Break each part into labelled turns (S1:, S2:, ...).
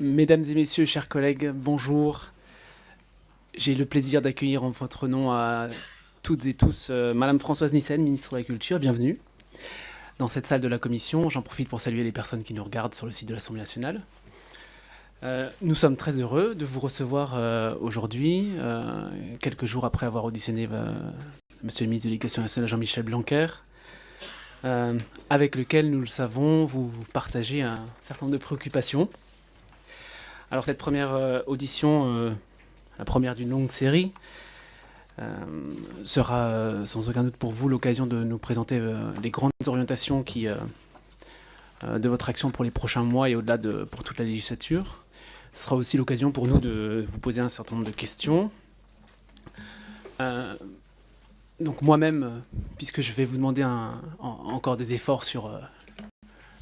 S1: Mesdames et messieurs, chers collègues, bonjour. J'ai le plaisir d'accueillir en votre nom à toutes et tous euh, Madame Françoise Nissen, ministre de la Culture. Bienvenue dans cette salle de la Commission. J'en profite pour saluer les personnes qui nous regardent sur le site de l'Assemblée nationale. Euh, nous sommes très heureux de vous recevoir euh, aujourd'hui, quelques jours après avoir auditionné Monsieur le ministre de l'Éducation nationale Jean-Michel Blanquer, avec lequel, nous le savons, vous partagez un certain nombre de préoccupations. Alors cette première euh, audition, euh, la première d'une longue série, euh, sera sans aucun doute pour vous l'occasion de nous présenter les grandes orientations de votre action pour les prochains mois et au-delà de pour toute la législature. Ce sera aussi l'occasion pour nous de vous poser un certain nombre de questions. Donc moi-même, puisque je vais vous demander encore des efforts sur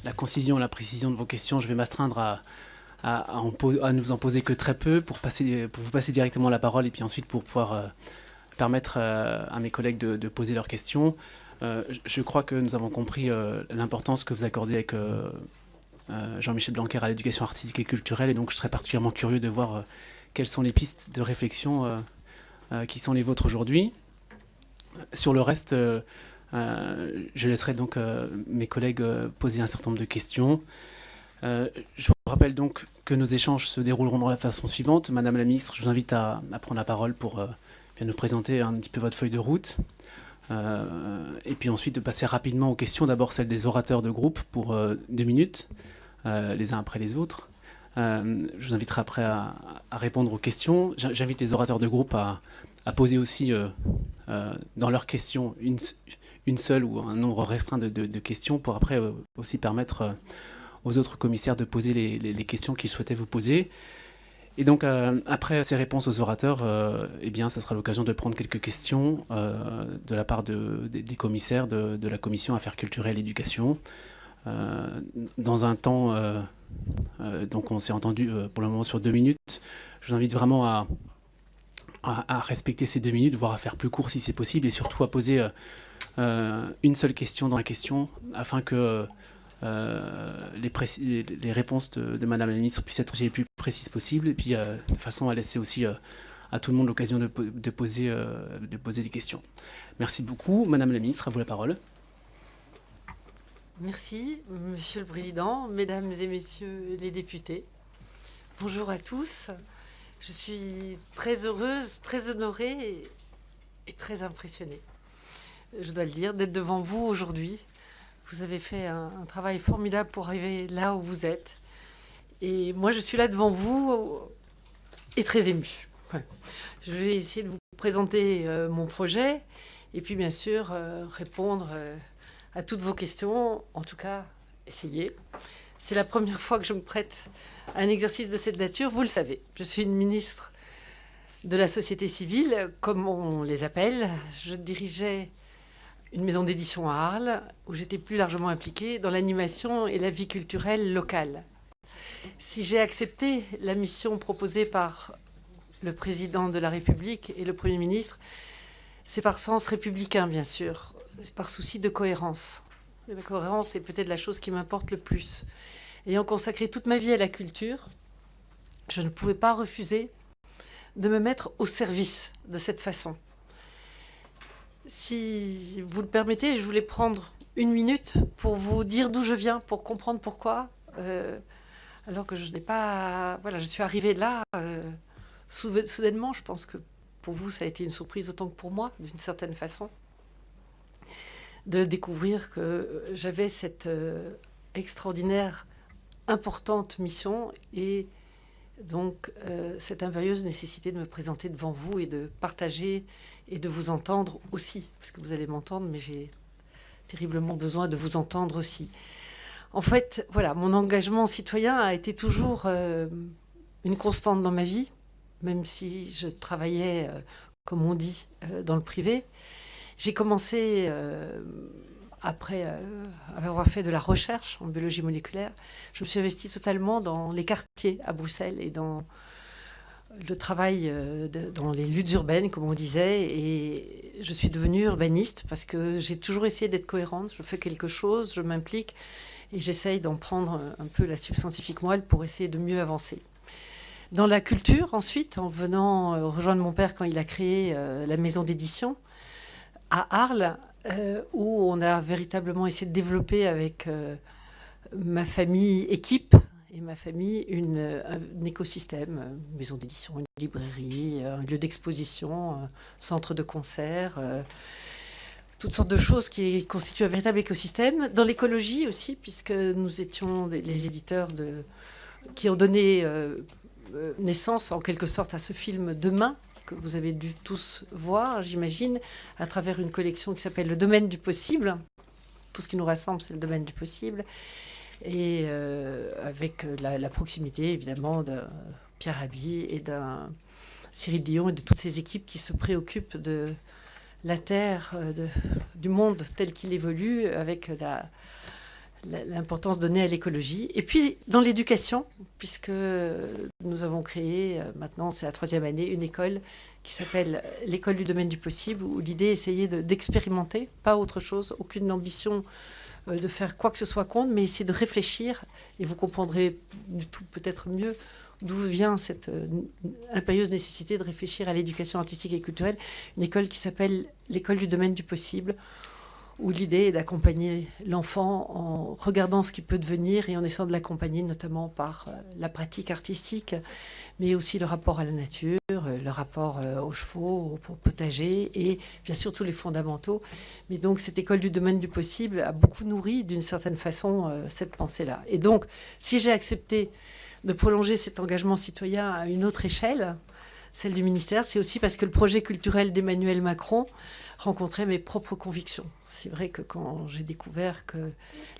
S1: la concision et la précision de vos questions, je vais m'astreindre à, à, à en vous en poser que très peu pour, passer, pour vous passer directement la parole et puis ensuite pour pouvoir euh, permettre euh, à mes collègues de, poser leurs questions. Euh, je- crois que nous avons compris l'importance que vous accordez avec Jean-Michel Blanquer à l'éducation artistique et culturelle et donc je serais particulièrement curieux de voir quelles sont les pistes de réflexion qui sont les vôtres aujourd'hui. Sur le reste, je laisserai donc mes collègues poser un certain nombre de questions. Euh, je vous rappelle donc que nos échanges se dérouleront de la façon suivante. Madame la ministre, je vous invite à, prendre la parole pour euh, bien nous présenter un petit peu votre feuille de route. Euh, et puis ensuite de passer rapidement aux questions, d'abord celles des orateurs de groupe pour deux minutes, les uns après les autres. Je vous inviterai après à, répondre aux questions. J'in- J'invite les orateurs de groupe à, poser aussi dans leurs questions une, seule ou un nombre restreint de, questions pour après aussi permettre aux autres commissaires de poser les, questions qu'ils souhaitaient vous poser. Et donc, euh, après ces réponses aux orateurs, euh, eh bien, ça sera l'occasion de prendre quelques questions euh, de la part de- des, commissaires de, la commission Affaires culturelles et éducation. Euh, dans un temps, donc on s'est entendu pour le moment sur deux minutes. Je vous invite vraiment à, respecter ces deux minutes, voire à faire plus court si c'est possible, et surtout à poser une seule question dans la question, afin que les, précis- les- réponses de, de Madame la Ministre puissent être les plus précises possibles, et puis euh, de façon à laisser aussi euh, à tout le monde l'occasion de, po- de poser, euh, de poser des questions. Merci beaucoup. Madame la Ministre, à vous la parole.
S2: Merci, Monsieur le Président, Mesdames et Messieurs les députés. Bonjour à tous. Je suis très heureuse, très honorée et très impressionnée, je dois le dire, d'être devant vous aujourd'hui. Vous avez fait un, travail formidable pour arriver là où vous êtes. Et moi, je suis là devant vous et très émue. Je vais essayer de vous présenter euh, mon projet et puis, bien sûr, euh, répondre. euh, à toutes vos questions. En tout cas, essayez. C'est la première fois que je me prête à un exercice de cette nature. Vous le savez, je suis une ministre de la société civile, comme on les appelle. Je dirigeais une maison d'édition à Arles, où j'étais plus largement impliquée dans l'animation et la vie culturelle locale. Si j'ai accepté la mission proposée par le président de la République et le Premier ministre, c'est par sens républicain, bien sûr, par souci de cohérence. La cohérence est peut-être la chose qui m'importe le plus. Ayant consacré toute ma vie à la culture, je ne pouvais pas refuser de me mettre au service de cette façon. Si vous le permettez, je voulais prendre une minute pour vous dire d'où je viens, pour comprendre pourquoi, euh, alors que je n'ai pas... Voilà, je suis arrivée là euh, sou- soudainement. Je pense que pour vous, ça a été une surprise autant que pour moi, d'une certaine façon de découvrir que j'avais cette euh, extraordinaire, importante mission et donc cette impérieuse nécessité de me présenter devant vous et de partager et de vous entendre aussi, parce que vous allez m'entendre, mais j'ai terriblement besoin de vous entendre aussi. En fait, voilà, mon engagement citoyen a été toujours euh, une constante dans ma vie, même si je travaillais, euh, comme on dit, euh, dans le privé. J'ai commencé, après avoir fait de la recherche en biologie moléculaire, je me suis investie totalement dans les quartiers à Bruxelles et dans le travail euh, dans les luttes urbaines, comme on disait. Et je suis devenue urbaniste parce que j'ai toujours essayé d'être cohérente. Je fais quelque chose, je m'implique. et j'essaye d'en prendre un peu la substantifique moelle pour essayer de mieux avancer. Dans la culture, ensuite, en venant euh, rejoindre mon père quand il a créé euh, la maison d'édition à Arles, où on a véritablement essayé de développer avec ma famille équipe et ma famille une, un écosystème, maison d'édition, une librairie, un lieu d'exposition, un centre de concert, toutes sortes de choses qui constituent un véritable écosystème. Dans l'écologie aussi, puisque nous étions les éditeurs qui ont donné euh, naissance en quelque sorte à ce film Demain que vous avez dû tous voir, j'imagine, à travers une collection qui s'appelle Le domaine du possible. Tout ce qui nous rassemble, c'est le domaine du possible. Et euh, avec la, proximité, évidemment, de Pierre Rabhi et d'un Cyril Dion et de toutes ces équipes qui se préoccupent de la Terre, euh, du monde tel qu'il évolue, avec l'importance donnée à l'écologie. Et puis dans l'éducation, puisque nous avons créé, euh, maintenant c'est la troisième année, une école qui s'appelle l'école du domaine du possible, où l'idée est essayer d'expérimenter, pas autre chose, aucune ambition euh, de faire quoi que ce soit contre, mais essayer de réfléchir, et vous comprendrez tout peut-être mieux d'où vient cette euh, impérieuse nécessité de réfléchir à l'éducation artistique et culturelle, une école qui s'appelle l'école du domaine du possible, où l'idée est d'accompagner l'enfant en regardant ce qu'il peut devenir et en essayant de l'accompagner notamment par euh, la pratique artistique, mais aussi le rapport à la nature, euh, le rapport euh, aux chevaux, au potager et bien sûr tous les fondamentaux. Mais donc cette école du domaine du possible a beaucoup nourri d'une certaine façon cette pensée-là. Et donc si j'ai accepté de prolonger cet engagement citoyen à une autre échelle, celle du ministère, c'est aussi parce que le projet culturel d'Emmanuel Macron rencontrait mes propres convictions. C'est vrai que quand j'ai découvert que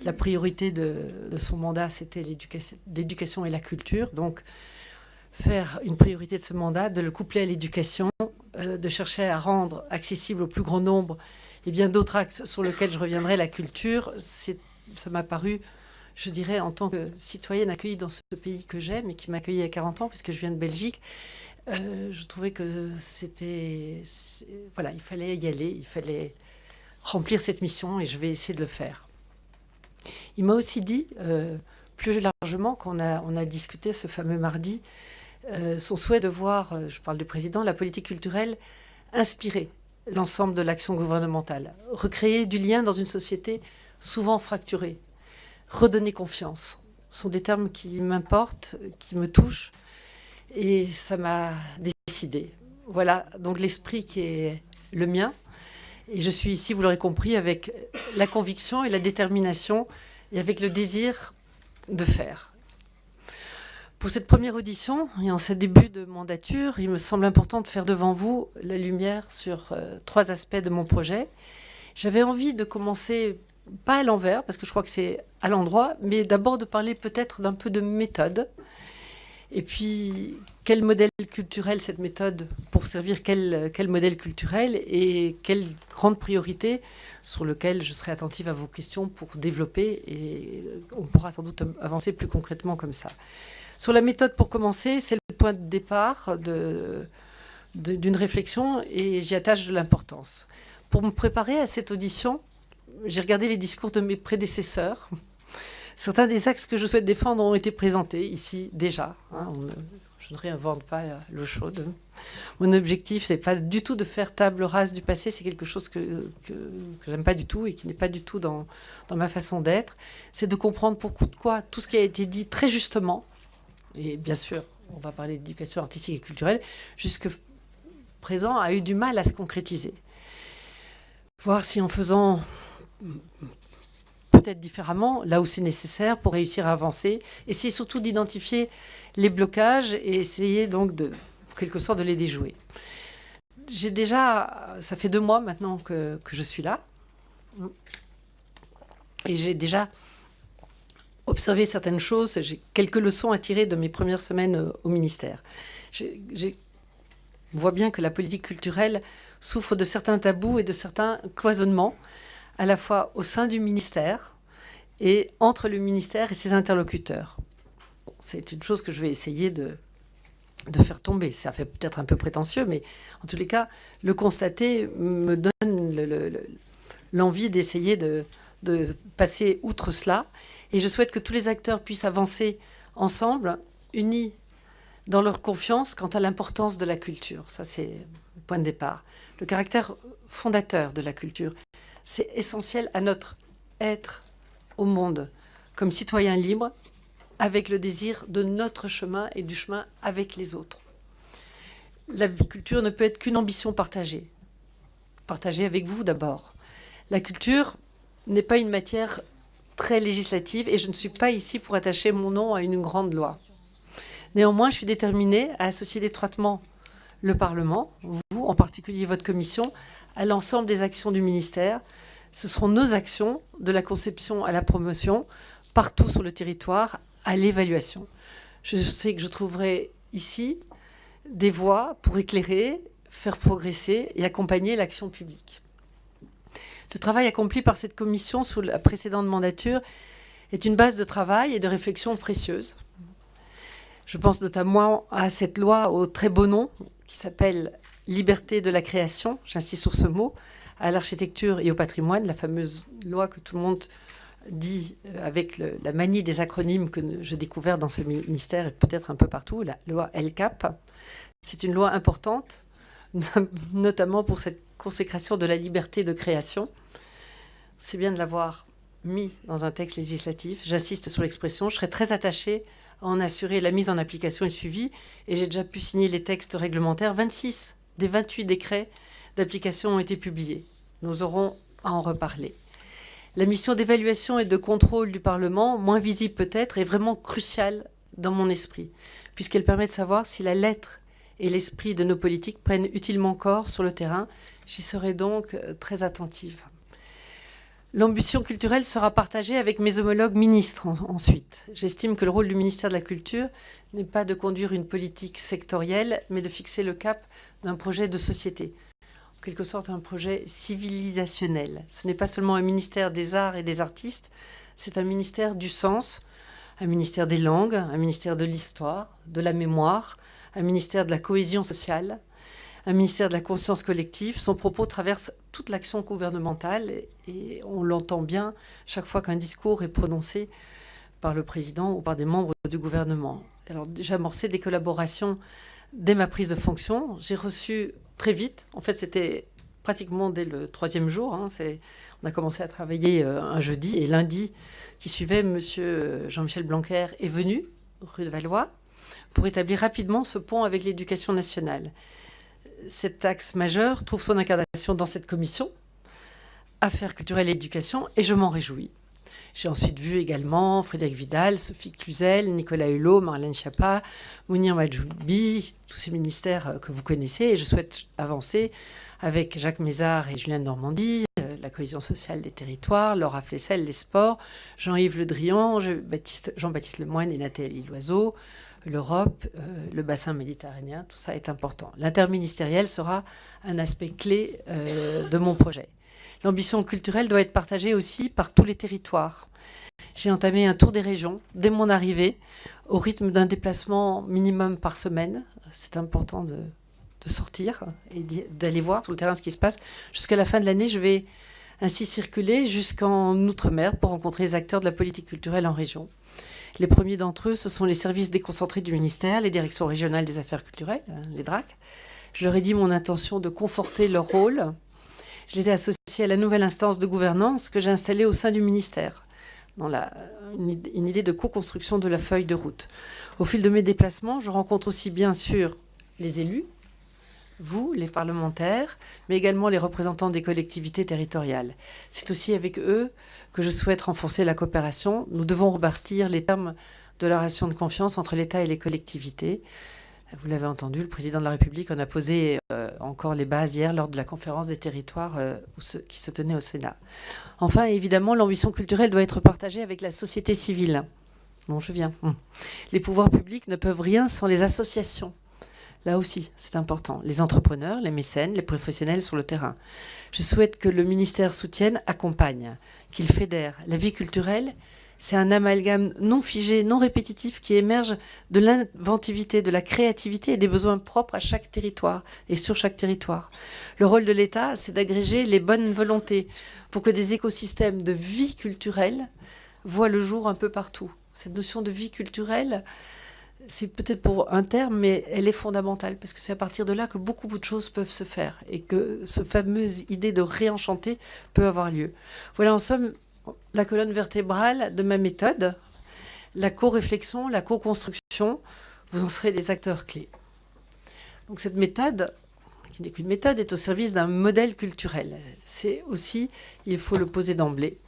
S2: la priorité de, son mandat, c'était l'éducation et la culture, donc faire une priorité de ce mandat, de le coupler à l'éducation, euh, de chercher à rendre accessible au plus grand nombre et bien d'autres axes sur lesquels je reviendrai, la culture, ça m'a paru, je dirais, en tant que citoyenne accueillie dans ce pays que j'aime et qui m'a accueillie à 40 ans, puisque je viens de Belgique, euh, je trouvais que c'était... Voilà, il fallait y aller, il fallait remplir cette mission et je vais essayer de le faire. Il m'a aussi dit, euh, plus largement, qu'on a, on a discuté ce fameux mardi, euh, son souhait de voir, je parle du président, la politique culturelle inspirer l'ensemble de l'action gouvernementale, recréer du lien dans une société souvent fracturée, redonner confiance. Ce sont des termes qui m'importent, qui me touchent, et ça m'a décidé. Voilà, donc l'esprit qui est le mien. Et je suis ici, vous l'aurez compris, avec la conviction et la détermination et avec le désir de faire. Pour cette première audition et en ce début de mandature, il me semble important de faire devant vous la lumière sur euh, trois aspects de mon projet. J'avais envie de commencer, pas à l'envers, parce que je crois que c'est à l'endroit, mais d'abord de parler peut-être d'un peu de méthode, et puis, quel modèle culturel cette méthode pour servir quel, quel modèle culturel et quelle grande priorité sur lequel je serai attentive à vos questions pour développer et on pourra sans doute avancer plus concrètement comme ça. Sur la méthode, pour commencer, c'est le point de départ d'une de, réflexion et j'y attache de l'importance. Pour me préparer à cette audition, j'ai regardé les discours de mes prédécesseurs, Certains des axes que je souhaite défendre ont été présentés ici déjà. Hein, je ne réinvente pas l'eau chaude. Mon objectif, c'est pas du tout de faire table rase du passé. C'est quelque chose que j'aime pas du tout et qui n'est pas du tout dans, dans ma façon d'être. C'est de comprendre pourquoi tout ce qui a été dit très justement, et bien sûr, on va parler d'éducation artistique et culturelle, jusque présent, a eu du mal à se concrétiser. Voir si en faisant différemment, là où c'est nécessaire pour réussir à avancer. Essayer surtout d'identifier les blocages et essayer donc de, quelque sorte, de les déjouer. J'ai déjà, ça fait deux mois maintenant que, que je suis là, et j'ai déjà observé certaines choses. J'ai quelques leçons à tirer de mes premières semaines au ministère. Je vois bien que la politique culturelle souffre de certains tabous et de certains cloisonnements, à la fois au sein du ministère, et entre le ministère et ses interlocuteurs. C'est une chose que je vais essayer de, de faire tomber. Ça fait peut-être un peu prétentieux, mais en tous les cas, le constater me donne l'envie d'essayer de, de, passer outre cela Et je souhaite que tous les acteurs puissent avancer ensemble, unis dans leur confiance quant à l'importance de la culture. Ça, c'est le point de départ. Le caractère fondateur de la culture, c'est essentiel à notre être au monde, comme citoyen libre, avec le désir de notre chemin et du chemin avec les autres. La culture ne peut être qu'une ambition partagée. Partagée avec vous d'abord. La culture n'est pas une matière très législative et je ne suis pas ici pour attacher mon nom à une grande loi. Néanmoins, je suis déterminée à associer étroitement le Parlement, vous en particulier votre commission, à l'ensemble des actions du ministère. Ce seront nos actions, de la conception à la promotion, partout sur le territoire, à l'évaluation. Je sais que je trouverai ici des voies pour éclairer, faire progresser et accompagner l'action publique. Le travail accompli par cette commission sous la précédente mandature est une base de travail et de réflexion précieuse. Je pense notamment à cette loi au très beau nom qui s'appelle Liberté de la création, j'insiste sur ce mot, à l'architecture et au patrimoine, la fameuse loi que tout le monde dit euh, avec la manie des acronymes que j'ai découvert dans ce ministère et peut-être un peu partout, la loi LCAP. C'est une loi importante, notamment pour cette consécration de la liberté de création. C'est bien de l'avoir mis dans un texte législatif. J'insiste sur l'expression. Je serais très attachée à en assurer la mise en application et le suivi. Et j'ai déjà pu signer les textes réglementaires. 26 des 28 décrets d'application ont été publiés. Nous aurons à en reparler. La mission d'évaluation et de contrôle du Parlement, moins visible peut-être, est vraiment cruciale dans mon esprit, puisqu'elle permet de savoir si la lettre et l'esprit de nos politiques prennent utilement corps sur le terrain. J'y serai donc euh, très attentive. L'ambition culturelle sera partagée avec mes homologues ministres ensuite. J'estime que le rôle du ministère de la Culture n'est pas de conduire une politique sectorielle, mais de fixer le cap d'un projet de société quelque sorte un projet civilisationnel. Ce n'est pas seulement un ministère des arts et des artistes, c'est un ministère du sens, un ministère des langues, un ministère de l'histoire, de la mémoire, un ministère de la cohésion sociale, un ministère de la conscience collective. Son propos traverse toute l'action gouvernementale et on l'entend bien chaque fois qu'un discours est prononcé par le président ou par des membres du gouvernement. Alors j'ai amorcé des collaborations dès ma prise de fonction. J'ai reçu très vite. En fait, c'était pratiquement dès le troisième jour. Hein, on a commencé à travailler euh, un jeudi et lundi qui suivait, Monsieur Jean-Michel Blanquer est venu rue de Valois pour établir rapidement ce pont avec l'éducation nationale. Cet axe majeur trouve son incarnation dans cette commission, Affaires culturelles et éducation, et je m'en réjouis. J'ai ensuite vu également Frédéric Vidal, Sophie Cluzel, Nicolas Hulot, Marlène Schiappa, Mounir Majoubi, tous ces ministères euh, que vous connaissez. Et je souhaite avancer avec Jacques Mézard et Julien Normandie, euh, la cohésion sociale des territoires, Laura Flessel, les sports, Jean-Yves Le Drian, Jean-Baptiste Lemoyne et Nathalie Loiseau, l'Europe, euh, le bassin méditerranéen, tout ça est important. L'interministériel sera un aspect clé de mon projet. L'ambition culturelle doit être partagée aussi par tous les territoires. J'ai entamé un tour des régions dès mon arrivée, au rythme d'un déplacement minimum par semaine. C'est important de, sortir et d'aller voir sur le terrain ce qui se passe. Jusqu'à la fin de l'année, je vais ainsi circuler jusqu'en Outre-mer pour rencontrer les acteurs de la politique culturelle en région. Les premiers d'entre eux, ce sont les services déconcentrés du ministère, les directions régionales des affaires culturelles, hein, les DRAC. Je leur ai dit mon intention de conforter leur rôle. Je les ai associés à la nouvelle instance de gouvernance que j'ai installée au sein du ministère, dans la, une, idée de co-construction de la feuille de route. Au fil de mes déplacements, je rencontre aussi bien sûr les élus, vous, les parlementaires, mais également les représentants des collectivités territoriales. C'est aussi avec eux que je souhaite renforcer la coopération. Nous devons rebâtir les termes de la relation de confiance entre l'État et les collectivités. Vous l'avez entendu, le président de la République en a posé euh, encore les bases hier lors de la conférence des territoires euh, qui se tenait au Sénat. Enfin, évidemment, l'ambition culturelle doit être partagée avec la société civile. Bon, je viens. Hum. Les pouvoirs publics ne peuvent rien sans les associations. Là aussi, c'est important. Les entrepreneurs, les mécènes, les professionnels sur le terrain. Je souhaite que le ministère soutienne, accompagne, qu'il fédère la vie culturelle c'est un amalgame non figé, non répétitif qui émerge de l'inventivité, de la créativité et des besoins propres à chaque territoire et sur chaque territoire. Le rôle de l'État, c'est d'agréger les bonnes volontés pour que des écosystèmes de vie culturelle voit le jour un peu partout. Cette notion de vie culturelle, c'est peut-être pour un terme, mais elle est fondamentale, parce que c'est à partir de là que beaucoup, de choses peuvent se faire, et que ce fameuse idée de réenchanter peut avoir lieu. Voilà en somme la colonne vertébrale de ma méthode, la co-réflexion, la co-construction, vous en serez des acteurs clés. Donc cette méthode, qui n'est qu'une méthode, est au service d'un modèle culturel. C'est aussi, il faut le poser d'emblée.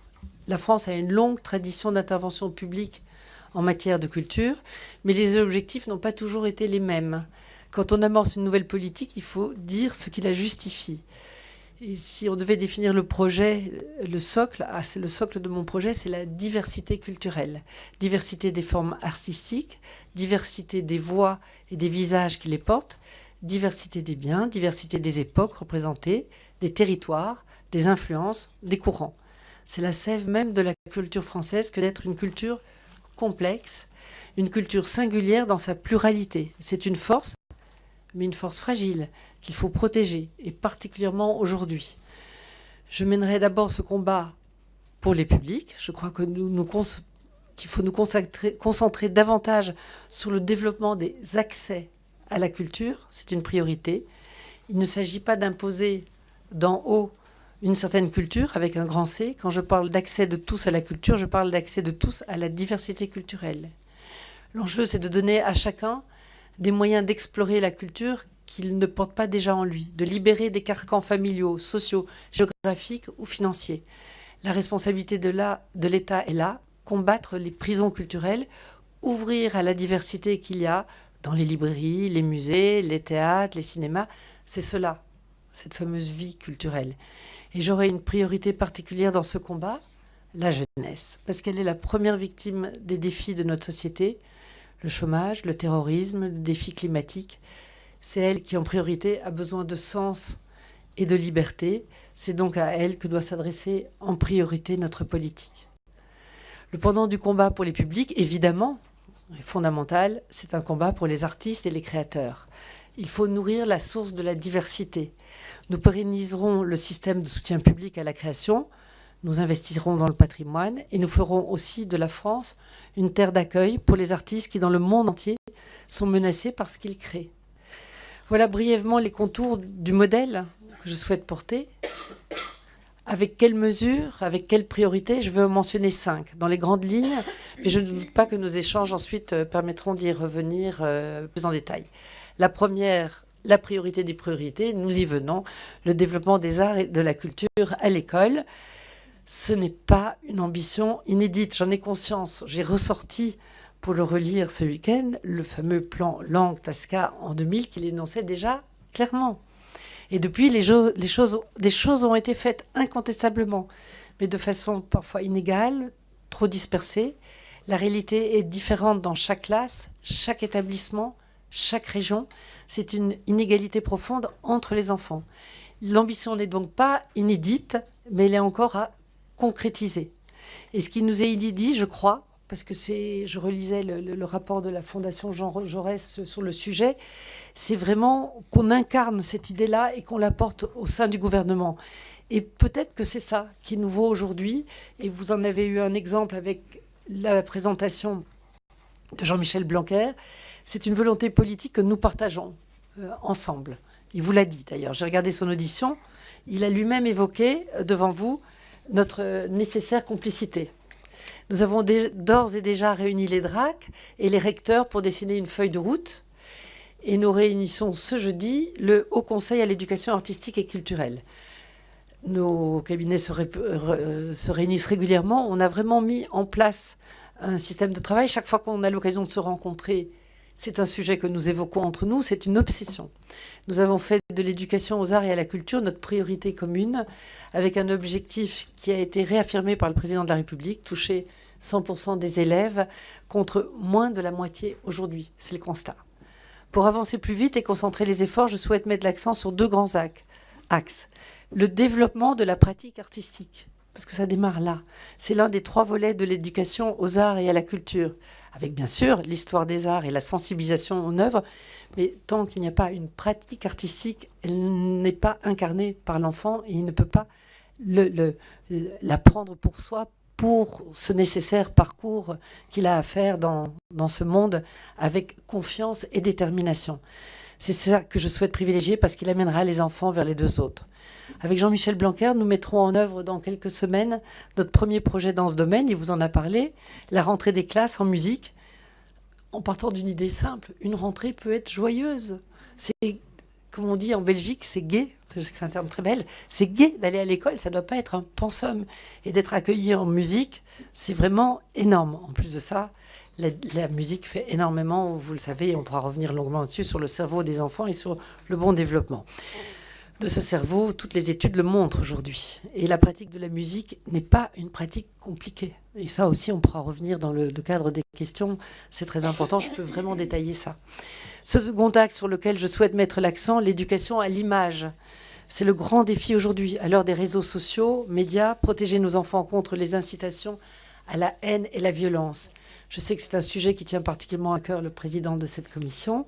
S2: La France a une longue tradition d'intervention publique en matière de culture, mais les objectifs n'ont pas toujours été les mêmes. Quand on amorce une nouvelle politique, il faut dire ce qui la justifie. Si on devait définir le projet, le socle, ah, c'est le socle de mon projet, c'est la diversité culturelle. Diversité des formes artistiques, diversité des voix et des visages qui les portent, diversité des biens, diversité des époques représentées, des territoires, des influences, des courants. C'est la sève même de la culture française que d'être une culture complexe, une culture singulière dans sa pluralité. C'est une force, mais une force fragile qu'il faut protéger, et particulièrement aujourd'hui. Je mènerai d'abord ce combat pour les publics. Je crois que nous, qu'il faut nous concentrer davantage sur le développement des accès à la culture. C'est une priorité. Il ne s'agit pas d'imposer d'en haut une certaine culture avec un grand C. Quand je parle d'accès de tous à la culture, je parle d'accès de tous à la diversité culturelle. L'enjeu, c'est de donner à chacun des moyens d'explorer la culture qu'il ne porte pas déjà en lui, de libérer des carcans familiaux, sociaux, géographiques ou financiers. La responsabilité de l'État est là, combattre les prisons culturelles, ouvrir à la diversité qu'il y a dans les librairies, les musées, les théâtres, les cinémas. C'est cela, cette fameuse vie culturelle. Et j'aurai une priorité particulière dans ce combat, la jeunesse, parce qu'elle est la première victime des défis de notre société, le chômage, le terrorisme, le défi climatique. C'est elle qui, en priorité, a besoin de sens et de liberté. C'est donc à elle que doit s'adresser en priorité notre politique. Le pendant du combat pour les publics, évidemment, est fondamental, c'est un combat pour les artistes et les créateurs. Il faut nourrir la source de la diversité. Nous pérenniserons le système de soutien public à la création, nous investirons dans le patrimoine et nous ferons aussi de la France une terre d'accueil pour les artistes qui, dans le monde entier, sont menacés par ce qu'ils créent. Voilà brièvement les contours du modèle que je souhaite porter. Avec quelles mesures, avec quelles priorités Je veux en mentionner cinq dans les grandes lignes, mais je ne doute pas que nos échanges ensuite euh, permettront d'y revenir euh, plus en détail. La première, la priorité des priorités, nous y venons, le développement des arts et de la culture à l'école. Ce n'est pas une ambition inédite, j'en ai conscience. J'ai ressorti pour le relire ce week-end le fameux plan Lang-Tasca en 2000 qu'il énonçait déjà clairement. Et depuis, les, choses, des choses ont été faites incontestablement, mais de façon parfois inégale, trop dispersée. La réalité est différente dans chaque classe, chaque établissement, chaque région. C'est une inégalité profonde entre les enfants. L'ambition n'est donc pas inédite, mais elle est encore à concrétiser. Et ce qui nous est dit, je crois, parce que c'est, je relisais le, rapport de la Fondation Jean Jaurès sur le sujet, c'est vraiment qu'on incarne cette idée-là et qu'on la porte au sein du gouvernement. Et peut-être que c'est ça qui est nouveau aujourd'hui. Et vous en avez eu un exemple avec la présentation de Jean-Michel Blanquer. C'est une volonté politique que nous partageons euh, ensemble. Il vous l'a dit d'ailleurs. J'ai regardé son audition. Il a lui-même évoqué euh, devant vous notre nécessaire complicité. Nous avons d'ores et déjà réuni les DRAC et les recteurs pour dessiner une feuille de route. Et nous réunissons ce jeudi le Haut Conseil à l'éducation artistique et culturelle. Nos cabinets se, se, réunissent régulièrement. On a vraiment mis en place un système de travail. Chaque fois qu'on a l'occasion de se rencontrer, c'est un sujet que nous évoquons entre nous, c'est une obsession. Nous avons fait de l'éducation aux arts et à la culture notre priorité commune, avec un objectif qui a été réaffirmé par le président de la République, toucher 100% des élèves contre moins de la moitié aujourd'hui. C'est le constat. Pour avancer plus vite et concentrer les efforts, je souhaite mettre l'accent sur deux grands axes. Le développement de la pratique artistique, parce que ça démarre là. C'est l'un des trois volets de l'éducation aux arts et à la culture, avec bien sûr l'histoire des arts et la sensibilisation en œuvre, mais tant qu'il n'y a pas une pratique artistique, elle n'est pas incarnée par l'enfant et il ne peut pas l'apprendre pour soi pour ce nécessaire parcours qu'il a à faire dans ce monde avec confiance et détermination. C'est ça que je souhaite privilégier parce qu'il amènera les enfants vers les deux autres. Avec Jean-Michel Blanquer, nous mettrons en œuvre dans quelques semaines notre premier projet dans ce domaine, il vous en a parlé, la rentrée des classes en musique, en partant d'une idée simple. Une rentrée peut être joyeuse. C'est, comme on dit en Belgique, c'est gai. Je sais que c'est un terme très belle. C'est gai d'aller à l'école, ça ne doit pas être un pensum. Et d'être accueilli en musique, c'est vraiment énorme. En plus de ça, la, musique fait énormément, vous le savez, on pourra revenir longuement dessus, sur le cerveau des enfants et sur le bon développement de ce cerveau. Toutes les études le montrent aujourd'hui. Et la pratique de la musique n'est pas une pratique compliquée. Et ça aussi, on pourra revenir dans le, cadre des questions. C'est très important, je peux vraiment détailler ça. Ce second axe sur lequel je souhaite mettre l'accent, l'éducation à l'image. C'est le grand défi aujourd'hui, à l'heure des réseaux sociaux, médias, protéger nos enfants contre les incitations à la haine et la violence. Je sais que c'est un sujet qui tient particulièrement à cœur le président de cette commission.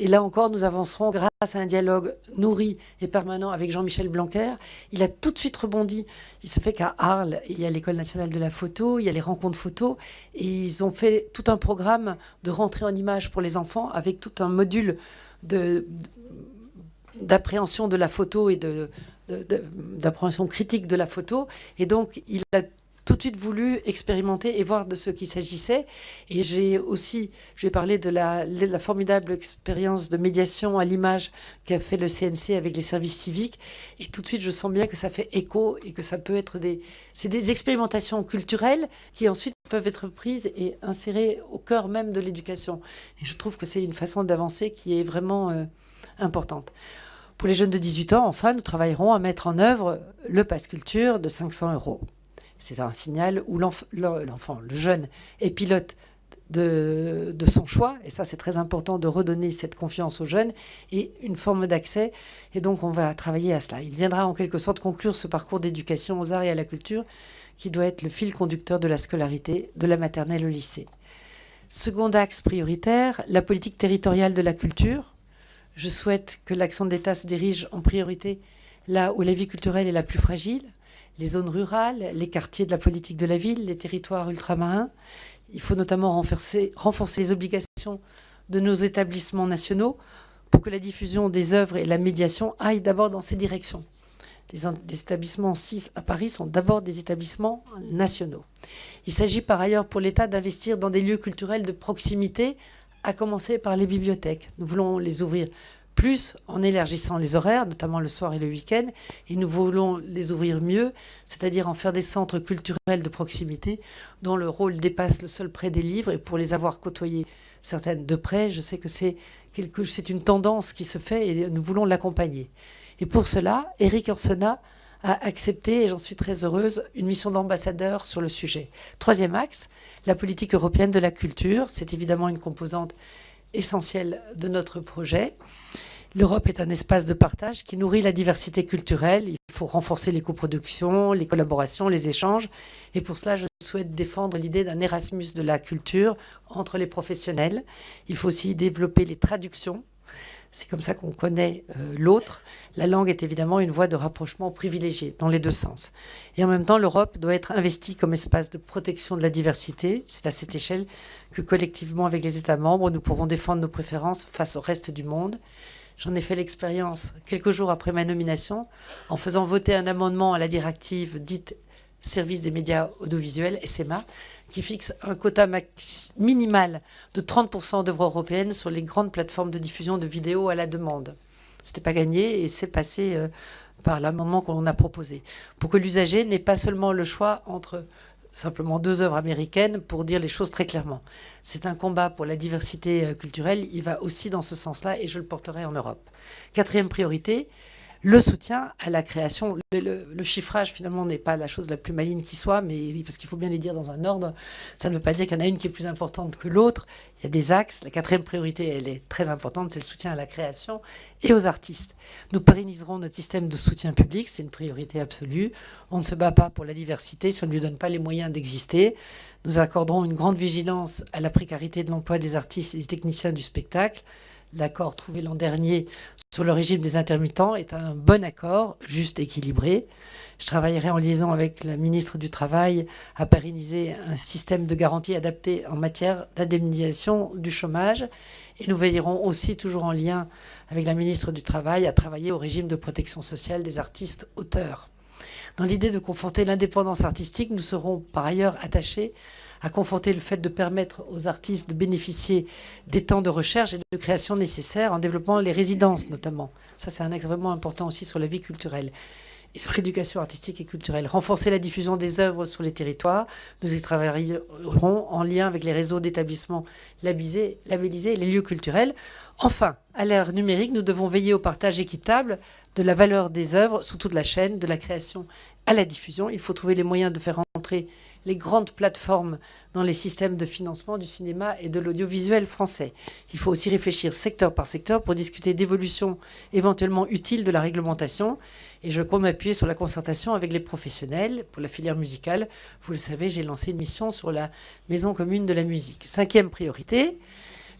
S2: Et là encore, nous avancerons grâce à un dialogue nourri et permanent avec Jean-Michel Blanquer. Il a tout de suite rebondi. Il se fait qu'à Arles, il y a l'École nationale de la photo, il y a les rencontres photo. Et ils ont fait tout un programme de rentrée en image pour les enfants avec tout un module d'appréhension de, la photo et d'appréhension critique de la photo. Et donc, il a tout de suite voulu expérimenter et voir de ce qu'il s'agissait. Et j'ai aussi, je vais parler de la, la formidable expérience de médiation à l'image qu'a fait le CNC avec les services civiques. Et tout de suite, je sens bien que ça fait écho et que ça peut être des... C'est des expérimentations culturelles qui ensuite peuvent être prises et insérées au cœur même de l'éducation. Et je trouve que c'est une façon d'avancer qui est vraiment euh, importante. Pour les jeunes de 18 ans, enfin, nous travaillerons à mettre en œuvre le pass culture de 500 euros. C'est un signal où l'enfant, le jeune, est pilote de, son choix, et ça c'est très important de redonner cette confiance aux jeunes, et une forme d'accès, et donc on va travailler à cela. Il viendra en quelque sorte conclure ce parcours d'éducation aux arts et à la culture, qui doit être le fil conducteur de la scolarité, de la maternelle au lycée. Second axe prioritaire, la politique territoriale de la culture. Je souhaite que l'action d'État se dirige en priorité là où la vie culturelle est la plus fragile, les zones rurales, les quartiers de la politique de la ville, les territoires ultramarins. Il faut notamment renforcer, les obligations de nos établissements nationaux pour que la diffusion des œuvres et la médiation aillent d'abord dans ces directions. Les, établissements 6 à Paris sont d'abord des établissements nationaux. Il s'agit par ailleurs pour l'État d'investir dans des lieux culturels de proximité, à commencer par les bibliothèques. Nous voulons les ouvrir plus en élargissant les horaires, notamment le soir et le week-end, et nous voulons les ouvrir mieux, c'est-à-dire en faire des centres culturels de proximité dont le rôle dépasse le seul prêt des livres, et pour les avoir côtoyés certaines de près, je sais que c'est une tendance qui se fait et nous voulons l'accompagner. Et pour cela, Eric Orsena a accepté, et j'en suis très heureuse, une mission d'ambassadeur sur le sujet. Troisième axe, la politique européenne de la culture. C'est évidemment une composante essentiel de notre projet. L'Europe est un espace de partage qui nourrit la diversité culturelle. Il faut renforcer les coproductions, les collaborations, les échanges. Et pour cela, je souhaite défendre l'idée d'un Erasmus de la culture entre les professionnels. Il faut aussi développer les traductions c'est comme ça qu'on connaît euh, l'autre. La langue est évidemment une voie de rapprochement privilégiée dans les deux sens. Et en même temps, l'Europe doit être investie comme espace de protection de la diversité. C'est à cette échelle que collectivement, avec les États membres, nous pourrons défendre nos préférences face au reste du monde. J'en ai fait l'expérience quelques jours après ma nomination en faisant voter un amendement à la directive dite Service des médias audiovisuels, SMA, qui fixe un quota minimal de 30% d'œuvres européennes sur les grandes plateformes de diffusion de vidéos à la demande. Ce n'était pas gagné et c'est passé euh, par l'amendement qu'on a proposé. Pour que l'usager n'ait pas seulement le choix entre simplement deux œuvres américaines pour dire les choses très clairement. C'est un combat pour la diversité euh, culturelle, il va aussi dans ce sens-là et je le porterai en Europe. Quatrième priorité, le soutien à la création. Le, chiffrage, finalement, n'est pas la chose la plus maligne qui soit, mais parce qu'il faut bien les dire dans un ordre. Ça ne veut pas dire qu'il y en a une qui est plus importante que l'autre. Il y a des axes. La quatrième priorité, elle est très importante, c'est le soutien à la création et aux artistes. Nous pérenniserons notre système de soutien public, c'est une priorité absolue. On ne se bat pas pour la diversité si on ne lui donne pas les moyens d'exister. Nous accorderons une grande vigilance à la précarité de l'emploi des artistes et des techniciens du spectacle l'accord trouvé l'an dernier sur le régime des intermittents est un bon accord, juste équilibré. Je travaillerai en liaison avec la ministre du Travail à pérenniser un système de garantie adapté en matière d'indemnisation du chômage. Et nous veillerons aussi, toujours en lien avec la ministre du Travail, à travailler au régime de protection sociale des artistes auteurs. Dans l'idée de conforter l'indépendance artistique, nous serons par ailleurs attachés à conforter le fait de permettre aux artistes de bénéficier des temps de recherche et de création nécessaires en développant les résidences notamment. Ça, c'est un axe vraiment important aussi sur la vie culturelle et sur l'éducation artistique et culturelle. Renforcer la diffusion des œuvres sur les territoires. Nous y travaillerons en lien avec les réseaux d'établissements labellisés les lieux culturels. Enfin, à l'ère numérique, nous devons veiller au partage équitable de la valeur des œuvres sous toute la chaîne, de la création à la diffusion. Il faut trouver les moyens de faire entrer les grandes plateformes dans les systèmes de financement du cinéma et de l'audiovisuel français. Il faut aussi réfléchir secteur par secteur pour discuter d'évolutions éventuellement utiles de la réglementation. Et je compte m'appuyer sur la concertation avec les professionnels pour la filière musicale. Vous le savez, j'ai lancé une mission sur la maison commune de la musique. Cinquième priorité,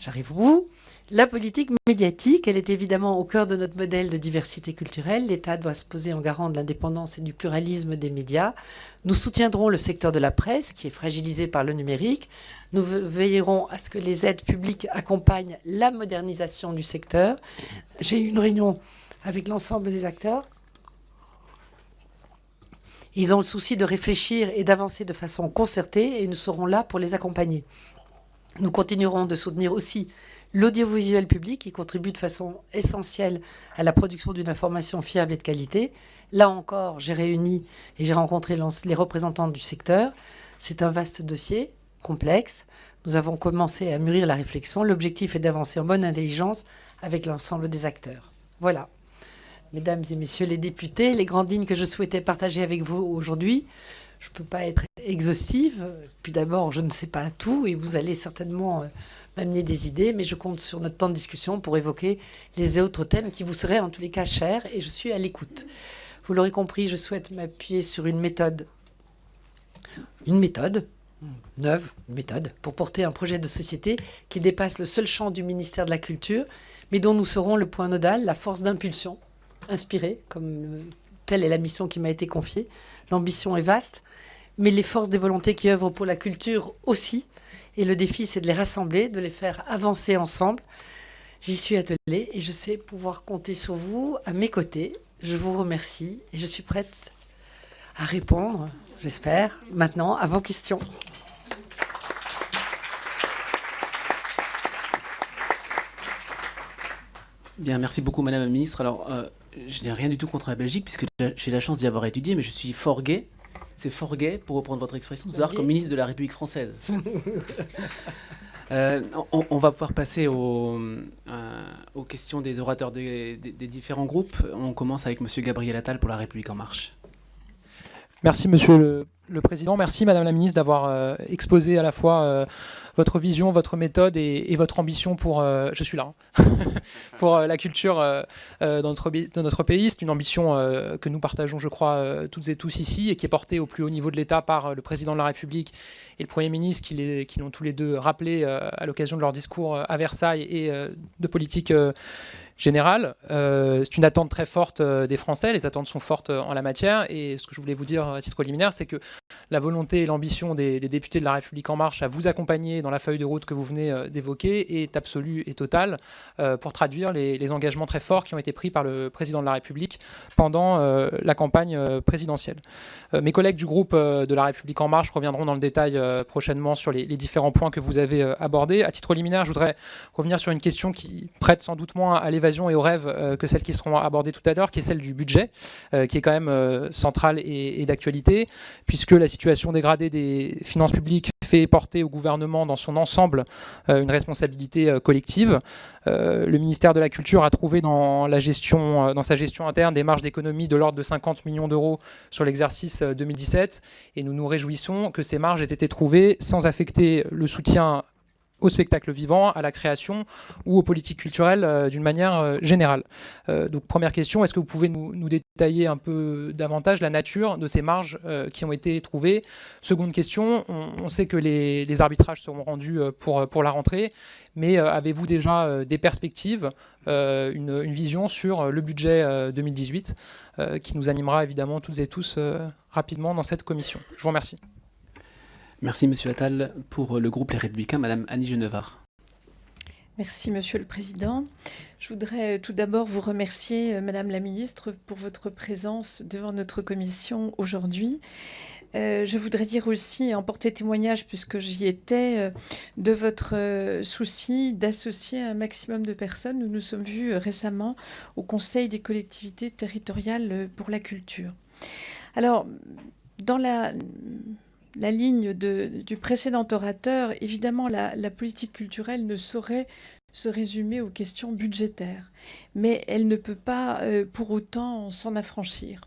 S2: j'arrive bout. La politique médiatique, elle est évidemment au cœur de notre modèle de diversité culturelle. L'État doit se poser en garant de l'indépendance et du pluralisme des médias. Nous soutiendrons le secteur de la presse, qui est fragilisé par le numérique. Nous veillerons à ce que les aides publiques accompagnent la modernisation du secteur. J'ai eu une réunion avec l'ensemble des acteurs. Ils ont le souci de réfléchir et d'avancer de façon concertée et nous serons là pour les accompagner. Nous continuerons de soutenir aussi l'audiovisuel public qui contribue de façon essentielle à la production d'une information fiable et de qualité. Là encore, j'ai réuni et j'ai rencontré les représentants du secteur. C'est un vaste dossier, complexe. Nous avons commencé à mûrir la réflexion. L'objectif est d'avancer en bonne intelligence avec l'ensemble des acteurs. Voilà. Mesdames et messieurs les députés, les grandes lignes que je souhaitais partager avec vous aujourd'hui. Je ne peux pas être exhaustive. Puis d'abord, je ne sais pas tout et vous allez certainement euh, m'amener des idées, mais je compte sur notre temps de discussion pour évoquer les autres thèmes qui vous seraient en tous les cas chers et je suis à l'écoute. Vous l'aurez compris, je souhaite m'appuyer sur une méthode, une méthode neuve, une méthode, pour porter un projet de société qui dépasse le seul champ du ministère de la Culture, mais dont nous serons le point nodal, la force d'impulsion, inspirée, comme telle est la mission qui m'a été confiée. L'ambition est vaste, mais les forces des volontés qui œuvrent pour la culture aussi, et le défi, c'est de les rassembler, de les faire avancer ensemble. J'y suis attelée et je sais pouvoir compter sur vous à mes côtés. Je vous remercie et je suis prête à répondre, j'espère, maintenant à vos questions.
S1: Bien, merci beaucoup Madame la Ministre. Alors, euh, je n'ai rien du tout contre la Belgique puisque j'ai la chance d'y avoir étudié, mais je suis fort gai c'est fort gai, pour reprendre votre expression, de comme ministre de la République française. Euh, on, va pouvoir passer euh, aux, questions des orateurs des, différents groupes. On commence avec M. Gabriel Attal pour La République En Marche.
S3: Merci, Monsieur le, Président. Merci, Madame la Ministre, d'avoir euh, exposé à la fois euh, votre vision, votre méthode et, votre ambition pour, euh, je suis là, hein, pour la culture dans notre, dans, notre, pays. C'est une ambition que nous partageons, je crois, toutes et tous ici et qui est portée au plus haut niveau de l'État par le Président de la République et le Premier ministre qui l'ont tous les deux rappelé à l'occasion de leur discours à Versailles et de politique générale. Euh, c'est une attente très forte euh, des Français, les attentes sont fortes euh, en la matière, et ce que je voulais vous dire à titre liminaire, c'est que la volonté et l'ambition des, députés de La République En Marche à vous accompagner dans la feuille de route que vous venez d'évoquer est absolue et totale pour traduire les, engagements très forts qui ont été pris par le Président de la République pendant la campagne présidentielle. mes collègues du groupe de La République En Marche reviendront dans le détail prochainement sur les, les, différents points que vous avez abordés. À titre liminaire, je voudrais revenir sur une question qui prête sans doute moins à l'évasion et aux rêves euh, que celles qui seront abordées tout à l'heure, qui est celle du budget, euh, qui est quand même euh, centrale et, d'actualité, puisque la situation dégradée des finances publiques fait porter au gouvernement dans son ensemble une responsabilité collective. le ministère de la Culture a trouvé dans, dans sa gestion interne des marges d'économie de l'ordre de 50 millions d'euros sur l'exercice 2017, et nous nous réjouissons que ces marges aient été trouvées sans affecter le soutien au spectacle vivant, à la création ou aux politiques culturelles d'une manière générale. donc première question, est-ce que vous pouvez nous, détailler un peu davantage la nature de ces marges qui ont été trouvées? Seconde question, on, sait que les, arbitrages seront rendus pour, pour la rentrée, mais avez-vous déjà des perspectives, une, vision sur le budget 2018 qui nous animera évidemment toutes et tous rapidement dans cette commission? Je vous remercie.
S1: Merci Monsieur Attal. Pour le groupe Les Républicains, Madame Annie Genevard.
S4: Merci Monsieur le Président. Je voudrais tout d'abord vous remercier, euh, Madame la Ministre, pour votre présence devant notre commission aujourd'hui. Euh, je voudrais dire aussi, en porter témoignage, puisque j'y étais, euh, de votre souci d'associer un maximum de personnes. Nous nous sommes vus récemment au Conseil des collectivités territoriales pour la culture. Alors, dans la la ligne du précédent orateur, évidemment, la, politique culturelle ne saurait se résumer aux questions budgétaires, mais elle ne peut pas euh, pour autant s'en affranchir.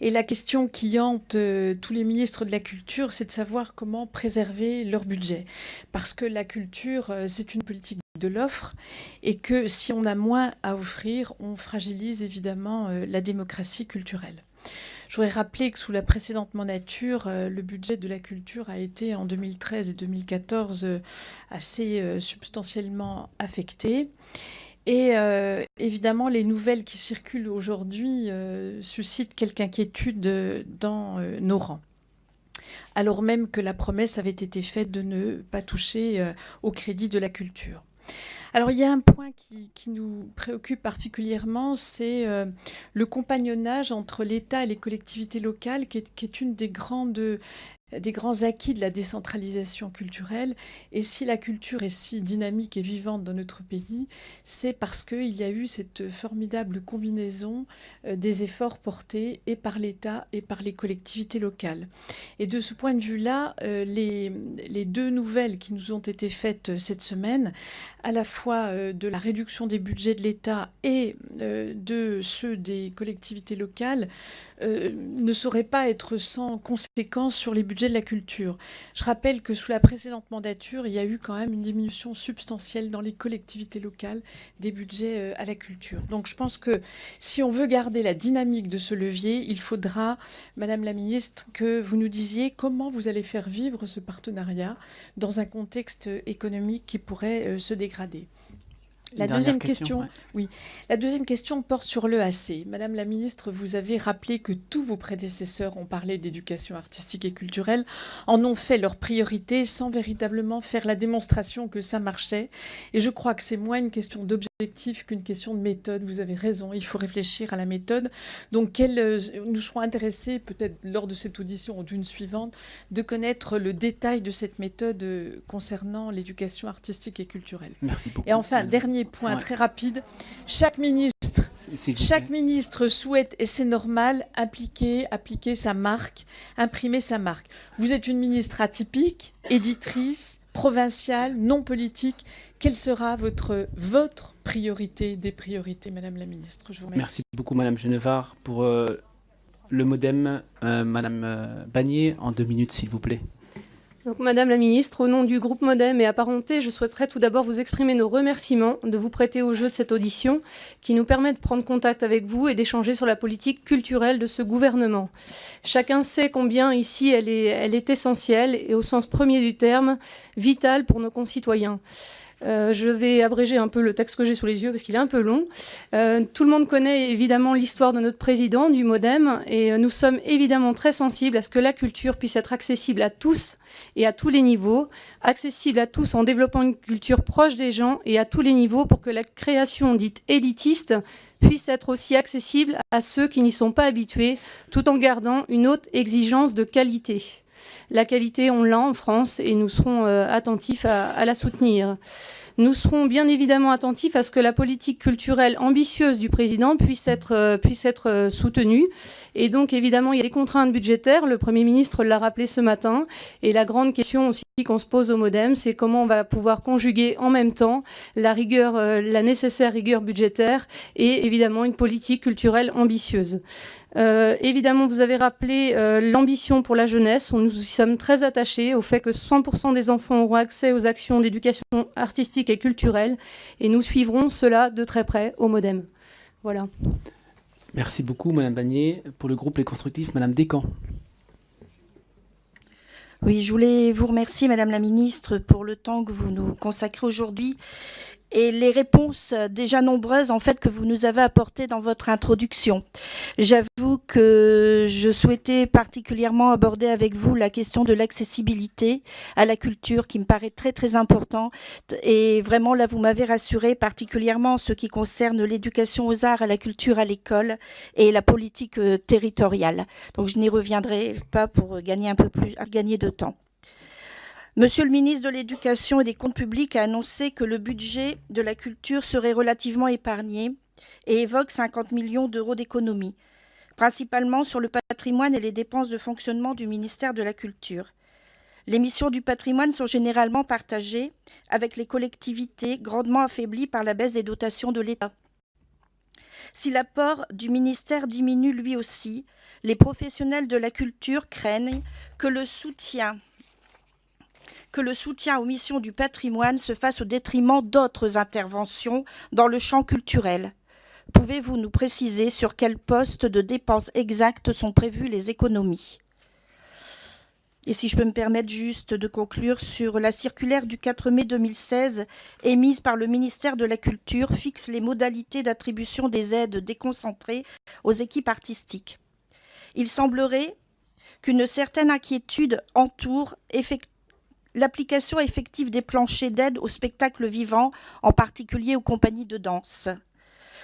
S4: Et la question qui hante euh, tous les ministres de la Culture, c'est de savoir comment préserver leur budget. Parce que la culture, euh, c'est une politique de l'offre et que si on a moins à offrir, on fragilise évidemment la démocratie culturelle. Je voudrais rappeler que sous la précédente mandature, euh, le budget de la culture a été en 2013 et 2014 euh, assez euh, substantiellement affecté. Et évidemment, les nouvelles qui circulent aujourd'hui suscitent quelque inquiétude dans nos rangs alors même que la promesse avait été faite de ne pas toucher au crédit de la culture. Alors il y a un point qui, nous préoccupe particulièrement, c'est euh, le compagnonnage entre l'État et les collectivités locales, qui est, une des grandes des grands acquis de la décentralisation culturelle. Et si la culture est si dynamique et vivante dans notre pays, c'est parce qu'il y a eu cette formidable combinaison euh, des efforts portés et par l'État et par les collectivités locales. Et de ce point de vue-là, euh, les, deux nouvelles qui nous ont été faites euh, cette semaine, à la fois de la réduction des budgets de l'État et de ceux des collectivités locales, ne sauraient pas être sans conséquences sur les budgets Je rappelle que sous la précédente mandature, il y a eu quand même une diminution substantielle dans les collectivités locales des budgets euh, à la culture. Donc je pense que si on veut garder la dynamique de ce levier, il faudra, Madame la Ministre, que vous nous disiez comment vous allez faire vivre ce partenariat dans un contexte économique qui pourrait euh, se dégrader. La deuxième question, oui. La deuxième question porte sur l'EAC. Madame la ministre, vous avez rappelé que tous vos prédécesseurs ont parlé d'éducation artistique et culturelle, en ont fait leur priorité sans véritablement faire la démonstration que ça marchait. Et je crois que c'est moins une question d'objectif qu'une question de méthode. Vous avez raison, il faut réfléchir à la méthode. Donc, euh, nous serons intéressés, peut-être lors de cette audition ou d'une suivante, de connaître le détail de cette méthode euh, concernant l'éducation artistique et culturelle.
S1: Merci beaucoup.
S4: Et enfin, dernier point très rapide. Chaque ministre, chaque ministre souhaite, et c'est normal, appliquer, appliquer sa marque, imprimer sa marque. Vous êtes une ministre atypique, éditrice, provinciale, non politique. Quelle sera votre, votre priorité des priorités, Madame la ministre?
S1: Je vous remercie. Merci beaucoup, Madame Genevard. Pour euh, le modem, euh, Madame euh, Bagné, en deux minutes, s'il vous plaît.
S5: Madame la Ministre, au nom du groupe Modem et apparenté, je souhaiterais tout d'abord vous exprimer nos remerciements de vous prêter au jeu de cette audition qui nous permet de prendre contact avec vous et d'échanger sur la politique culturelle de ce gouvernement. Chacun sait combien ici elle est, elle est essentielle et au sens premier du terme, vitale pour nos concitoyens. Euh, je vais abréger un peu le texte que j'ai sous les yeux parce qu'il est un peu long. Euh, tout le monde connaît évidemment l'histoire de notre président, du Modem, et euh, nous sommes évidemment très sensibles à ce que la culture puisse être accessible à tous et à tous les niveaux, accessible à tous en développant une culture proche des gens et à tous les niveaux pour que la création dite élitiste puisse être aussi accessible à ceux qui n'y sont pas habitués, tout en gardant une haute exigence de qualité. La qualité, on l'a en France et nous serons euh, attentifs à, la soutenir. Nous serons bien évidemment attentifs à ce que la politique culturelle ambitieuse du président puisse être, euh, euh, soutenue. Et donc, évidemment, il y a des contraintes budgétaires. Le Premier ministre l'a rappelé ce matin. Et la grande question aussi qu'on se pose au modem, c'est comment on va pouvoir conjuguer en même temps la nécessaire rigueur budgétaire et évidemment une politique culturelle ambitieuse. Euh, évidemment, vous avez rappelé euh, l'ambition pour la jeunesse. Nous y sommes très attachés au fait que 100% des enfants auront accès aux actions d'éducation artistique et culturelle et nous suivrons cela de très près au modem. Voilà.
S1: Merci beaucoup, Madame Bagné. Pour le groupe Les Constructifs, Madame Descamps.
S6: Oui, je voulais vous remercier, Madame la Ministre, pour le temps que vous nous consacrez aujourd'hui et les réponses déjà nombreuses en fait que vous nous avez apportées dans votre introduction. J'avoue que je souhaitais particulièrement aborder avec vous la question de l'accessibilité à la culture qui me paraît très très importante et vraiment là vous m'avez rassuré particulièrement en ce qui concerne l'éducation aux arts, à la culture à l'école et la politique euh, territoriale. Donc je n'y reviendrai pas pour gagner un peu plus, gagner de temps. Monsieur le ministre de l'Éducation et des Comptes publics a annoncé que le budget de la culture serait relativement épargné et évoque 50 millions d'euros d'économies, principalement sur le patrimoine et les dépenses de fonctionnement du ministère de la Culture. Les missions du patrimoine sont généralement partagées avec les collectivités grandement affaiblies par la baisse des dotations de l'État. Si l'apport du ministère diminue lui aussi, les professionnels de la culture craignent que le soutien que le soutien aux missions du patrimoine se fasse au détriment d'autres interventions dans le champ culturel. Pouvez-vous nous préciser sur quel poste de dépenses exactes sont prévues les économies? Et si je peux me permettre juste de conclure sur la circulaire du 4 mai 2016 émise par le ministère de la Culture fixe les modalités d'attribution des aides déconcentrées aux équipes artistiques. Il semblerait qu'une certaine inquiétude entoure effectivement l'application effective des planchers d'aide au spectacle vivant, en particulier aux compagnies de danse.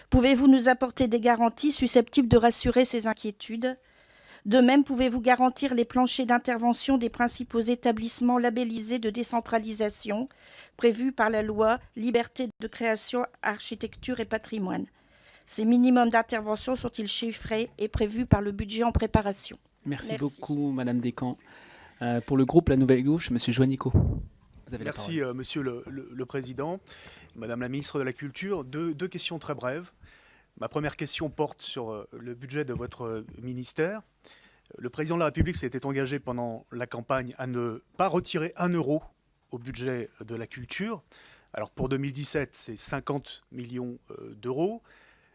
S6: Pouvez-vous nous apporter des garanties susceptibles de rassurer ces inquiétudes? De même, pouvez-vous garantir les planchers d'intervention des principaux établissements labellisés de décentralisation prévus par la loi Liberté de création, architecture et patrimoine? Ces minimums d'intervention sont-ils chiffrés et prévus par le budget en préparation?
S1: Merci, beaucoup, Madame Descamps. Euh, pour le groupe La Nouvelle Gauche, Monsieur Joannico.
S7: Merci, euh, Monsieur le, Président. Madame la Ministre de la Culture, deux, questions très brèves. Ma première question porte sur euh, le budget de votre ministère. Le Président de la République s'était engagé pendant la campagne à ne pas retirer un euro au budget de la culture. Alors pour 2017, c'est 50 millions d'euros.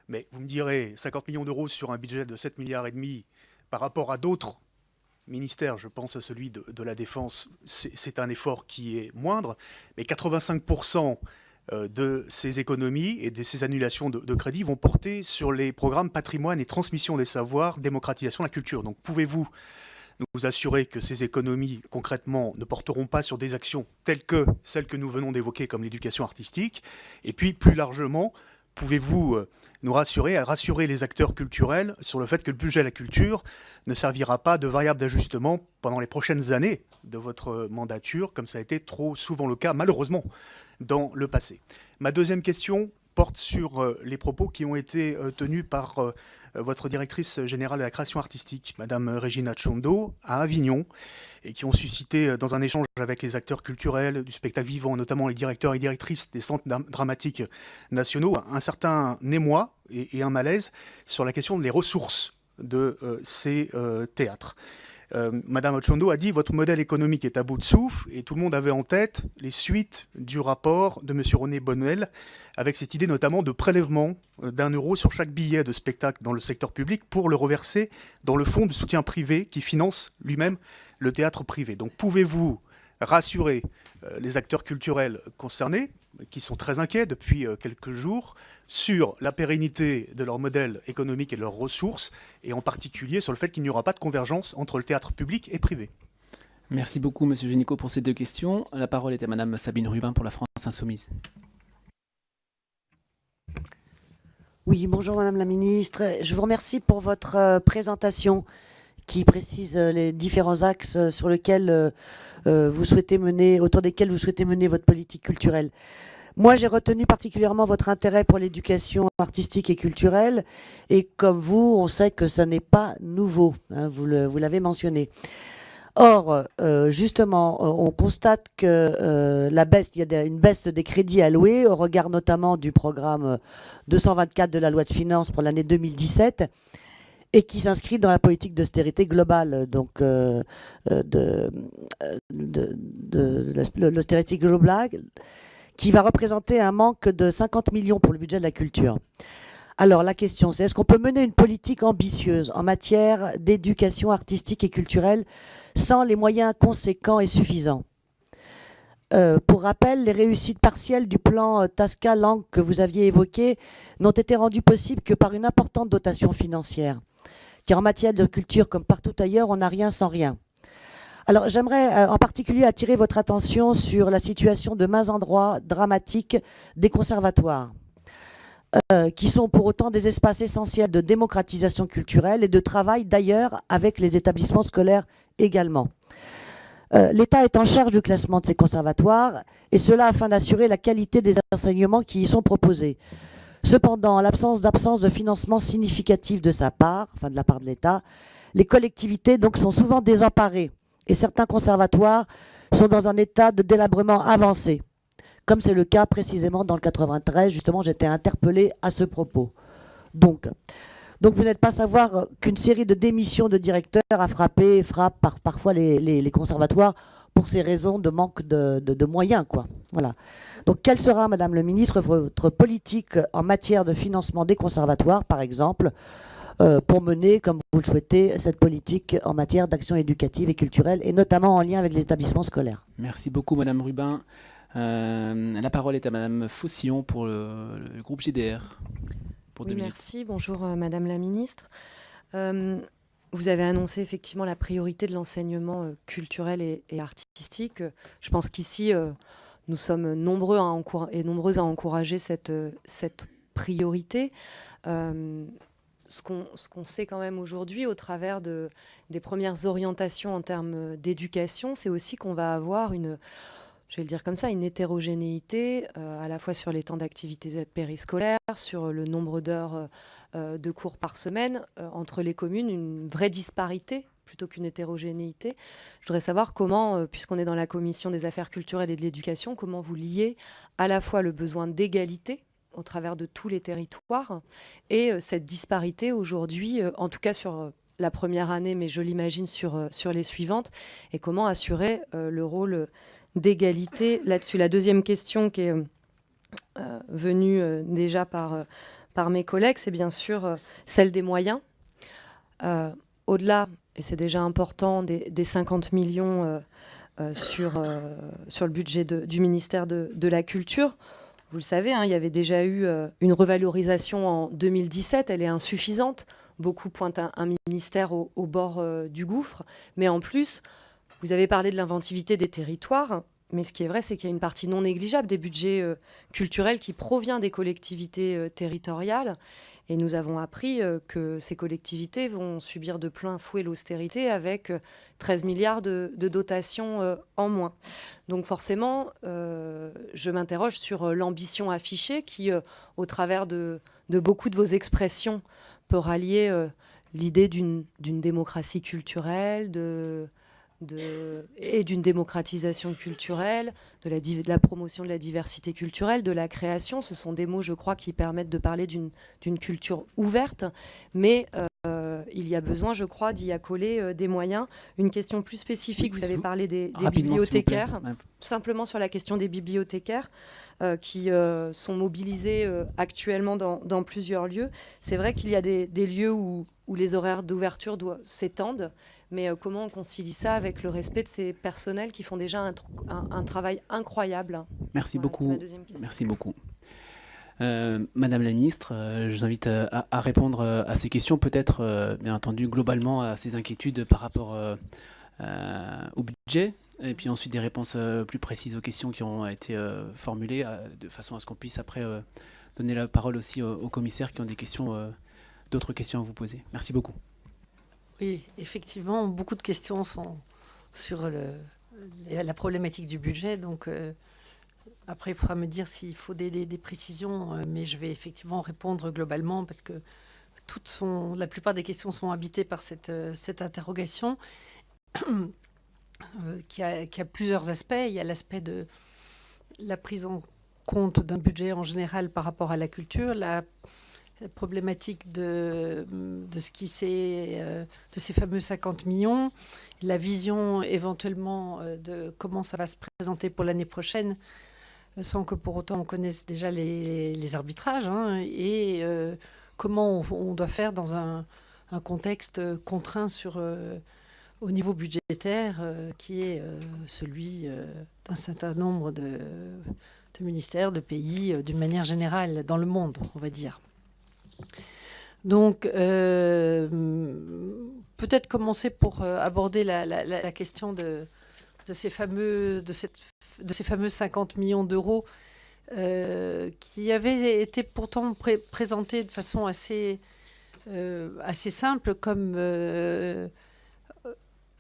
S7: Mais vous me direz, 50 millions d'euros sur un budget de 7 milliards et demi par rapport à d'autres ministère, je pense à celui de, la Défense, c'est un effort qui est moindre, mais 85% euh, de ces économies et de ces annulations de, de crédits vont porter sur les programmes patrimoine et transmission des savoirs, démocratisation de la culture. Donc pouvez-vous nous assurer que ces économies, concrètement, ne porteront pas sur des actions telles que celles que nous venons d'évoquer, comme l'éducation artistique? Et puis, plus largement, pouvez-vous euh, nous rassurer, rassurer les acteurs culturels sur le fait que le budget de la culture ne servira pas de variable d'ajustement pendant les prochaines années de votre mandature, comme ça a été trop souvent le cas, malheureusement, dans le passé. Ma deuxième question porte sur euh, les propos qui ont été euh, tenus par votre directrice générale de la création artistique, Madame Regina Chondo, à Avignon, et qui ont suscité, dans un échange avec les acteurs culturels du spectacle vivant, notamment les directeurs et directrices des centres dramatiques nationaux, un certain émoi et, un malaise sur la question des ressources de ces théâtres. Euh, Madame Ochondo a dit votre modèle économique est à bout de souffle et tout le monde avait en tête les suites du rapport de M. René Bonnel avec cette idée notamment de prélèvement euh, d'un euro sur chaque billet de spectacle dans le secteur public pour le reverser dans le fonds de soutien privé qui finance lui-même le théâtre privé. Donc pouvez-vous rassurer euh, les acteurs culturels concernés, qui sont très inquiets depuis quelques jours, sur la pérennité de leur modèle économique et de leurs ressources, et en particulier sur le fait qu'il n'y aura pas de convergence entre le théâtre public et privé.
S1: Merci beaucoup, Monsieur Génico, pour ces deux questions. La parole est à Madame Sabine Rubin pour la France Insoumise.
S8: Oui, bonjour Madame la Ministre. Je vous remercie pour votre euh, présentation qui précise euh, les différents axes euh, sur lesquels vous souhaitez mener, autour desquels vous souhaitez mener votre politique culturelle. Moi, j'ai retenu particulièrement votre intérêt pour l'éducation artistique et culturelle. Et comme vous, on sait que ça n'est pas nouveau. Hein, vous l'avez mentionné. Or, euh, justement, on constate que euh, la baisse, il y a une baisse des crédits alloués au regard notamment du programme 224 de la loi de finances pour l'année 2017 et qui s'inscrit dans la politique d'austérité globale, donc de, de, de l'austérité globale, qui va représenter un manque de 50 millions pour le budget de la culture. Alors la question c'est, est-ce qu'on peut mener une politique ambitieuse en matière d'éducation artistique et culturelle sans les moyens conséquents et suffisants? Euh, pour rappel, les réussites partielles du plan euh, Tasca Langue que vous aviez évoqué n'ont été rendues possibles que par une importante dotation financière. Car en matière de culture, comme partout ailleurs, on n'a rien sans rien. Alors j'aimerais euh, en particulier attirer votre attention sur la situation de mains endroits dramatiques des conservatoires. Euh, qui sont pour autant des espaces essentiels de démocratisation culturelle et de travail d'ailleurs avec les établissements scolaires également. Euh, L'État est en charge du classement de ces conservatoires et cela afin d'assurer la qualité des enseignements qui y sont proposés. Cependant, en l'absence d'absence de financement significatif de sa part, enfin de la part de l'État, les collectivités sont souvent désemparées et certains conservatoires sont dans un état de délabrement avancé comme c'est le cas précisément dans le 93. Justement, j'étais interpellée à ce propos. Donc, vous n'êtes pas savoir qu'une série de démissions de directeurs a frappé, frappe par, parfois les, conservatoires pour ces raisons de manque de, moyens. Quoi. Voilà. Donc quelle sera, Madame le Ministre, votre politique en matière de financement des conservatoires, par exemple, euh, pour mener, comme vous le souhaitez, cette politique en matière d'action éducative et culturelle, et notamment en lien avec les établissements scolaires?
S1: Merci beaucoup, Madame Rubin. Euh, la parole est à Madame Faucillon pour le, groupe GDR.
S9: Pour oui, merci. Bonjour euh, Madame la Ministre. Euh, vous avez annoncé effectivement la priorité de l'enseignement culturel et, artistique. Je pense qu'ici, nous sommes nombreux à et nombreuses à encourager cette, cette priorité. ce qu'on sait quand même aujourd'hui au travers de, des premières orientations en termes d'éducation, c'est aussi qu'on va avoir une je vais le dire comme ça, une hétérogénéité euh, à la fois sur les temps d'activité périscolaire, sur le nombre d'heures euh, euh, de cours par semaine, entre les communes, une vraie disparité plutôt qu'une hétérogénéité. Je voudrais savoir comment, puisqu'on est dans la commission des affaires culturelles et de l'éducation, comment vous liez à la fois le besoin d'égalité au travers de tous les territoires et cette disparité aujourd'hui, en tout cas sur la première année, mais je l'imagine sur, sur les suivantes, et comment assurer le rôle d'égalité là-dessus. La deuxième question qui est euh, venue euh, déjà par, euh, par mes collègues, c'est bien sûr celle des moyens. Au-delà, et c'est déjà important, des, 50 millions sur, le budget du ministère de, la Culture, vous le savez, hein, il y avait déjà eu une revalorisation en 2017, elle est insuffisante. Beaucoup pointent un, ministère au bord du gouffre, mais en plus, vous avez parlé de l'inventivité des territoires, mais ce qui est vrai, c'est qu'il y a une partie non négligeable des budgets euh, culturels qui provient des collectivités euh, territoriales. Et nous avons appris euh, que ces collectivités vont subir de plein fouet l'austérité avec 13 milliards de, dotations en moins. Donc forcément, je m'interroge sur l'ambition affichée qui, au travers de, de, beaucoup de vos expressions, peut rallier l'idée d'une démocratie culturelle, de et d'une démocratisation culturelle, de la, de la, promotion de la diversité culturelle, de la création. Ce sont des mots, je crois, qui permettent de parler d'une culture ouverte, mais euh, il y a besoin, je crois, d'y accoler euh, des moyens. Une question plus spécifique, vous avez parlé des, bibliothécaires, simplement sur la question des bibliothécaires euh, qui sont mobilisés actuellement dans, plusieurs lieux. C'est vrai qu'il y a des, lieux où, où les horaires d'ouverture s'étendent mais euh, comment on concilie ça avec le respect de ces personnels qui font déjà un, travail incroyable?
S1: Merci beaucoup. Merci beaucoup. Euh, Madame la ministre, euh, je vous invite à, répondre à ces questions, peut-être bien entendu globalement à ces inquiétudes par rapport au budget, et puis ensuite des réponses plus précises aux questions qui ont été formulées, de façon à ce qu'on puisse après donner la parole aussi aux commissaires qui ont des questions, d'autres questions à vous poser. Merci beaucoup.
S2: Oui, effectivement, beaucoup de questions sont sur la problématique du budget. Donc, euh, après, il faudra me dire s'il faut des, précisions, euh, mais je vais effectivement répondre globalement parce que toutes sont, la plupart des questions sont habitées par cette, euh, interrogation. qui, a, plusieurs aspects. Il y a l'aspect de la prise en compte d'un budget en général par rapport à la culture, problématique de, de ce qui c'est de ces fameux 50 millions, la vision éventuellement de comment ça va se présenter pour l'année prochaine, sans que pour autant on connaisse déjà les, arbitrages, hein, et comment on, doit faire dans un, contexte contraint sur au niveau budgétaire euh, qui est euh, celui euh, d'un certain nombre de, ministères, de pays, d'une manière générale, dans le monde, on va dire. Donc, peut-être commencer pour aborder la, question de, ces fameux, de, ces fameux 50 millions d'euros qui avaient été pourtant présentés de façon assez, assez simple comme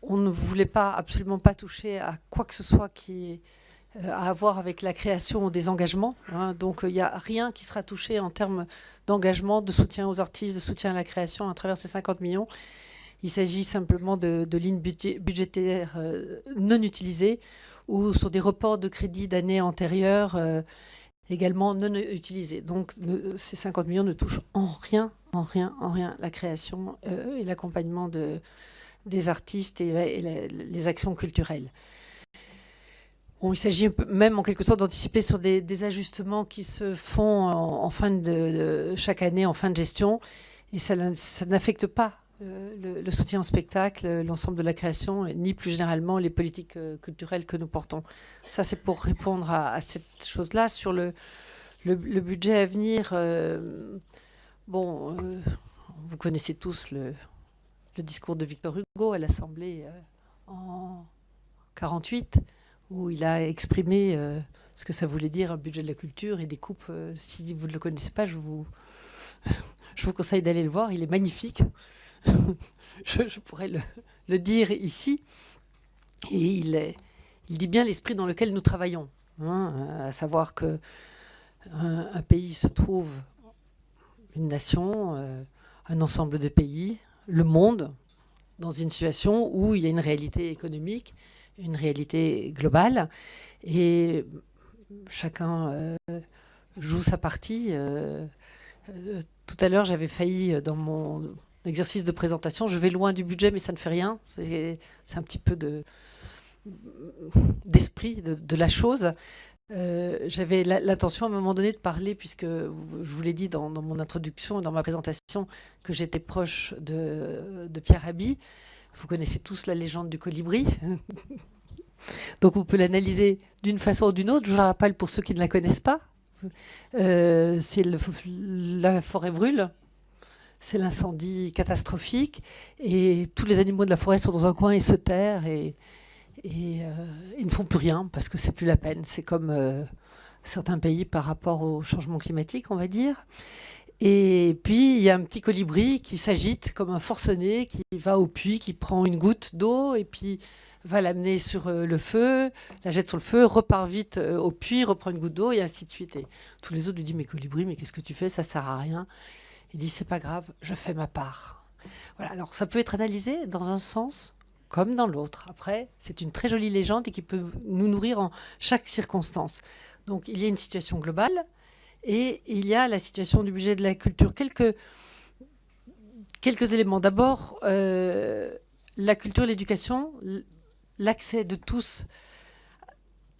S2: on ne voulait pas, absolument pas toucher à quoi que ce soit qui euh, à voir avec la création des engagements. Hein. Donc il n'y a rien qui sera touché en termes d'engagement, de soutien aux artistes, de soutien à la création à travers ces 50 millions. Il s'agit simplement de, lignes budgétaires euh, non utilisées ou sur des reports de crédits d'années antérieures euh, également non utilisés. Donc ces 50 millions ne touchent en rien, en rien, en rien la création et l'accompagnement de, des artistes et, les actions culturelles. Il s'agit même en quelque sorte d'anticiper sur des, ajustements qui se font en, fin de, chaque année en fin de gestion et ça, n'affecte pas euh, le, soutien au spectacle, l'ensemble de la création, ni plus généralement les politiques euh, culturelles que nous portons. Ça, c'est pour répondre à, cette chose-là. Sur le, budget à venir, euh, bon, vous connaissez tous le, discours de Victor Hugo à l'Assemblée en 48, où il a exprimé euh, ce que ça voulait dire un budget de la culture et des coupes. Euh, si vous ne le connaissez pas, je vous, je vous conseille d'aller le voir. Il est magnifique. je, pourrais le, dire ici. Et il, est, il dit bien l'esprit dans lequel nous travaillons. Hein, à savoir que un, pays se trouve une nation, un ensemble de pays, le monde dans une situation où il y a une réalité économique, une réalité globale, et chacun euh, joue sa partie. Euh, euh, tout à l'heure, j'avais failli, dans mon exercice de présentation, je vais loin du budget, mais ça ne fait rien. C'est un petit peu d'esprit de, de, la chose. J'avais l'intention à un moment donné de parler, puisque je vous l'ai dit dans, mon introduction et dans ma présentation, que j'étais proche de, Pierre Rabhi. Vous connaissez tous la légende du colibri. Donc on peut l'analyser d'une façon ou d'une autre. Je la rappelle pour ceux qui ne la connaissent pas. Euh, c'est la forêt brûle, c'est l'incendie catastrophique, et tous les animaux de la forêt sont dans un coin et se terrent. Et, et euh, ils ne font plus rien parce que c'est plus la peine. C'est comme euh, certains pays par rapport au changement climatique, on va dire. Et puis, il y a un petit colibri qui s'agite comme un forcené, qui va au puits, qui prend une goutte d'eau et puis va l'amener sur euh, le feu, la jette sur le feu, repart vite au puits, reprend une goutte d'eau et ainsi de suite. Et tous les autres lui disent, mais colibri, mais qu'est-ce que tu fais? Ça sert à rien. Il dit, c'est pas grave, je fais ma part. Voilà, alors ça peut être analysé dans un sens comme dans l'autre. Après, c'est une très jolie légende et qui peut nous nourrir en chaque circonstance. Donc, il y a une situation globale et il y a la situation du budget de la culture. Quelques, éléments. D'abord, euh, la culture, l'éducation, l'accès de tous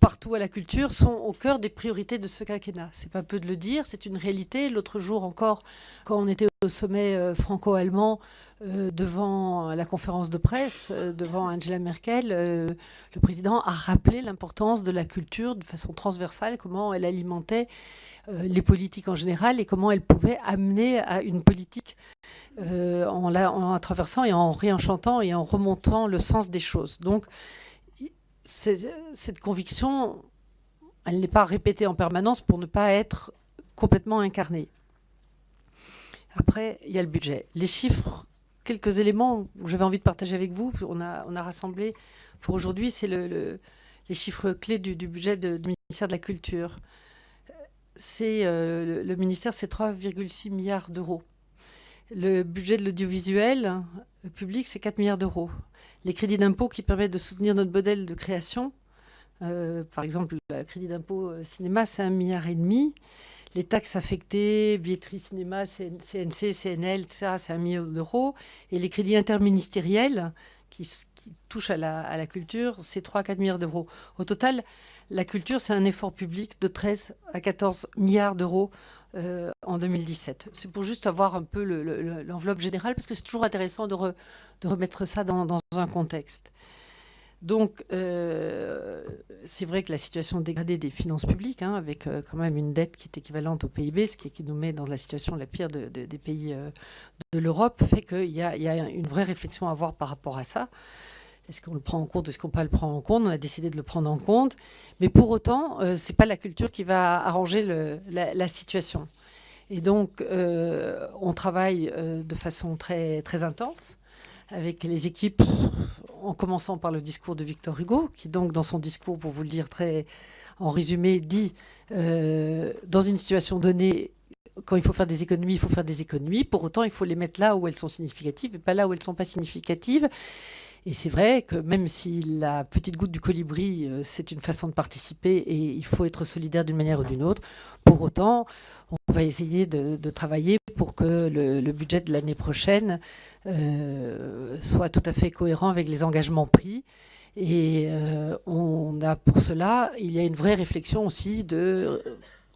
S2: partout à la culture sont au cœur des priorités de ce quinquennat. C'est pas peu de le dire, c'est une réalité. L'autre jour encore, quand on était au sommet euh, franco-allemand, euh, devant la conférence de presse, euh, devant Angela Merkel, le président a rappelé l'importance de la culture de façon transversale, comment elle alimentait les politiques en général et comment elle pouvait amener à une politique en, la, traversant et en réenchantant et en remontant le sens des choses. Donc, cette conviction, elle n'est pas répétée en permanence pour ne pas être complètement incarnée. Après, il y a le budget. Les chiffres, quelques éléments que j'avais envie de partager avec vous, on a, on rassemblé pour aujourd'hui, c'est le, les chiffres clés du, budget du ministère de la Culture. C'est euh, le, ministère, c'est 3,6 milliards d'euros. Le budget de l'audiovisuel public, c'est 4 milliards d'euros. Les crédits d'impôt qui permettent de soutenir notre modèle de création, par exemple, le crédit d'impôt cinéma, c'est 1,5 milliard. et demi les taxes affectées, billetterie cinéma, CNC, CNL, ça, c'est un million d'euros. Et les crédits interministériels qui, touchent à la, culture, c'est 3 à 4 milliards d'euros. Au total, la culture, c'est un effort public de 13 à 14 milliards d'euros euh, en 2017. C'est pour juste avoir un peu l'enveloppe générale, parce que c'est toujours intéressant de, remettre ça dans un contexte. Donc, euh, c'est vrai que la situation dégradée des finances publiques, hein, avec euh, quand même une dette qui est équivalente au PIB, ce qui, nous met dans la situation la pire des pays de l'Europe, fait qu'il y, a une vraie réflexion à avoir par rapport à ça. Est-ce qu'on le prend en compte Est-ce qu'on ne pas le prendre en compte? On a décidé de le prendre en compte. Mais pour autant, ce n'est pas la culture qui va arranger la, situation. Et donc, on travaille de façon très, intense avec les équipes, en commençant par le discours de Victor Hugo, qui donc dans son discours, pour vous le dire très en résumé, dit euh, dans une situation donnée, quand il faut faire des économies, il faut faire des économies. Pour autant, il faut les mettre là où elles sont significatives et pas là où elles ne sont pas significatives. Et c'est vrai que même si la petite goutte du colibri, euh, c'est une façon de participer et il faut être solidaire d'une manière ou d'une autre, pour autant, on va essayer de, travailler pour que le, budget de l'année prochaine euh, soit tout à fait cohérent avec les engagements pris. Et euh, on a pour cela, il y a une vraie réflexion aussi de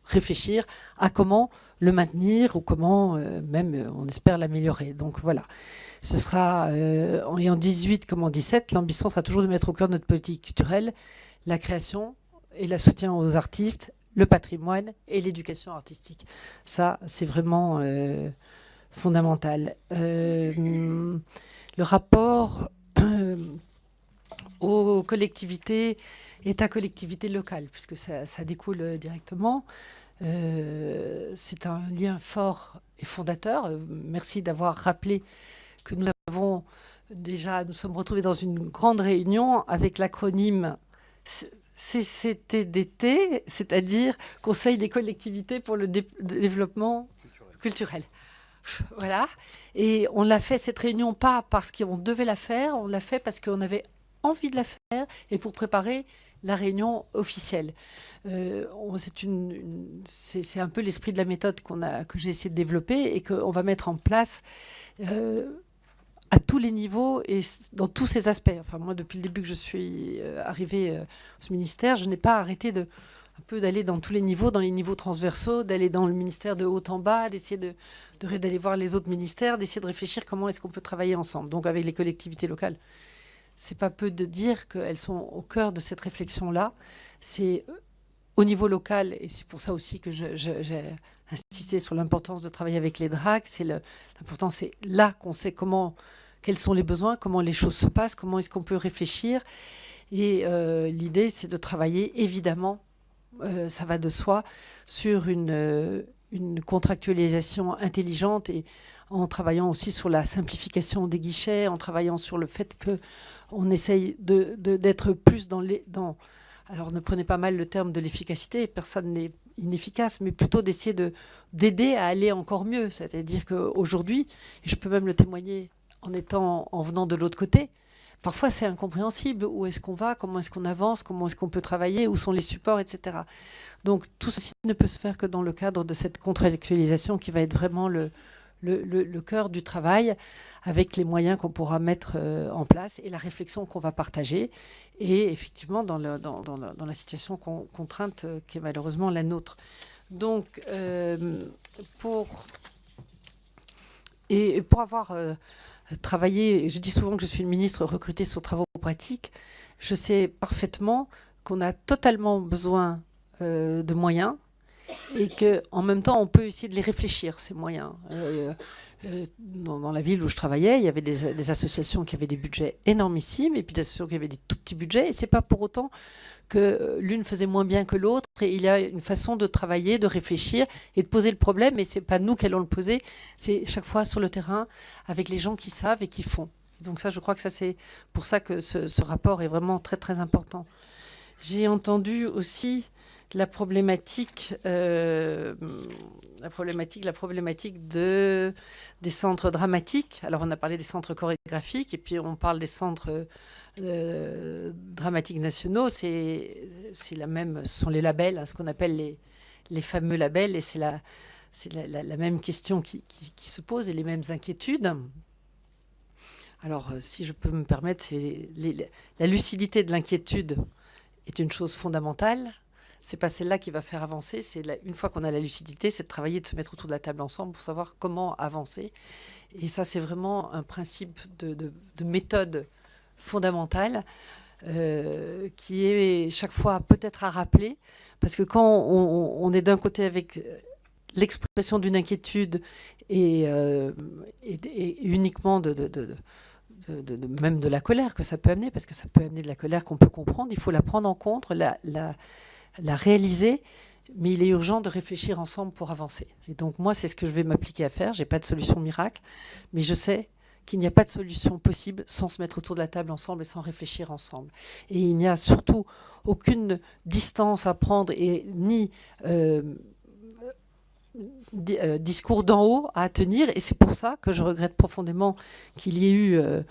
S2: réfléchir à comment le maintenir ou comment même, on espère, l'améliorer. Donc voilà ce sera, euh, en 18 comme en 17, l'ambition sera toujours de mettre au cœur de notre politique culturelle la création et le soutien aux artistes, le patrimoine et l'éducation artistique. Ça, c'est vraiment euh, fondamental. Euh, le rapport aux collectivités, État-collectivité locale, puisque ça découle directement. C'est un lien fort et fondateur. merci d'avoir rappelé que nous avons déjà, nous sommes retrouvés dans une grande réunion avec l'acronyme CCTDT, c'est-à-dire Conseil des collectivités pour le développement culturel. Voilà. Et on l'a fait cette réunion pas parce qu'on devait la faire, on l'a fait parce qu'on avait envie de la faire et pour préparer la réunion officielle. Euh, c'est un peu l'esprit de la méthode que j'ai essayé de développer et qu'on va mettre en place euh, à tous les niveaux et dans tous ces aspects. Enfin, moi, depuis le début que je suis euh, arrivée euh, au ministère, je n'ai pas arrêté de d'aller dans tous les niveaux, dans les niveaux transversaux, d'aller dans le ministère de haut en bas, d'essayer de, d'aller voir les autres ministères, d'essayer de réfléchir comment est-ce qu'on peut travailler ensemble. Donc avec les collectivités locales, c'est pas peu de dire qu'elles sont au cœur de cette réflexion-là. C'est euh, au niveau local, et c'est pour ça aussi que j'ai insisté sur l'importance de travailler avec les DRAC. C'est l'important, c'est là qu'on sait comment quels sont les besoins, comment les choses se passent, comment est-ce qu'on peut réfléchir. Et euh, l'idée, c'est de travailler, évidemment, euh, ça va de soi, sur une, contractualisation intelligente et en travaillant aussi sur la simplification des guichets, en travaillant sur le fait qu'on essaye d'être de, plus dans les... Dans, alors ne prenez pas mal le terme de l'efficacité, personne n'est inefficace, mais plutôt d'essayer d'aider à aller encore mieux. C'est-à-dire qu'aujourd'hui, et je peux même le témoigner en étant, en venant de l'autre côté. Parfois, c'est incompréhensible. Où est-ce qu'on va? Comment est-ce qu'on avance? Comment est-ce qu'on peut travailler? Où sont les supports, etc. Donc, tout ceci ne peut se faire que dans le cadre de cette contractualisation qui va être vraiment le, le, cœur du travail, avec les moyens qu'on pourra mettre euh, en place et la réflexion qu'on va partager. Et effectivement, dans, la situation contrainte euh, qui est malheureusement la nôtre. Donc, euh, pour, et pour avoir travailler, je dis souvent que je suis une ministre recrutée sur travaux pratiques, je sais parfaitement qu'on a totalement besoin de moyens et qu'en même temps, on peut essayer de les réfléchir, ces moyens. Euh, euh, dans, la ville où je travaillais, il y avait des, associations qui avaient des budgets énormissimes et puis des associations qui avaient des tout petits budgets. Et c'est pas pour autant que l'une faisait moins bien que l'autre. Et il y a une façon de travailler, de réfléchir et de poser le problème. Mais c'est pas nous qui allons le poser. C'est chaque fois sur le terrain avec les gens qui savent et qui font. Donc ça, je crois que c'est pour ça que ce, rapport est vraiment très très important. J'ai entendu aussi la problématique euh, la problématique, la problématique de, des centres dramatiques. Alors, on a parlé des centres chorégraphiques et puis on parle des centres euh, dramatiques nationaux. C'est la même, ce sont les labels, hein, ce qu'on appelle les, fameux labels, et c'est la, même question qui, qui, se pose et les mêmes inquiétudes. Alors, euh, si je peux me permettre, la lucidité de l'inquiétude est une chose fondamentale c'est pas celle-là qui va faire avancer. C'est une fois qu'on a la lucidité, c'est de travailler, de se mettre autour de la table ensemble pour savoir comment avancer. Et ça, c'est vraiment un principe de, méthode fondamentale euh, qui est chaque fois peut-être à rappeler, parce que quand on, est d'un côté avec l'expression d'une inquiétude et, euh, uniquement de, même de la colère que ça peut amener, parce que ça peut amener de la colère qu'on peut comprendre, il faut la prendre en compte, réaliser, mais il est urgent de réfléchir ensemble pour avancer. Et donc moi, c'est ce que je vais m'appliquer à faire. Je n'ai pas de solution miracle, mais je sais qu'il n'y a pas de solution possible sans se mettre autour de la table ensemble et sans réfléchir ensemble. Et il n'y a surtout aucune distance à prendre et ni euh, euh, discours d'en haut à tenir. Et c'est pour ça que je regrette profondément qu'il y ait eu... Euh,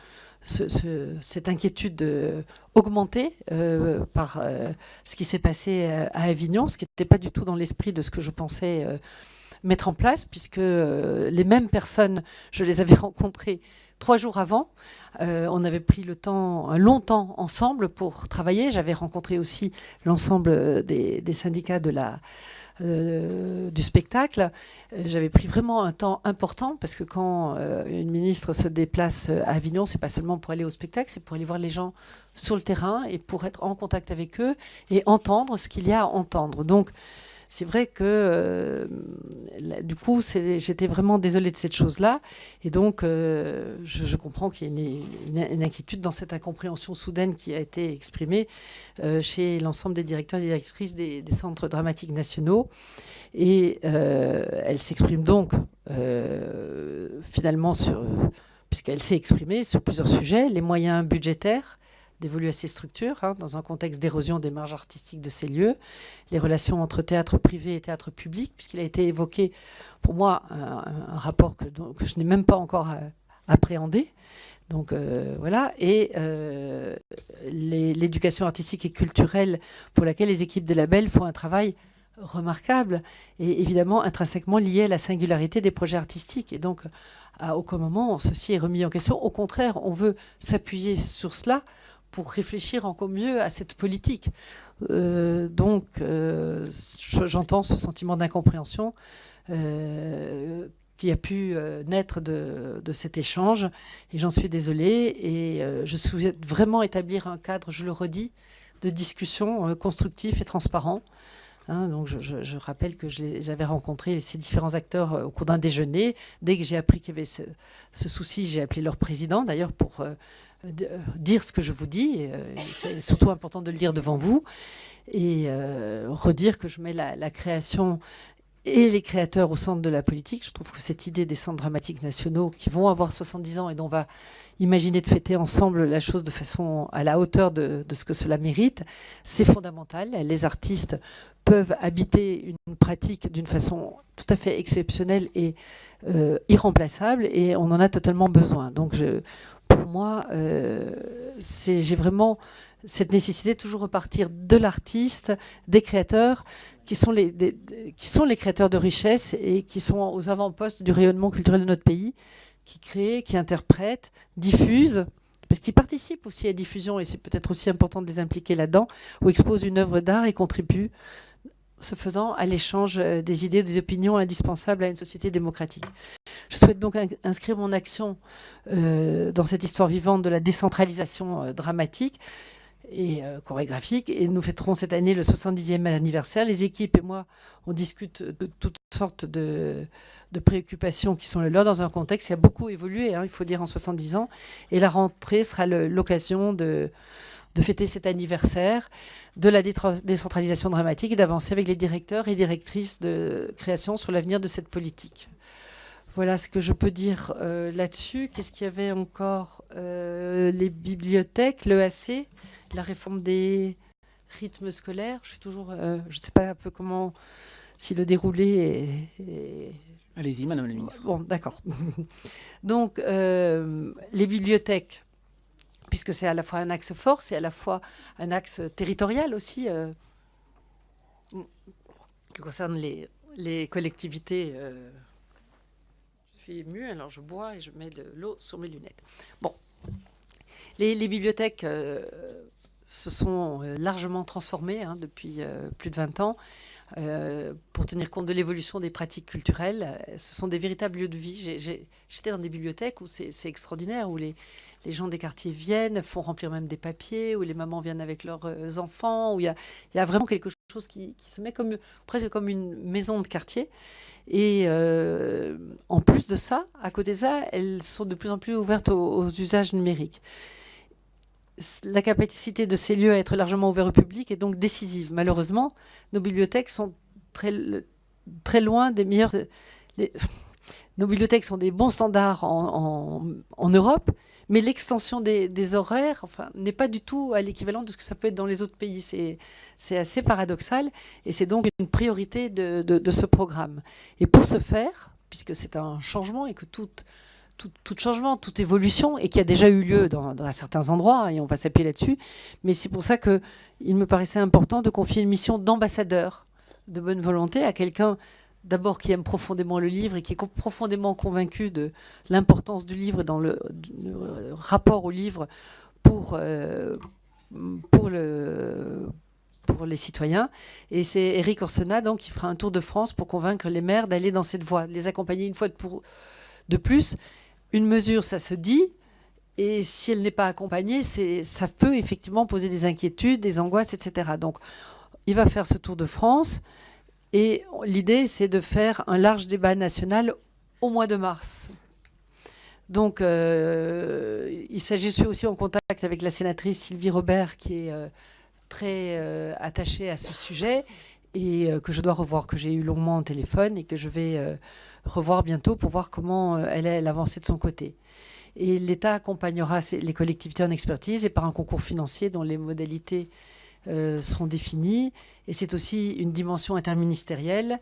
S2: cette inquiétude euh, augmentée euh, par euh, ce qui s'est passé à Avignon, ce qui n'était pas du tout dans l'esprit de ce que je pensais mettre en place, puisque les mêmes personnes, je les avais rencontrées trois jours avant. on avait pris le temps, un long temps ensemble pour travailler. J'avais rencontré aussi l'ensemble des, des, syndicats de la, euh, du spectacle, euh, j'avais pris vraiment un temps important parce que quand euh, une ministre se déplace à Avignon, c'est pas seulement pour aller au spectacle, c'est pour aller voir les gens sur le terrain et pour être en contact avec eux et entendre ce qu'il y a à entendre. Donc, c'est vrai que euh, du coup, j'étais vraiment désolée de cette chose-là. Et donc, euh, je, comprends qu'il y ait une, inquiétude dans cette incompréhension soudaine qui a été exprimée euh, chez l'ensemble des directeurs et directrices des, centres dramatiques nationaux. Et elle s'exprime donc finalement sur puisqu'elle s'est exprimée sur plusieurs sujets, les moyens budgétaires, d'évoluer à ces structures, hein, dans un contexte d'érosion des marges artistiques de ces lieux, les relations entre théâtre privé et théâtre public, puisqu'il a été évoqué, pour moi, un, rapport que, que je n'ai même pas encore euh, appréhendé. Donc euh, voilà, et euh, l'éducation artistique et culturelle pour laquelle les équipes de label font un travail remarquable et évidemment intrinsèquement lié à la singularité des projets artistiques. Et donc, à aucun moment, ceci est remis en question. Au contraire, on veut s'appuyer sur cela pour réfléchir encore mieux à cette politique. Euh, donc, euh, j'entends ce sentiment d'incompréhension euh, qui a pu naître de, cet échange, et j'en suis désolée. Et je souhaite vraiment établir un cadre, je le redis, de discussion constructif et transparent. Hein. donc je, rappelle que j'avais rencontré ces différents acteurs au cours d'un déjeuner. Dès que j'ai appris qu'il y avait ce, souci, j'ai appelé leur président, d'ailleurs, pour dire ce que je vous dis. Euh, c'est surtout important de le dire devant vous. Et euh, redire que je mets la, création et les créateurs au centre de la politique. Je trouve que cette idée des centres dramatiques nationaux qui vont avoir 70 ans et dont on va imaginer de fêter ensemble la chose de façon à la hauteur de, ce que cela mérite, c'est fondamental. Les artistes peuvent habiter une pratique d'une façon tout à fait exceptionnelle et irremplaçable et on en a totalement besoin. Donc je, pour moi, euh, j'ai vraiment cette nécessité de toujours repartir de l'artiste, des créateurs, qui sont, les, qui sont les créateurs de richesse et qui sont aux avant-postes du rayonnement culturel de notre pays, qui créent, qui interprètent, diffusent, parce qu'ils participent aussi à la diffusion, et c'est peut-être aussi important de les impliquer là-dedans, ou exposent une œuvre d'art et contribuent ce faisant à l'échange euh, des idées, des opinions indispensables à une société démocratique. Je souhaite donc inscrire mon action euh, dans cette histoire vivante de la décentralisation euh, dramatique et chorégraphique. Et nous fêterons cette année le 70e anniversaire. Les équipes et moi, on discute de toutes sortes de, préoccupations qui sont les leurs dans un contexte qui a beaucoup évolué, hein, il faut dire, en 70 ans. Et la rentrée sera l'occasion de de fêter cet anniversaire de la décentralisation dramatique et d'avancer avec les directeurs et directrices de création sur l'avenir de cette politique. Voilà ce que je peux dire euh, là-dessus. Qu'est-ce qu'il y avait encore euh, Les bibliothèques, l'EAC, la réforme des rythmes scolaires? Je suis toujours, euh, je ne sais pas un peu comment si le déroulé est...
S1: Allez-y, Madame la Ministre.
S2: Bon, d'accord. Donc, les bibliothèques, puisque c'est à la fois un axe fort, c'est à la fois un axe territorial aussi, euh, qui concerne les, collectivités. Euh, je suis émue, alors je bois et je mets de l'eau sur mes lunettes. Bon, les, bibliothèques se sont largement transformées hein, depuis plus de 20 ans. Euh, pour tenir compte de l'évolution des pratiques culturelles. Ce sont des véritables lieux de vie. J'étais dans des bibliothèques où c'est extraordinaire, où les, les, gens des quartiers viennent, font remplir même des papiers, où les mamans viennent avec leurs euh, enfants, où il y, a, vraiment quelque chose qui, se met comme, presque comme une maison de quartier. Et euh, en plus de ça, à côté de ça, elles sont de plus en plus ouvertes aux usages numériques la capacité de ces lieux à être largement ouverts au public est donc décisive. Malheureusement, nos bibliothèques sont très, très loin des meilleurs... nos bibliothèques sont des bons standards en, Europe, mais l'extension des, horaires n'est pas du tout à l'équivalent de ce que ça peut être dans les autres pays. C'est assez paradoxal et c'est donc une priorité de, ce programme. Et pour ce faire, puisque c'est un changement et que tout, changement, toute évolution, et qui a déjà eu lieu dans, certains endroits, et on va s'appuyer là-dessus. Mais c'est pour ça qu'il me paraissait important de confier une mission d'ambassadeur de bonne volonté à quelqu'un d'abord qui aime profondément le livre et qui est profondément convaincu de l'importance du livre dans le, rapport au livre pour, euh, pour, le, pour les citoyens. Et c'est Eric Orsena donc, qui fera un tour de France pour convaincre les maires d'aller dans cette voie, de les accompagner une fois de, pour, de plus une mesure, ça se dit, et si elle n'est pas accompagnée, ça peut effectivement poser des inquiétudes, des angoisses, etc. Donc, il va faire ce tour de France, et l'idée, c'est de faire un large débat national au mois de mars. Donc, euh, il s'agit aussi en contact avec la sénatrice Sylvie Robert, qui est euh, très euh, attachée à ce sujet, et que je dois revoir, que j'ai eu longuement au téléphone, et que je vais revoir bientôt pour voir comment elle est avancée de son côté. Et l'État accompagnera les collectivités en expertise et par un concours financier dont les modalités euh, seront définies. Et c'est aussi une dimension interministérielle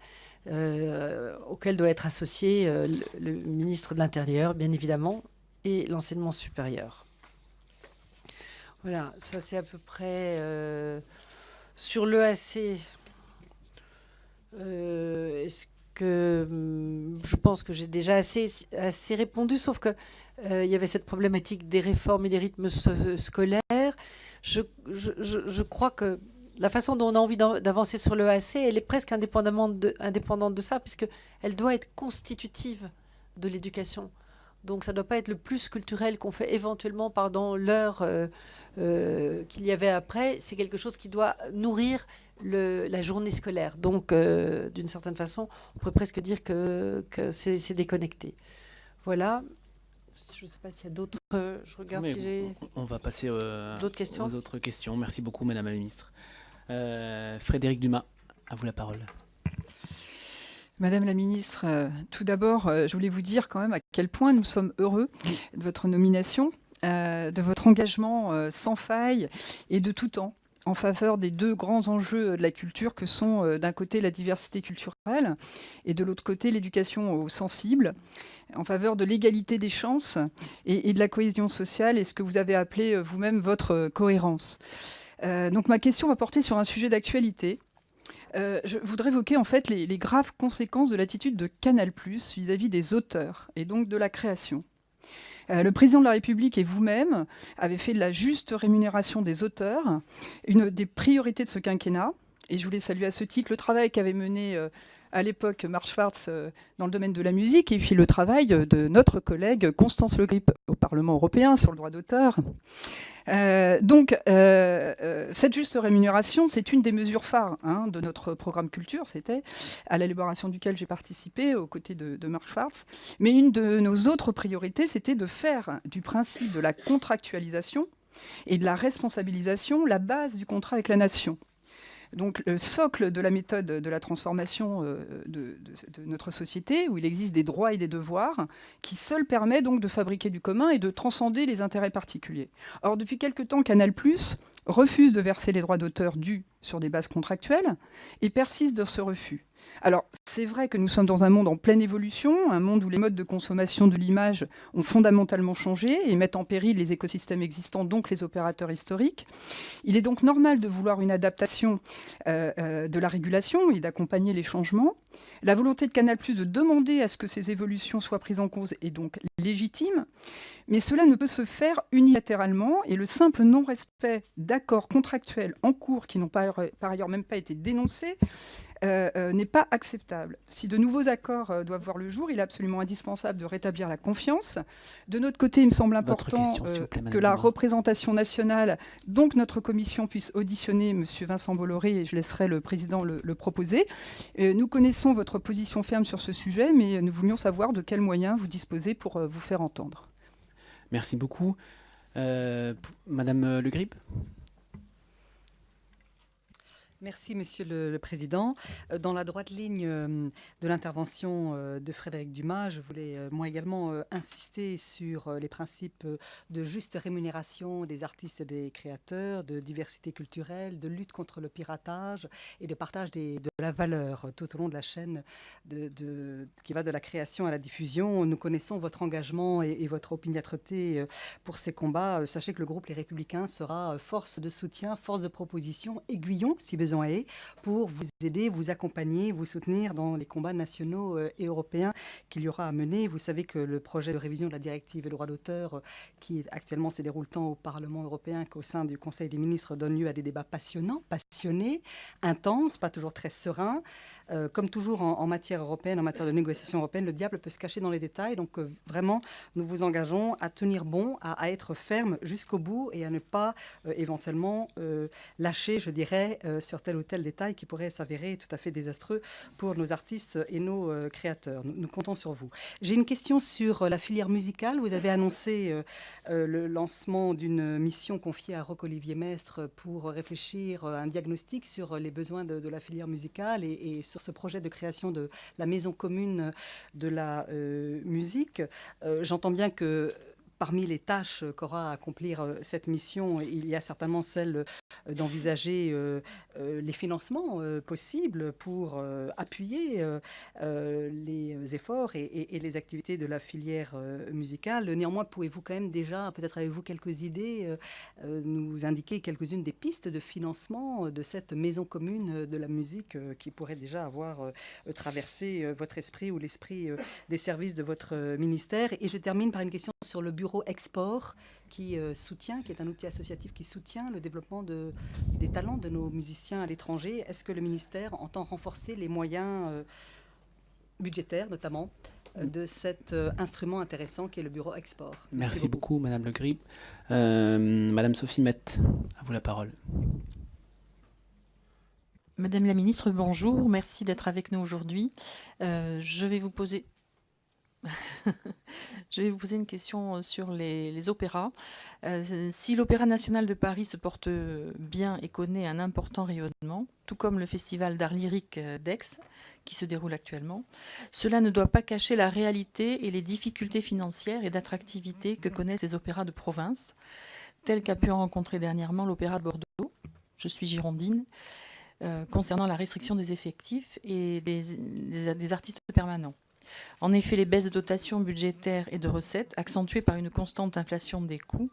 S2: euh, auquel doit être associé le, ministre de l'Intérieur, bien évidemment, et l'enseignement supérieur. Voilà, ça c'est à peu près sur l'EAC. Est-ce que hum, je pense que j'ai déjà assez, assez répondu, sauf que euh, il y avait cette problématique des réformes et des rythmes scolaires. Je, crois que la façon dont on a envie d'avancer sur le AC, elle est presque indépendamment indépendante de ça, puisqu'elle doit être constitutive de l'éducation. Donc ça ne doit pas être le plus culturel qu'on fait éventuellement pendant l'heure euh, euh, qu'il y avait après. C'est quelque chose qui doit nourrir la journée scolaire. Donc, euh, d'une certaine façon, on pourrait presque dire que, c'est déconnecté. Voilà. Je ne sais pas s'il y a d'autres. Euh, je regarde si j'ai.
S1: On va passer euh, d'autres questions. aux autres questions. Merci beaucoup, Madame la Ministre. Frédéric Dumas, à vous la parole.
S10: Madame la ministre, tout d'abord, je voulais vous dire quand même à quel point nous sommes heureux de votre nomination, de votre engagement sans faille et de tout temps en faveur des deux grands enjeux de la culture que sont euh, d'un côté la diversité culturelle et de l'autre côté l'éducation aux sensibles, en faveur de l'égalité des chances et, de la cohésion sociale et ce que vous avez appelé euh, vous-même votre euh, cohérence. donc ma question va porter sur un sujet d'actualité. je voudrais évoquer en fait les, les graves conséquences de l'attitude de Canal+ vis-à-vis des auteurs et donc de la création. Euh, le président de la République et vous-même avez fait de la juste rémunération des auteurs une des priorités de ce quinquennat. Et je voulais saluer à ce titre le travail qu'avait mené euh, à l'époque Marc Schwartz euh, dans le domaine de la musique et puis le travail de notre collègue Constance Le Grip au Parlement européen sur le droit d'auteur. Euh, donc, euh, cette juste rémunération, c'est une des mesures phares hein, de notre programme culture, c'était à l'élaboration duquel j'ai participé aux côtés de, de Marc Schwartz. Mais une de nos autres priorités, c'était de faire du principe de la contractualisation et de la responsabilisation la base du contrat avec la nation. Donc le socle de la méthode de la transformation euh, de, notre société, où il existe des droits et des devoirs, qui seul permet donc de fabriquer du commun et de transcender les intérêts particuliers. Or, depuis quelque temps, Canal+, refuse de verser les droits d'auteur dus sur des bases contractuelles et persiste dans ce refus. Alors, c'est vrai que nous sommes dans un monde en pleine évolution, un monde où les modes de consommation de l'image ont fondamentalement changé et mettent en péril les écosystèmes existants, donc les opérateurs historiques. Il est donc normal de vouloir une adaptation euh, euh, de la régulation et d'accompagner les changements. La volonté de Canal+, de demander à ce que ces évolutions soient prises en cause est donc légitime, mais cela ne peut se faire unilatéralement et le simple non-respect d'accords contractuels en cours qui n'ont par ailleurs même pas été dénoncés euh, euh, n'est pas acceptable. Si de nouveaux accords euh, doivent voir le jour, il est absolument indispensable de rétablir la confiance. De notre côté, il me semble important que la représentation nationale, donc notre commission, puisse auditionner M. Vincent Bolloré, et je laisserai le président le, le proposer. nous connaissons votre position ferme sur ce sujet, mais nous voulions savoir de quels moyens vous disposez pour vous faire entendre.
S1: Merci beaucoup. Madame Le Grip?
S11: Merci, Monsieur le, Président. Euh, dans la droite ligne euh, de l'intervention euh, de Frédéric Dumas, je voulais moi également insister sur les principes de juste rémunération des artistes et des créateurs, de diversité culturelle, de lutte contre le piratage et de partage de la valeur tout au long de la chaîne qui va de la création à la diffusion. Nous connaissons votre engagement et, et votre opiniâtreté pour ces combats. Sachez que le groupe Les Républicains sera force de soutien, force de proposition, aiguillon, si besoin pour vous aider, vous accompagner, vous soutenir dans les combats nationaux euh, et européens qu'il y aura à mener. Vous savez que le projet de révision de la directive et droit d'auteur, euh, qui actuellement se déroule tant au Parlement européen qu'au sein du Conseil des ministres, donne lieu à des débats passionnants, passionnés, intenses, pas toujours très sereins. Euh, comme toujours en, matière européenne, en matière de négociation européenne, le diable peut se cacher dans les détails. Donc vraiment, nous vous engageons à tenir bon, à, être ferme jusqu'au bout et à ne pas éventuellement lâcher, je dirais, sur tel ou tel détail qui pourrait s'avérer tout à fait désastreux pour nos artistes et nos créateurs. Nous, comptons sur vous. J'ai une question sur la filière musicale. Vous avez annoncé le lancement d'une mission confiée à Roch-Olivier Mestre pour réfléchir à un diagnostic sur les besoins de, la filière musicale et, et sur ce projet de création de la maison commune de la euh, musique. Euh, j'entends bien que parmi les tâches qu'aura à accomplir euh, cette mission, il y a certainement celle euh, d'envisager euh, les financements possibles pour appuyer les efforts et, les activités de la filière musicale. Néanmoins, pouvez-vous quand même déjà, peut-être avez-vous quelques idées, nous indiquer quelques-unes des pistes de financement de cette maison commune de la musique qui pourrait déjà avoir traversé votre esprit ou l'esprit des services de votre ministère? Et je termine par une question sur le bureau Export qui euh, soutient, qui est un outil associatif qui soutient le développement de, des talents de nos musiciens à l'étranger. Est-ce que le ministère entend renforcer les moyens euh, budgétaires, notamment, euh, de cet instrument intéressant qui est le bureau Export?
S1: Merci, beaucoup. Madame Le Grip. Madame Sophie Mette, à vous la parole.
S12: Madame la ministre, bonjour. Merci d'être avec nous aujourd'hui. je vais vous poser Je vais vous poser une question euh, sur les, opéras. Euh, si l'Opéra national de Paris se porte bien et connaît un important rayonnement, tout comme le Festival d'art lyrique euh, d'Aix, qui se déroule actuellement, cela ne doit pas cacher la réalité et les difficultés financières et d'attractivité que connaissent les opéras de province, tels qu'a pu en rencontrer dernièrement l'Opéra de Bordeaux, je suis girondine, concernant la restriction des effectifs et des artistes permanents. En effet, les baisses de dotation budgétaires et de recettes, accentuées par une constante inflation des coûts,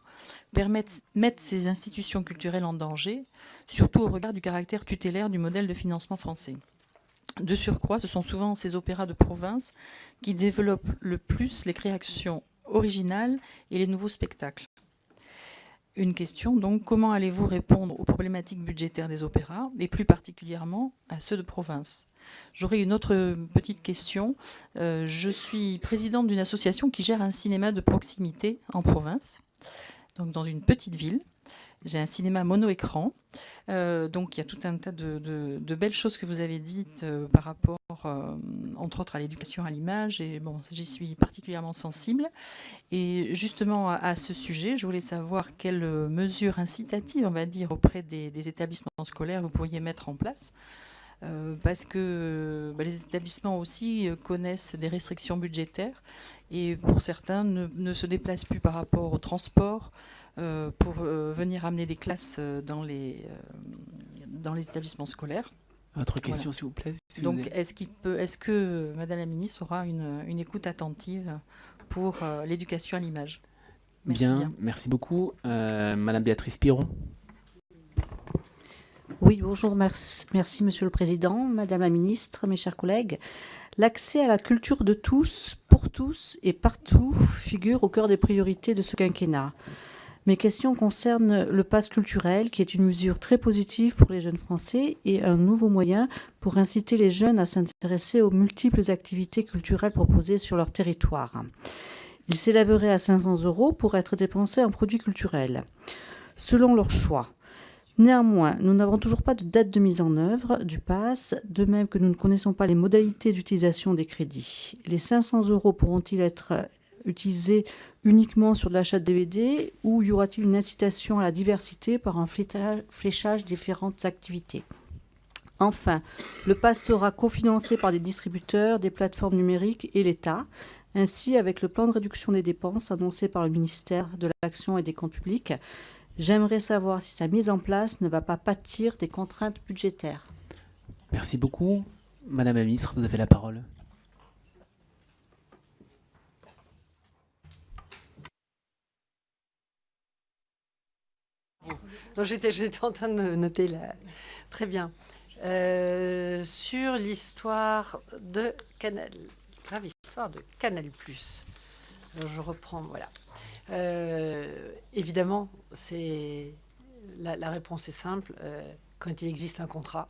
S12: permettent, mettent ces institutions culturelles en danger, surtout au regard du caractère tutélaire du modèle de financement français. De surcroît, ce sont souvent ces opéras de province qui développent le plus les créations originales et les nouveaux spectacles. Une question, donc, comment allez-vous répondre aux problématiques budgétaires des opéras, et plus particulièrement à ceux de province? J'aurais une autre petite question. Euh, je suis présidente d'une association qui gère un cinéma de proximité en province, donc dans une petite ville. J'ai un cinéma mono-écran. Euh, donc il y a tout un tas de, belles choses que vous avez dites euh, par rapport, entre autres, à l'éducation à l'image. Et bon, j'y suis particulièrement sensible. Et justement, à, ce sujet, je voulais savoir quelles mesures incitatives, on va dire, auprès des établissements scolaires vous pourriez mettre en place euh, parce que bah, les établissements aussi euh, connaissent des restrictions budgétaires et pour certains ne, se déplacent plus par rapport au transport, pour venir amener des classes dans les, dans les établissements scolaires.
S1: Votre question, s'il vous plaît.
S12: Donc, est-ce peut, est-ce que Madame la Ministre aura une, une écoute attentive pour l'éducation à l'image?
S1: Bien, merci beaucoup. Madame Béatrice Piron.
S13: Oui, bonjour, merci, Monsieur le Président, Madame la Ministre, mes chers collègues. L'accès à la culture de tous, pour tous et partout figure au cœur des priorités de ce quinquennat. Mes questions concernent le pass culturel, qui est une mesure très positive pour les jeunes Français et un nouveau moyen pour inciter les jeunes à s'intéresser aux multiples activités culturelles proposées sur leur territoire. Il s'élèverait à 500 euros pour être dépensé en produits culturels, selon leur choix. Néanmoins, nous n'avons toujours pas de date de mise en œuvre du pass, de même que nous ne connaissons pas les modalités d'utilisation des crédits. Les 500 euros pourront-ils être utilisés uniquement sur l'achat de DVD ou y aura-t-il une incitation à la diversité par un fléchage différentes activités? Enfin, le pass sera cofinancé par des distributeurs, des plateformes numériques et l'État. Ainsi, avec le plan de réduction des dépenses annoncé par le ministère de l'Action et des Comptes publics, J'aimerais savoir si sa mise en place ne va pas pâtir des contraintes budgétaires.
S1: Merci beaucoup. Madame la ministre, vous avez la parole.
S2: J'étais en train de noter là. Très bien. Euh, sur l'histoire de Canal, grave histoire de Canal+. Alors je reprends, voilà. Euh, évidemment, la, réponse est simple. Euh, quand il existe un contrat,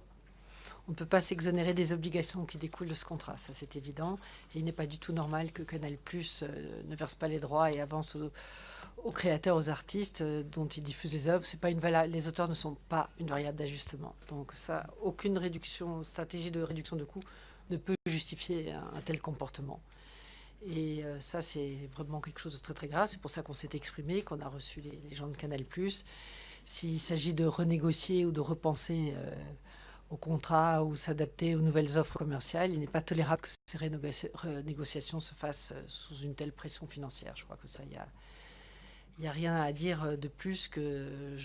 S2: on ne peut pas s'exonérer des obligations qui découlent de ce contrat, ça c'est évident. Il n'est pas du tout normal que Canal euh, ne verse pas les droits et avance aux, créateurs, aux artistes dont il diffuse les œuvres. Pas une les auteurs ne sont pas une variable d'ajustement. Donc aucune réduction, stratégie de réduction de coûts ne peut justifier un tel comportement. Et euh, ça, c'est vraiment quelque chose de très très grave. C'est pour ça qu'on s'est exprimé, qu'on a reçu les, gens de Canal+. S'il s'agit de renégocier ou de repenser euh, au contrat ou s'adapter aux nouvelles offres commerciales, il n'est pas tolérable que ces renégociations se fassent euh, sous une telle pression financière. Je crois que ça, il y a, rien à dire de plus que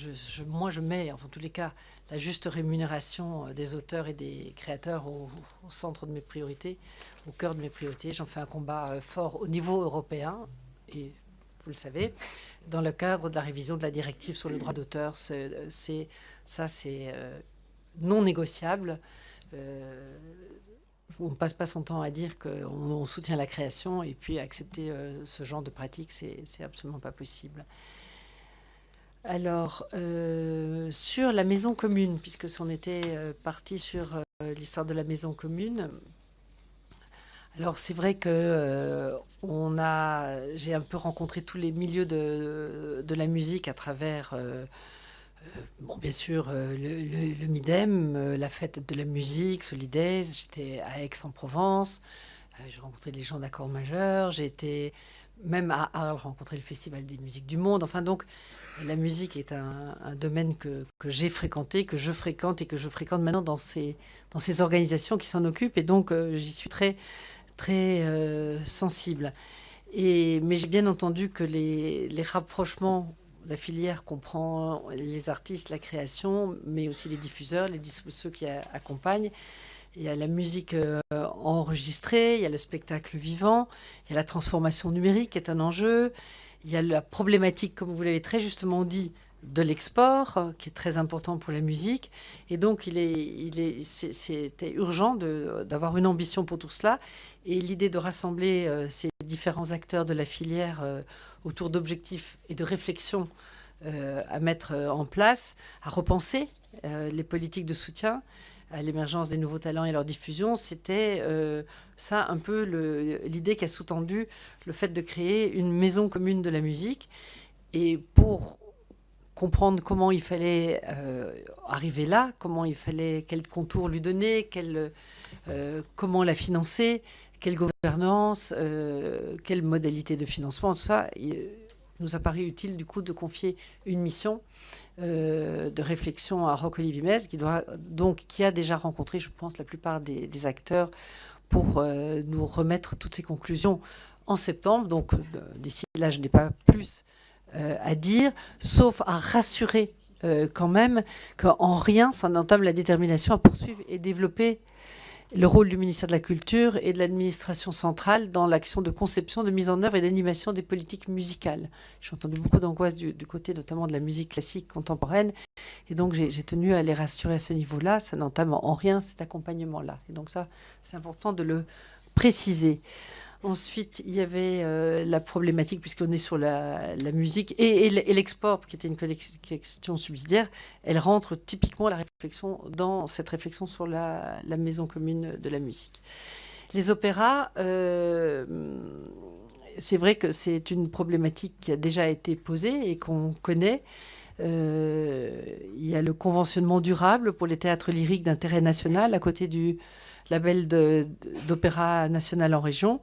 S2: moi je mets, en tous les cas, la juste rémunération des auteurs et des créateurs au centre de mes priorités au cœur de mes priorités. J'en fais un combat euh, fort au niveau européen et vous le savez, dans le cadre de la révision de la directive sur le droit d'auteur, c'est ça c'est euh, non négociable. Euh, on ne passe pas son temps à dire qu'on soutient la création et puis accepter ce genre de pratique, c'est absolument pas possible. Alors, sur la maison commune, puisque on était parti sur l'histoire de la maison commune, alors c'est vrai que euh, j'ai un peu rencontré tous les milieux de, la musique à travers, euh, euh, bien sûr le, Midem, la fête de la musique, Solidaise. J'étais à Aix-en-Provence, j'ai rencontré les gens d'accords majeurs. J'ai été même à Arles rencontrer le Festival des musiques du monde. Enfin donc la musique est un, domaine que, j'ai fréquenté, que je fréquente et que je fréquente maintenant dans ces, dans ces organisations qui s'en occupent. Et donc j'y suis très très euh, sensible. Et, mais j'ai bien entendu que les, les, rapprochements, la filière comprend les artistes, la création, mais aussi les diffuseurs, les, ceux qui accompagnent. Il y a la musique euh, enregistrée, il y a le spectacle vivant, il y a la transformation numérique qui est un enjeu, il y a la problématique, comme vous l'avez très justement dit, de l'export, qui est très important pour la musique. Et donc, il est, il est, c'était urgent d'avoir une ambition pour tout cela. Et l'idée de rassembler euh, ces différents acteurs de la filière euh, autour d'objectifs et de réflexions euh, à mettre en place, à repenser les politiques de soutien à l'émergence des nouveaux talents et leur diffusion, c'était ça un peu l'idée qui a sous-tendu le fait de créer une maison commune de la musique. Et pour comprendre comment il fallait euh, arriver là, comment il fallait, quel contour lui donner, quel, euh, comment la financer, quelle gouvernance, euh, quelle modalité de financement, tout ça. Il nous a paru utile du coup de confier une mission de réflexion à Roque Vimez, qui, a déjà rencontré, je pense, la plupart des, acteurs pour nous remettre toutes ces conclusions en septembre. Donc d'ici là, je n'ai pas plus à dire, sauf à rassurer quand même qu'en rien ça n'entame la détermination à poursuivre et développer le rôle du ministère de la Culture et de l'administration centrale dans l'action de conception, de mise en œuvre et d'animation des politiques musicales. J'ai entendu beaucoup d'angoisse du, côté notamment de la musique classique contemporaine, et donc j'ai tenu à les rassurer à ce niveau-là. Ça n'entame en rien cet accompagnement-là. Et donc ça, c'est important de le préciser. Ensuite, il y avait euh, la problématique, puisqu'on est sur la, musique, et, l'export, qui était une question subsidiaire, elle rentre typiquement la dans cette réflexion sur la, maison commune de la musique. Les opéras, euh, c'est vrai que c'est une problématique qui a déjà été posée et qu'on connaît. Euh, il y a le conventionnement durable pour les théâtres lyriques d'intérêt national à côté du label d'opéra national en région.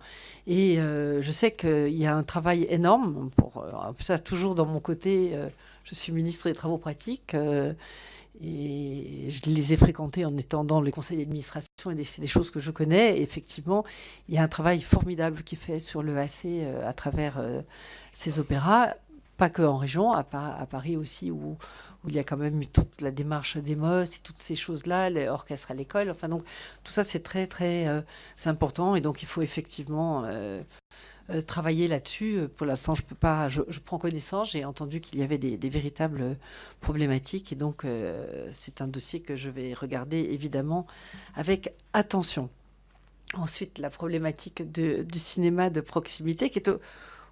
S2: Et euh, je sais qu'il y a un travail énorme, pour, euh, ça toujours dans mon côté, euh, je suis ministre des Travaux pratiques, et je les ai fréquentés en étant dans les conseils d'administration, et c'est des choses que je connais. effectivement, il y a un travail formidable qui est fait sur le AC à travers ces opéras, pas que en région, à, Paris aussi, où, il y a quand même eu toute la démarche des MOS et toutes ces choses-là, les orchestres à l'école. Enfin, donc, tout ça, c'est très, très euh, important. Et donc, il faut effectivement euh, euh, travailler là-dessus. Pour l'instant, je peux pas, je, prends connaissance. J'ai entendu qu'il y avait des, véritables problématiques. Et donc, c'est un dossier que je vais regarder, évidemment, avec attention. Ensuite, la problématique du cinéma de proximité, qui est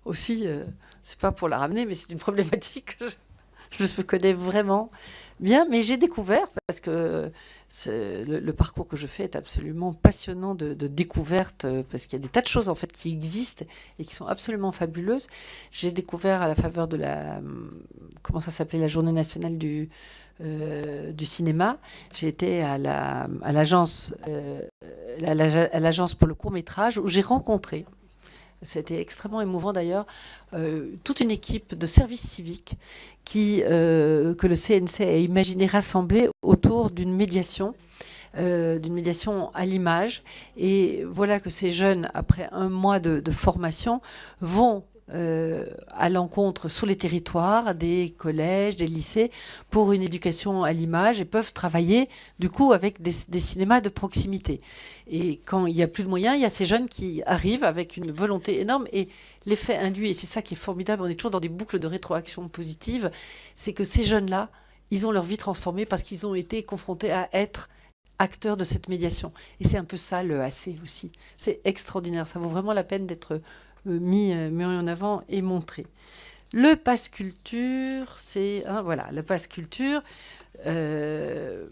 S2: aussi, c'est pas pour la ramener, mais c'est une problématique que je, je connais vraiment bien, mais j'ai découvert, parce que le, parcours que je fais est absolument passionnant de, découverte, euh, parce qu'il y a des tas de choses en fait qui existent et qui sont absolument fabuleuses. J'ai découvert à la faveur de la, comment ça s'appelait, la journée nationale du, euh, du cinéma. J'ai été à l'agence la, euh, à l'agence pour le court métrage où j'ai rencontré c'était extrêmement émouvant d'ailleurs, euh, toute une équipe de services civiques euh, que le CNC a imaginé rassembler autour d'une médiation. Euh, d'une médiation à l'image. Et voilà que ces jeunes, après un mois de formation, vont euh, à l'encontre sur les territoires des collèges, des lycées pour une éducation à l'image et peuvent travailler du coup avec des, cinémas de proximité. Et quand il n'y a plus de moyens, il y a ces jeunes qui arrivent avec une volonté énorme et l'effet induit, et c'est ça qui est formidable, on est toujours dans des boucles de rétroaction positive, c'est que ces jeunes-là, ils ont leur vie transformée parce qu'ils ont été confrontés à être acteurs de cette médiation. Et c'est un peu ça le AC aussi. C'est extraordinaire, ça vaut vraiment la peine d'être mis, mis en avant et montré. Le passe culture, c'est hein, voilà, le passe culture. Euh,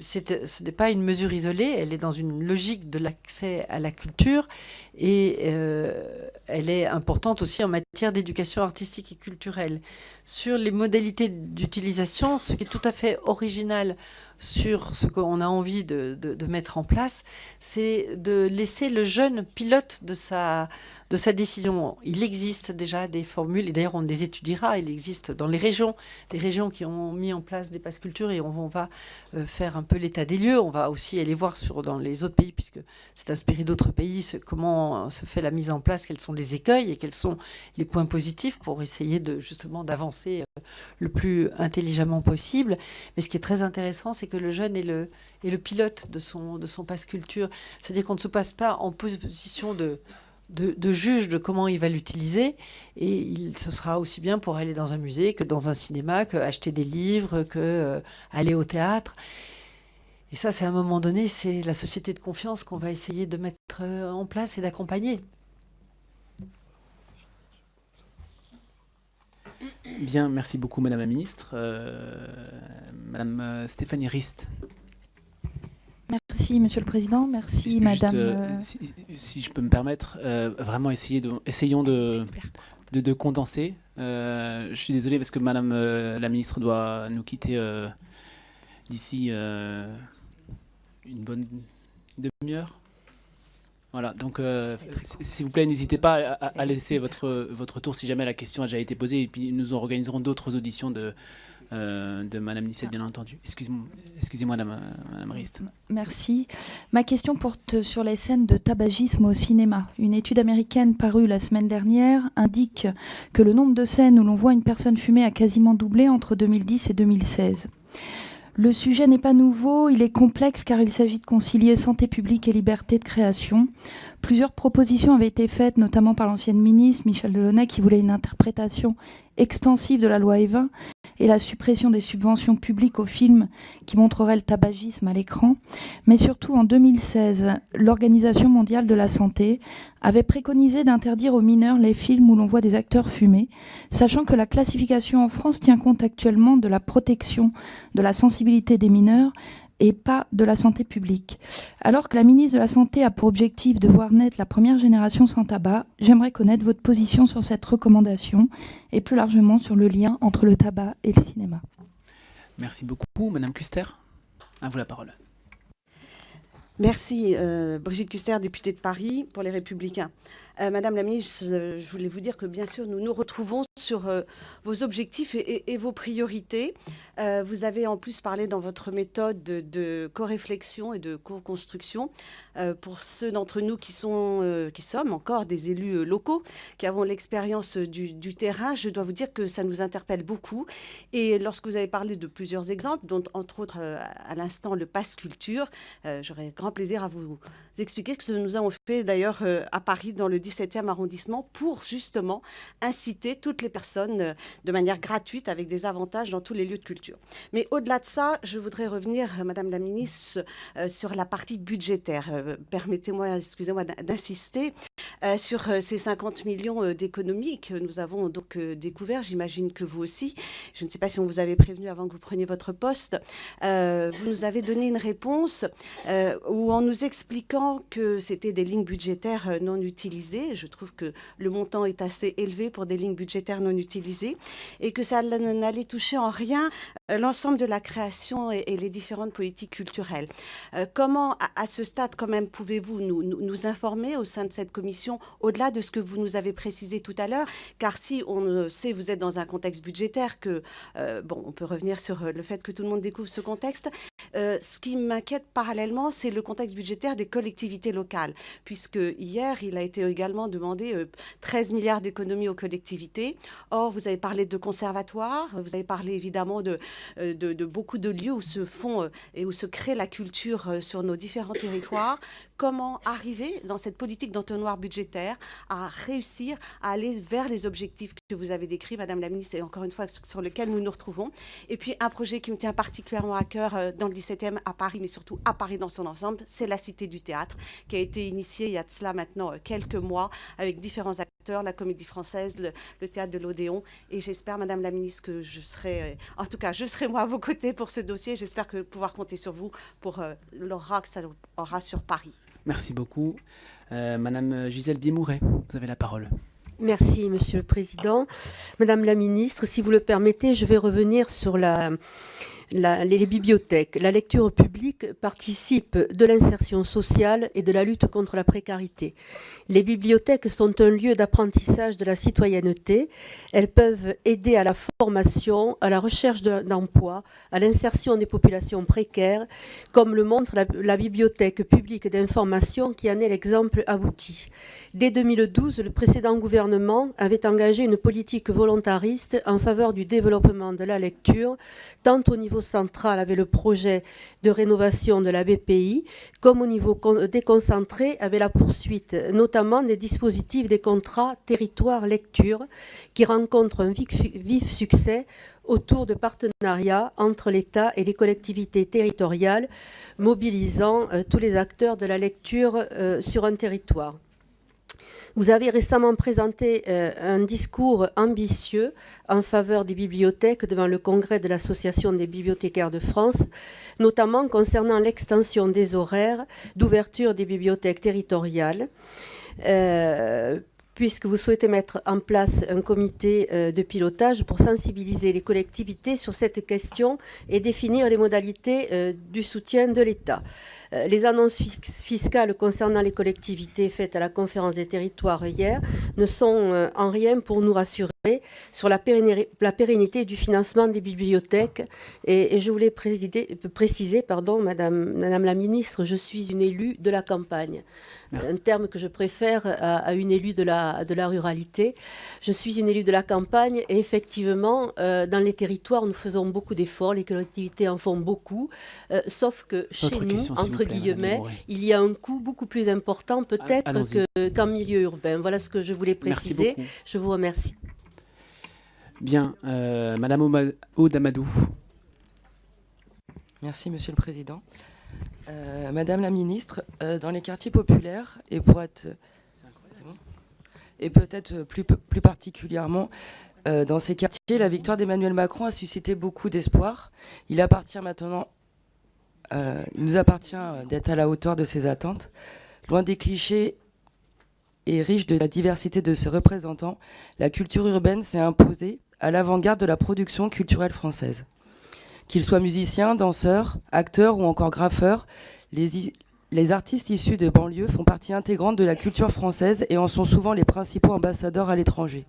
S2: ce n'est pas une mesure isolée, elle est dans une logique de l'accès à la culture et euh, elle est importante aussi en matière d'éducation artistique et culturelle. Sur les modalités d'utilisation, ce qui est tout à fait original sur ce qu'on a envie de, mettre en place, c'est de laisser le jeune pilote de sa, décision. Il existe déjà des formules, et d'ailleurs on les étudiera, il existe dans les régions, des régions qui ont mis en place des passes culture, et on, va euh, faire un peu l'état des lieux. On va aussi aller voir dans les autres pays, puisque c'est inspiré d'autres pays, comment se fait la mise en place, quels sont les écueils et quels sont les points positifs pour essayer de justement d'avancer euh, le plus intelligemment possible. Mais ce qui est très intéressant, c'est que le jeune est le, est le pilote de son, de son passe culture. C'est-à-dire qu'on ne se passe pas en position de de, juge de comment il va l'utiliser. Et il, ce sera aussi bien pour aller dans un musée que dans un cinéma, que acheter des livres, que euh, aller au théâtre. Et ça, c'est à un moment donné, c'est la société de confiance qu'on va essayer de mettre euh, en place et d'accompagner.
S1: Bien, merci beaucoup Madame la Ministre. Euh, Madame Stéphanie Rist.
S14: Merci, Monsieur le Président. Merci, Madame. Euh,
S1: euh, si, je peux me permettre, euh, vraiment essayer de, essayons de, de, condenser. je suis désolé parce que Madame la Ministre doit nous quitter d'ici une bonne demi-heure. Voilà, donc s'il vous plaît, n'hésitez pas à, laisser votre, votre tour si jamais la question a déjà été posée, et puis nous organiserons d'autres auditions de, de Madame Nisset, bien entendu. Excusez-moi, excusez Madame, Madame Rist.
S14: Merci. Ma question porte sur les scènes de tabagisme au cinéma. Une étude américaine parue la semaine dernière indique que le nombre de scènes où l'on voit une personne fumer a quasiment doublé entre 2010 et 2016. Le sujet n'est pas nouveau, il est complexe car il s'agit de concilier santé publique et liberté de création. Plusieurs propositions avaient été faites, notamment par l'ancienne ministre Michel Delaunay, qui voulait une interprétation extensive de la loi Evin et la suppression des subventions publiques aux films qui montreraient le tabagisme à l'écran. Mais surtout, en 2016, l'Organisation mondiale de la santé avait préconisé d'interdire aux mineurs les films où l'on voit des acteurs fumer, sachant que la classification en France tient compte actuellement de la protection de la sensibilité des mineurs et pas de la santé publique. Alors que la ministre de la Santé a pour objectif de voir naître la première génération sans tabac, j'aimerais connaître votre position sur cette recommandation et plus largement sur le lien entre le tabac et le cinéma.
S1: Merci beaucoup. Madame Custer, à vous la parole.
S15: Merci, euh, Brigitte Custer, députée de Paris pour les Républicains. Euh, Madame la ministre, je voulais vous dire que bien sûr, nous nous retrouvons sur euh, vos objectifs et, vos priorités. Euh, vous avez en plus parlé dans votre méthode de, co-réflexion et de co-construction. pour ceux d'entre nous qui, sont, qui sommes encore des élus locaux, qui avons l'expérience du, terrain, je dois vous dire que ça nous interpelle beaucoup. Et lorsque vous avez parlé de plusieurs exemples, dont entre autres à l'instant le pass culture, j'aurais grand plaisir à vous expliquer ce que nous avons fait d'ailleurs à Paris dans le 17e arrondissement pour justement inciter toutes les personnes euh, de manière gratuite avec des avantages dans tous les lieux de culture. Mais au-delà de ça, je voudrais revenir, euh, Madame la Ministre, euh, sur la partie budgétaire. Permettez-moi, excusez-moi, d'insister sur ces 50 millions d'économies que nous avons donc découvert. J'imagine que vous aussi. Je ne sais pas si on vous avait prévenu avant que vous preniez votre poste. vous nous avez donné une réponse où en nous expliquant que c'était des lignes budgétaires non utilisées je trouve que le montant est assez élevé pour des lignes budgétaires non utilisées et que ça n'allait toucher en rien euh, l'ensemble de la création et, les différentes politiques culturelles. Euh, comment, à, ce stade, quand même, pouvez-vous nous, informer au sein de cette commission, au-delà de ce que vous nous avez précisé tout à l'heure? Car si on sait, vous êtes dans un contexte budgétaire, que, euh, bon, on peut revenir sur le fait que tout le monde découvre ce contexte. ce qui m'inquiète parallèlement, c'est le contexte budgétaire des collectivités locales, puisque hier, il a été également également demandé 13 euh, milliards d'économies aux collectivités. Or, vous avez parlé de conservatoires, vous avez parlé évidemment de, euh, de, beaucoup de lieux où se font euh, et où se crée la culture sur nos différents territoires comment arriver dans cette politique d'entonnoir budgétaire à réussir à aller vers les objectifs que vous avez décrits, Madame la Ministre, et encore une fois sur lequel nous nous retrouvons. Et puis un projet qui me tient particulièrement à cœur euh, dans le 17e à Paris, mais surtout à Paris dans son ensemble, c'est la Cité du Théâtre, qui a été initiée il y a de cela maintenant euh, quelques mois avec différents acteurs, la Comédie Française, le, Théâtre de l'Odéon. Et j'espère, Madame la Ministre, que je serai, euh, en tout cas, je serai moi à vos côtés pour ce dossier. J'espère pouvoir compter sur vous pour l'aura que ça aura sur Paris.
S1: Merci beaucoup. Euh, Madame Gisèle Biemouret, vous avez la parole.
S16: Merci, Monsieur le Président. Madame la Ministre, si vous le permettez, je vais revenir sur la, les bibliothèques, la lecture publique participe de l'insertion sociale et de la lutte contre la précarité. Les bibliothèques sont un lieu d'apprentissage de la citoyenneté. Elles peuvent aider à la formation, à la recherche d'emploi, à l'insertion des populations précaires, comme le montre la, bibliothèque publique d'information qui en est l'exemple abouti. Dès 2012, le précédent gouvernement avait engagé une politique volontariste en faveur du développement de la lecture, tant au niveau central avec le projet de rénovation de la BPI, comme au niveau déconcentré avec la poursuite notamment des dispositifs des contrats territoire lecture qui rencontrent un vif, succès autour de partenariats entre l'État et les collectivités territoriales, mobilisant euh, tous les acteurs de la lecture euh, sur un territoire. Vous avez récemment présenté euh, un discours ambitieux en faveur des bibliothèques devant le congrès de l'Association des bibliothécaires de France, notamment concernant l'extension des horaires d'ouverture des bibliothèques territoriales. Euh, puisque vous souhaitez mettre en place un comité euh, de pilotage pour sensibiliser les collectivités sur cette question et définir les modalités du soutien de l'État. Euh, les annonces fiscales concernant les collectivités faites à la conférence des territoires hier ne sont euh, en rien pour nous rassurer sur la, pérennité du financement des bibliothèques. Et, je voulais préciser, pardon, Madame, Madame la Ministre, je suis une élue de la campagne un terme que je préfère à, une élue de la, de la ruralité. Je suis une élue de la campagne et effectivement, euh, dans les territoires, nous faisons beaucoup d'efforts, les collectivités en font beaucoup, euh, sauf que chez nous, entre guillemets, il y a un coût beaucoup plus important peut-être qu'en milieu urbain. Voilà ce que je voulais préciser. Je vous remercie.
S1: Bien, euh, Madame Audamadou.
S17: Merci, Monsieur le Président. Euh, Madame la ministre, euh, dans les quartiers populaires, et pour être, et peut-être plus, plus particulièrement euh, dans ces quartiers, la victoire d'Emmanuel Macron a suscité beaucoup d'espoir. Il appartient maintenant, il nous appartient d'être à la hauteur de ces attentes. Loin des clichés et riche de la diversité de ses représentants, la culture urbaine s'est imposée à l'avant-garde de la production culturelle française. Qu'ils soient musiciens, danseurs, acteurs ou encore graffeurs, les, artistes issus de banlieues font partie intégrante de la culture française et en sont souvent les principaux ambassadeurs à l'étranger.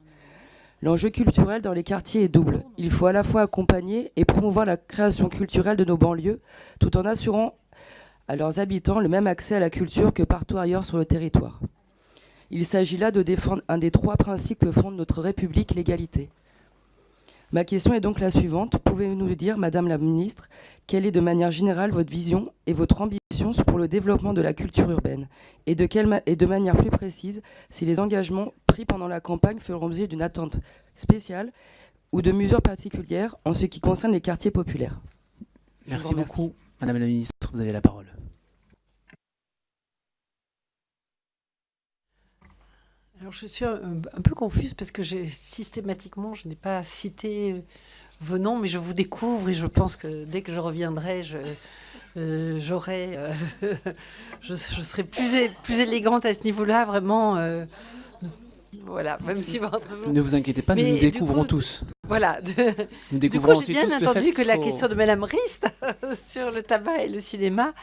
S17: L'enjeu culturel dans les quartiers est double. Il faut à la fois accompagner et promouvoir la création culturelle de nos banlieues, tout en assurant à leurs habitants le même accès à la culture que partout ailleurs sur le territoire. Il s'agit là de défendre un des trois principes que fonde notre République, l'égalité. Ma question est donc la suivante. Pouvez-vous nous dire, Madame la Ministre, quelle est de manière générale votre vision et votre ambition pour le développement de la culture urbaine et de, quelle et de manière plus précise, si les engagements pris pendant la campagne feront l'objet d'une attente spéciale ou de mesures particulières en ce qui concerne les quartiers populaires
S1: Merci beaucoup. Madame la Ministre, vous avez la parole.
S2: Alors je suis un, peu confuse parce que systématiquement, je n'ai pas cité euh, vos noms, mais je vous découvre et je pense que dès que je reviendrai, je, euh, j'aurai, euh, je, serai plus, plus élégante à ce niveau-là, vraiment. voilà, même si votre...
S1: Ne vous inquiétez pas, nous nous découvrons tous.
S2: Voilà.
S1: Nous découvrons
S2: du coup, j'ai bien entendu que la question de Madame Rist sur le tabac et le cinéma,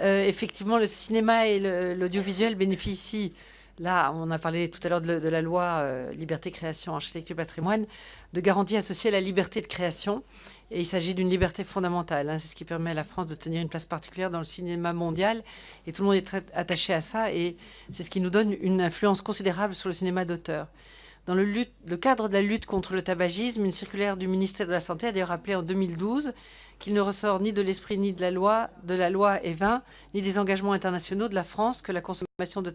S2: effectivement, le cinéma et l'audiovisuel bénéficient Là, on a parlé tout à l'heure de, la loi euh, Liberté, Création, Architecture, Patrimoine, de garantie associée à la liberté de création. Et il s'agit d'une liberté fondamentale. Hein. C'est ce qui permet à la France de tenir une place particulière dans le cinéma mondial. Et tout le monde est très attaché à ça. Et c'est ce qui nous donne une influence considérable sur le cinéma d'auteur. Dans le, cadre de la lutte contre le tabagisme, une circulaire du ministère de la Santé a d'ailleurs rappelé en 2012 qu'il ne ressort ni de l'esprit ni de la loi, de la loi E20, ni des engagements internationaux de la France que la consommation de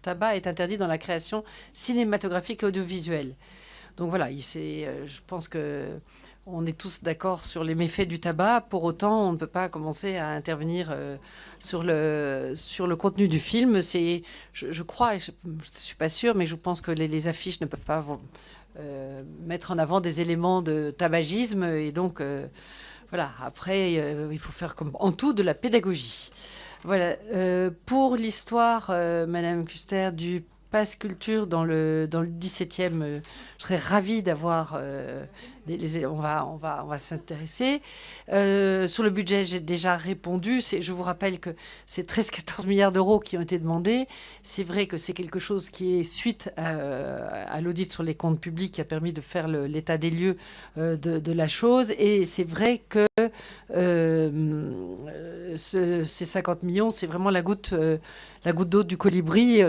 S2: tabac est interdite dans la création cinématographique et audiovisuelle. Donc voilà, euh, je pense que on est tous d'accord sur les méfaits du tabac. Pour autant, on ne peut pas commencer à intervenir euh, sur, le, sur le contenu du film. C'est, je, crois, je ne suis pas sûre, mais je pense que les, affiches ne peuvent pas euh, mettre en avant des éléments de tabagisme. Et donc, voilà, après, il faut faire comme en tout de la pédagogie. Voilà. Euh, pour l'histoire, euh, Madame Custer, du passe culture dans le, dans le 17e, euh, je serais ravie d'avoir on va, on va, on va s'intéresser. Euh, sur le budget, j'ai déjà répondu. Je vous rappelle que c'est 13-14 milliards d'euros qui ont été demandés. C'est vrai que c'est quelque chose qui est suite à, l'audit sur les comptes publics qui a permis de faire l'état des lieux euh, de, la chose. Et c'est vrai que euh, ces 50 millions, c'est vraiment la goutte la goutte d'eau du colibri,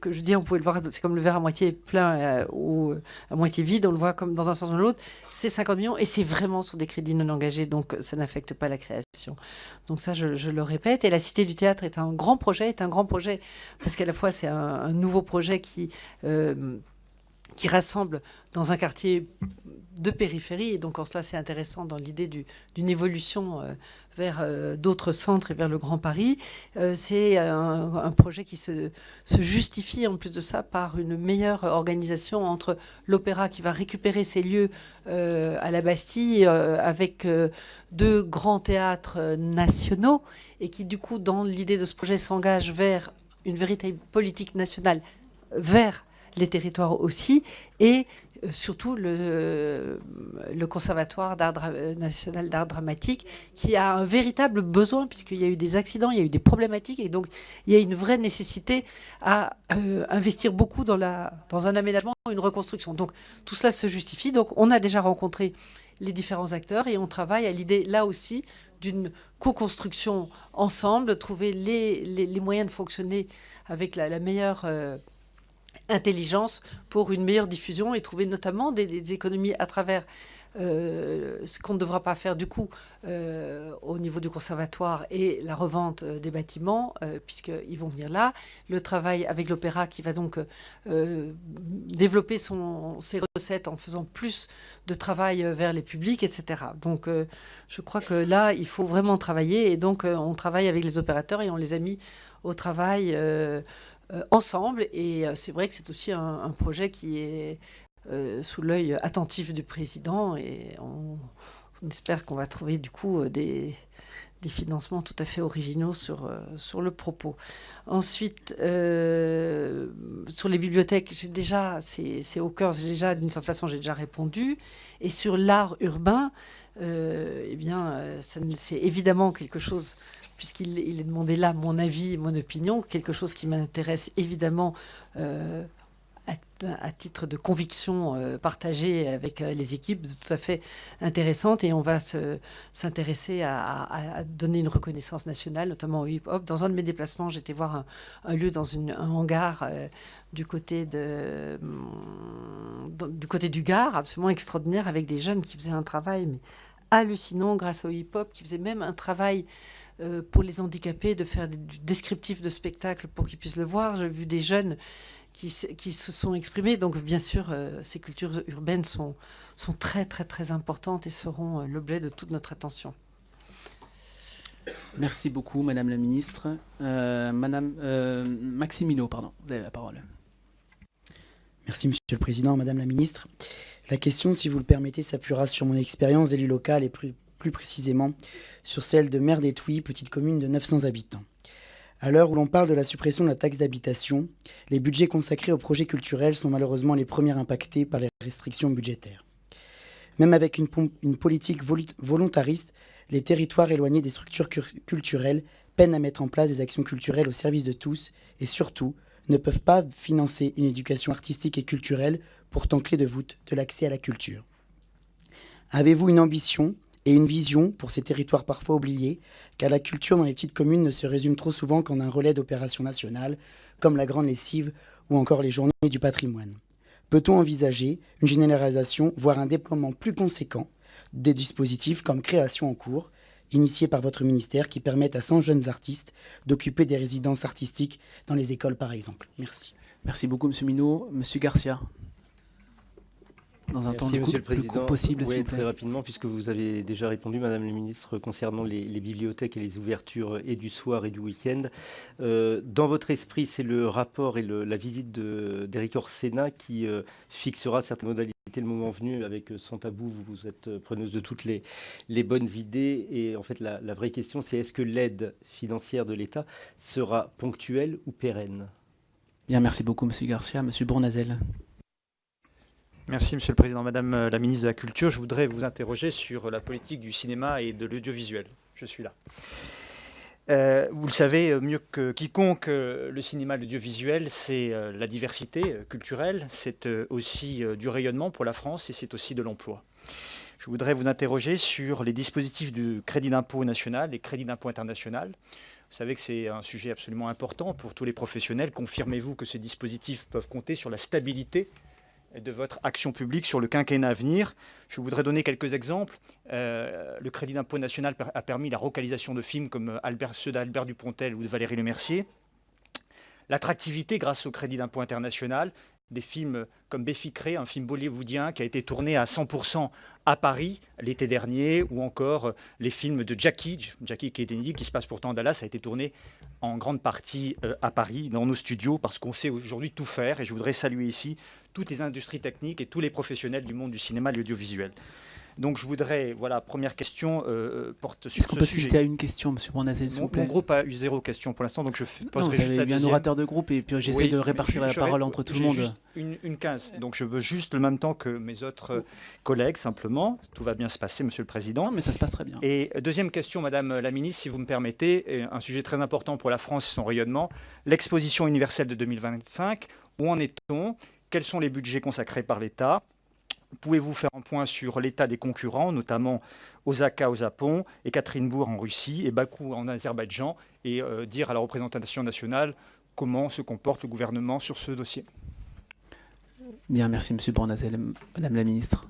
S2: que je dis, on pouvait le voir, c'est comme le verre à moitié plein ou à moitié vide, on le voit comme dans un sens ou dans l'autre c'est 50 millions et c'est vraiment sur des crédits non engagés, donc ça n'affecte pas la création. Donc ça, je, le répète. Et la Cité du Théâtre est un grand projet, est un grand projet parce qu'à la fois c'est un, nouveau projet qui euh, qui rassemble dans un quartier de périphérie. Et donc en cela, c'est intéressant dans l'idée d'une évolution euh, vers euh, d'autres centres et vers le Grand Paris. Euh, c'est un, projet qui se, justifie en plus de ça par une meilleure organisation entre l'opéra qui va récupérer ses lieux à la Bastille avec deux grands théâtres nationaux et qui du coup dans l'idée de ce projet s'engage vers une véritable politique nationale vers les territoires aussi, et euh, surtout le, Conservatoire national d'art dramatique, qui a un véritable besoin, puisqu'il y a eu des accidents, il y a eu des problématiques, et donc il y a une vraie nécessité à euh, investir beaucoup dans, la, dans un aménagement, une reconstruction. Donc tout cela se justifie. Donc on a déjà rencontré les différents acteurs et on travaille à l'idée, là aussi, d'une co-construction ensemble, trouver les, moyens de fonctionner avec la, meilleure... Euh, intelligence pour une meilleure diffusion et trouver notamment des, économies à travers euh, ce qu'on ne devra pas faire du coup euh, au niveau du conservatoire et la revente euh, des bâtiments, puisqu'ils vont venir là. Le travail avec l'opéra qui va donc développer son, ses recettes en faisant plus de travail vers les publics, etc. Donc je crois que là, il faut vraiment travailler et donc on travaille avec les opérateurs et on les a mis au travail ensemble. Et euh, c'est vrai que c'est aussi un, projet qui est euh, sous l'œil attentif du président et on, espère qu'on va trouver du coup des, des, financements tout à fait originaux sur, sur le propos. Ensuite, sur les bibliothèques, j'ai déjà, c'est au cœur, déjà, d'une certaine façon, j'ai déjà répondu. Et sur l'art urbain, eh bien, c'est évidemment quelque chose puisqu'il est demandé là mon avis mon opinion, quelque chose qui m'intéresse évidemment euh, à, titre de conviction euh, partagée avec euh, les équipes, tout à fait intéressante. Et on va s'intéresser à, donner une reconnaissance nationale, notamment au hip-hop. Dans un de mes déplacements, j'étais voir un, lieu dans un hangar du côté du côté Gard, absolument extraordinaire, avec des jeunes qui faisaient un travail hallucinant grâce au hip-hop, qui faisaient même un travail euh, pour les handicapés, de faire du descriptif de spectacle pour qu'ils puissent le voir. J'ai vu des jeunes qui, qui, se sont exprimés. Donc, bien sûr, euh, ces cultures urbaines sont, sont très, très, très importantes et seront euh, l'objet de toute notre attention.
S1: Merci beaucoup, Madame la Ministre. Madame Maximino, pardon, vous avez la parole.
S18: Merci, Monsieur le Président, Madame la Ministre. La question, si vous le permettez, s'appuiera sur mon expérience d'élu local et plus précisément sur celle de d'Étouis, petite commune de 900 habitants. À l'heure où l'on parle de la suppression de la taxe d'habitation, les budgets consacrés aux projets culturels sont malheureusement les premiers impactés par les restrictions budgétaires. Même avec une politique volontariste, les territoires éloignés des structures culturelles peinent à mettre en place des actions culturelles au service de tous et surtout ne peuvent pas financer une éducation artistique et culturelle pourtant clé de voûte de l'accès à la culture. Avez-vous une ambition et une vision pour ces territoires parfois oubliés, car la culture dans les petites communes ne se résume trop souvent qu'en un relais d'opérations nationales, comme la Grande Lessive ou encore les Journées du patrimoine. Peut-on envisager une généralisation, voire un déploiement plus conséquent des dispositifs comme Création en cours, initiés par votre ministère, qui permettent à 100 jeunes artistes d'occuper des résidences artistiques dans les écoles, par exemple? Merci.
S1: Merci beaucoup, M. Minot. M. Garcia
S19: dans un temps Monsieur le Président. possible. Oui, très rapidement, puisque vous avez déjà répondu, Madame la Ministre, concernant les, bibliothèques et les ouvertures et du soir et du week-end. Euh, dans votre esprit, c'est le rapport et la visite d'Éric Orsena qui euh, fixera certaines modalités le moment venu, avec euh, Sans Tabou, vous, êtes preneuse de toutes les, les bonnes idées. Et en fait, la, la vraie question, c'est est-ce que l'aide financière de l'État sera ponctuelle ou pérenne?
S1: Bien, merci beaucoup, Monsieur Garcia. Monsieur Bournazel.
S20: Merci Monsieur le Président. Madame euh, la Ministre de la Culture, je voudrais vous interroger sur la politique du cinéma et de l'audiovisuel. Je suis là. Euh, vous le savez euh, mieux que quiconque, le cinéma et l'audiovisuel, c'est la diversité culturelle, c'est aussi du rayonnement pour la France et c'est aussi de l'emploi. Je voudrais vous interroger sur les dispositifs du crédit d'impôt national et crédit d'impôt international. Vous savez que c'est un sujet absolument important pour tous les professionnels. Confirmez-vous que ces dispositifs peuvent compter sur la stabilité de votre action publique sur le quinquennat à venir. Je voudrais donner quelques exemples. Euh, le crédit d'impôt national a permis la localisation de films comme Albert, ceux d'Albert Dupontel ou de Valérie Lemercier. L'attractivité grâce au crédit d'impôt international, des films comme Béficré, un film bollywoodien qui a été tourné à 100% à Paris l'été dernier, ou encore les films de Jackie, Jackie Kennedy, qui se passe pourtant à Dallas, a été tourné en grande partie à Paris, dans nos studios, parce qu'on sait aujourd'hui tout faire. Et je voudrais saluer ici toutes les industries techniques et tous les professionnels du monde du cinéma et de l'audiovisuel. Donc je voudrais, voilà, première question euh, euh porte sur
S1: Est-ce qu'on peut sujet. à une question, M. Bournazel, s'il vous plaît
S20: Mon groupe a eu zéro question pour l'instant, donc je
S1: poserai non, vous avez un orateur de groupe et puis j'essaie de répartir la parole entre tout le monde.
S20: Juste une, une 15, donc je veux juste le même temps que mes autres euh, collègues, simplement. Tout va bien se passer, Monsieur le Président.
S1: Non, mais ça se passe très bien.
S20: Et deuxième question, Madame la Ministre, si vous me permettez, un sujet très important pour la France et son rayonnement, l'exposition universelle de 2025. Où en est-on? Quels sont les budgets consacrés par l'État? Pouvez-vous faire un point sur l'état des concurrents, notamment Osaka au Japon, et Bourg en Russie, et Bakou en Azerbaïdjan, et euh, dire à la représentation nationale comment se comporte le gouvernement sur ce dossier?
S1: Bien, merci M. Bornazel. Madame la Ministre.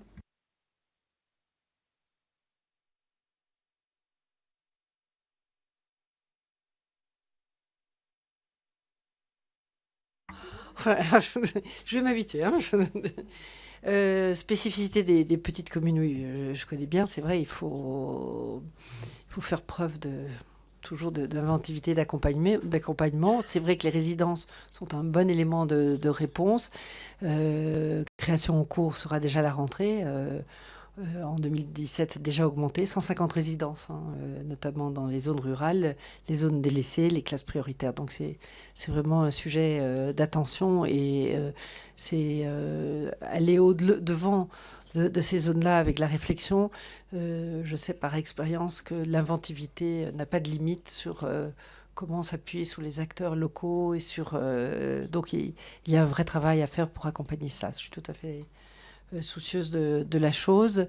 S2: je vais m'habituer. Hein. Euh, spécificité des, petites communes, oui, je, connais bien. C'est vrai, il faut, faire preuve toujours d'inventivité, d'accompagnement. C'est vrai que les résidences sont un bon élément de, réponse. Euh, création en cours sera déjà la rentrée. Euh, en 2017 déjà augmenté, 150 résidences, hein, euh, notamment dans les zones rurales, les zones délaissées, les classes prioritaires. Donc c'est vraiment un sujet euh, d'attention et c'est aller au-devant de, ces zones-là avec la réflexion. je sais par expérience que l'inventivité n'a pas de limite sur comment s'appuyer sur les acteurs locaux et sur... donc il, il, y a un vrai travail à faire pour accompagner ça. Je suis tout à fait euh, soucieuse de, la chose.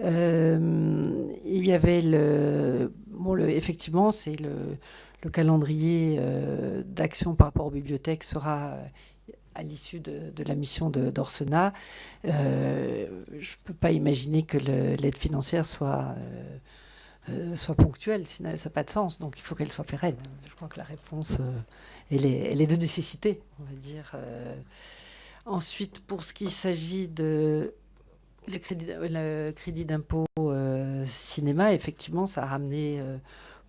S2: Euh, il y avait le, bon, effectivement, c'est le, le, calendrier euh, d'action par rapport aux bibliothèques sera à l'issue de, la mission d'Orsena. je ne peux pas imaginer que l'aide financière soit, soit ponctuelle, ça n'a pas de sens. Donc il faut qu'elle soit pérenne. Je crois que la réponse, est, elle, est, de nécessité, on va dire. Ensuite, pour ce qui s'agit de le crédit, d'impôt euh, cinéma, effectivement, ça a ramené euh,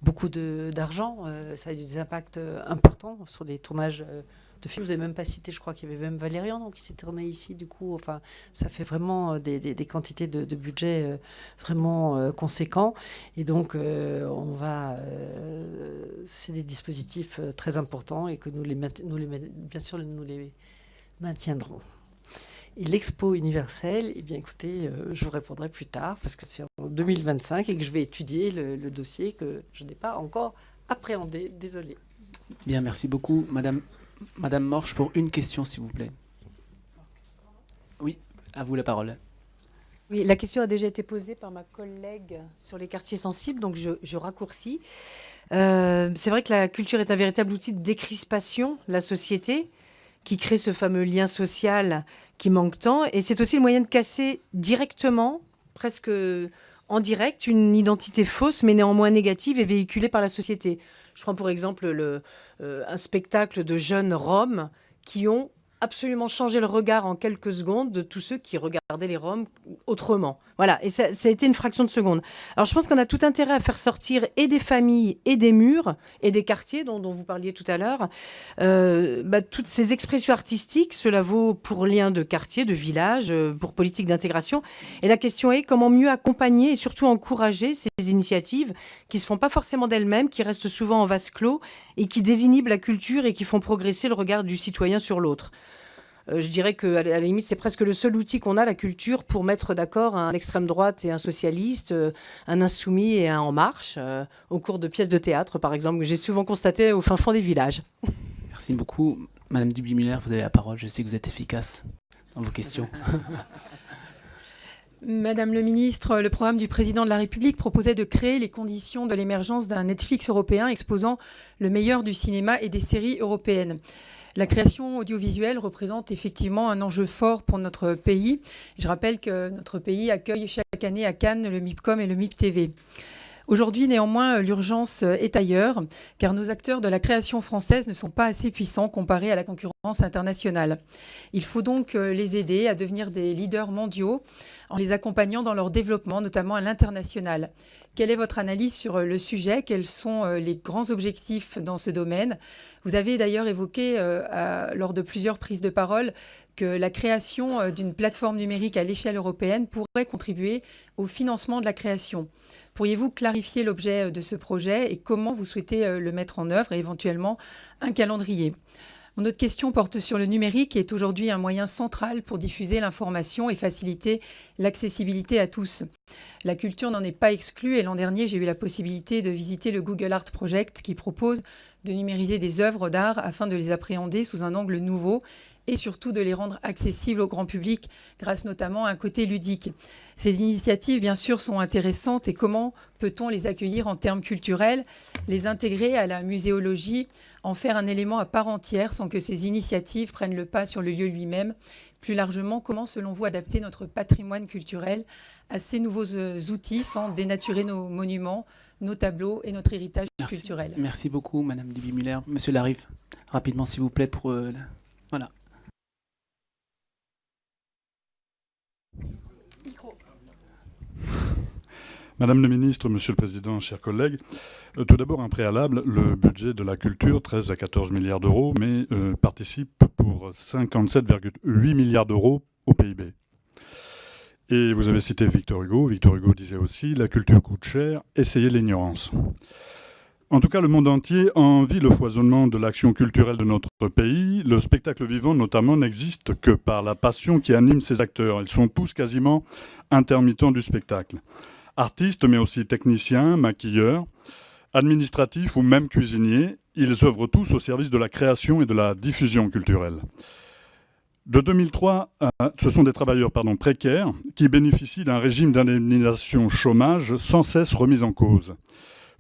S2: beaucoup d'argent. Euh, ça a eu des impacts importants sur les tournages de films. Vous n'avez même pas cité, je crois qu'il y avait même Valérian donc, qui s'est tourné ici. Du coup, enfin, ça fait vraiment des, des, quantités de, de budget vraiment conséquents. Et donc, on va. C'est des dispositifs très importants et que nous, les, nous les, bien sûr, nous les maintiendront. Et l'expo universelle, eh bien écoutez, euh, je vous répondrai plus tard parce que c'est en 2025 et que je vais étudier le, dossier que je n'ai pas encore appréhendé. Désolé.
S1: Bien, merci beaucoup. Madame, Madame Morche, pour une question, s'il vous plaît. Oui, à vous la parole.
S21: Oui, la question a déjà été posée par ma collègue sur les quartiers sensibles, donc je, raccourcis. Euh, c'est vrai que la culture est un véritable outil de décrispation de la société qui crée ce fameux lien social qui manque tant. Et c'est aussi le moyen de casser directement, presque en direct, une identité fausse, mais néanmoins négative et véhiculée par la société. Je prends pour exemple le, euh, un spectacle de jeunes Roms qui ont absolument changé le regard en quelques secondes de tous ceux qui regardaient les Roms autrement. Voilà, et ça, a été une fraction de seconde. Alors je pense qu'on a tout intérêt à faire sortir et des familles et des murs et des quartiers dont, vous parliez tout à l'heure. Euh, bah, toutes ces expressions artistiques, cela vaut pour lien de quartier, de village, euh, pour politique d'intégration. Et la question est comment mieux accompagner et surtout encourager ces initiatives qui se font pas forcément d'elles-mêmes, qui restent souvent en vase clos et qui désinhibent la culture et qui font progresser le regard du citoyen sur l'autre. Euh, je dirais qu'à la limite, c'est presque le seul outil qu'on a, la culture, pour mettre d'accord un extrême droite et un socialiste, euh, un insoumis et un en marche, euh, au cours de pièces de théâtre, par exemple, que j'ai souvent constaté au fin fond des villages.
S1: Merci beaucoup. Madame Duby-Muller, vous avez la parole. Je sais que vous êtes efficace dans vos questions.
S22: Madame le ministre, le programme du président de la République proposait de créer les conditions de l'émergence d'un Netflix européen exposant le meilleur du cinéma et des séries européennes. La création audiovisuelle représente effectivement un enjeu fort pour notre pays. Je rappelle que notre pays accueille chaque année à Cannes le MIPCOM et le MIPTV. Aujourd'hui, néanmoins, l'urgence est ailleurs, car nos acteurs de la création française ne sont pas assez puissants comparés à la concurrence internationale. Il faut donc les aider à devenir des leaders mondiaux en les accompagnant dans leur développement, notamment à l'international. Quelle est votre analyse sur le sujet? Quels sont les grands objectifs dans ce domaine? Vous avez d'ailleurs évoqué, lors de plusieurs prises de parole, que la création euh, d'une plateforme numérique à l'échelle européenne pourrait contribuer au financement de la création. Pourriez-vous clarifier l'objet euh, de ce projet et comment vous souhaitez euh, le mettre en œuvre et éventuellement un calendrier? Mon autre question porte sur le numérique, qui est aujourd'hui un moyen central pour diffuser l'information et faciliter l'accessibilité à tous. La culture n'en est pas exclue et l'an dernier, j'ai eu la possibilité de visiter le Google Art Project qui propose de numériser des œuvres d'art afin de les appréhender sous un angle nouveau et surtout de les rendre accessibles au grand public grâce notamment à un côté ludique. Ces initiatives, bien sûr, sont intéressantes et comment peut-on les accueillir en termes culturels, les intégrer à la muséologie, en faire un élément à part entière sans que ces initiatives prennent le pas sur le lieu lui-même Plus largement, comment, selon vous, adapter notre patrimoine culturel à ces nouveaux euh, outils sans dénaturer nos monuments, nos tableaux et notre héritage culturel?
S1: Merci beaucoup, Madame Duby-Muller. Monsieur Larive, rapidement, s'il vous plaît, pour... Euh, voilà.
S23: Madame le ministre, Monsieur le Président, chers collègues, euh, tout d'abord un préalable, le budget de la culture, 13 à 14 milliards d'euros, mais euh, participe pour 57,8 milliards d'euros au PIB. Et vous avez cité Victor Hugo. Victor Hugo disait aussi, la culture coûte cher, essayez l'ignorance. En tout cas, le monde entier envie le foisonnement de l'action culturelle de notre pays. Le spectacle vivant, notamment, n'existe que par la passion qui anime ses acteurs. Ils sont tous quasiment intermittents du spectacle. Artistes, mais aussi techniciens, maquilleurs, administratifs ou même cuisiniers, ils œuvrent tous au service de la création et de la diffusion culturelle. De 2003, ce sont des travailleurs précaires qui bénéficient d'un régime d'indemnisation chômage sans cesse remis en cause.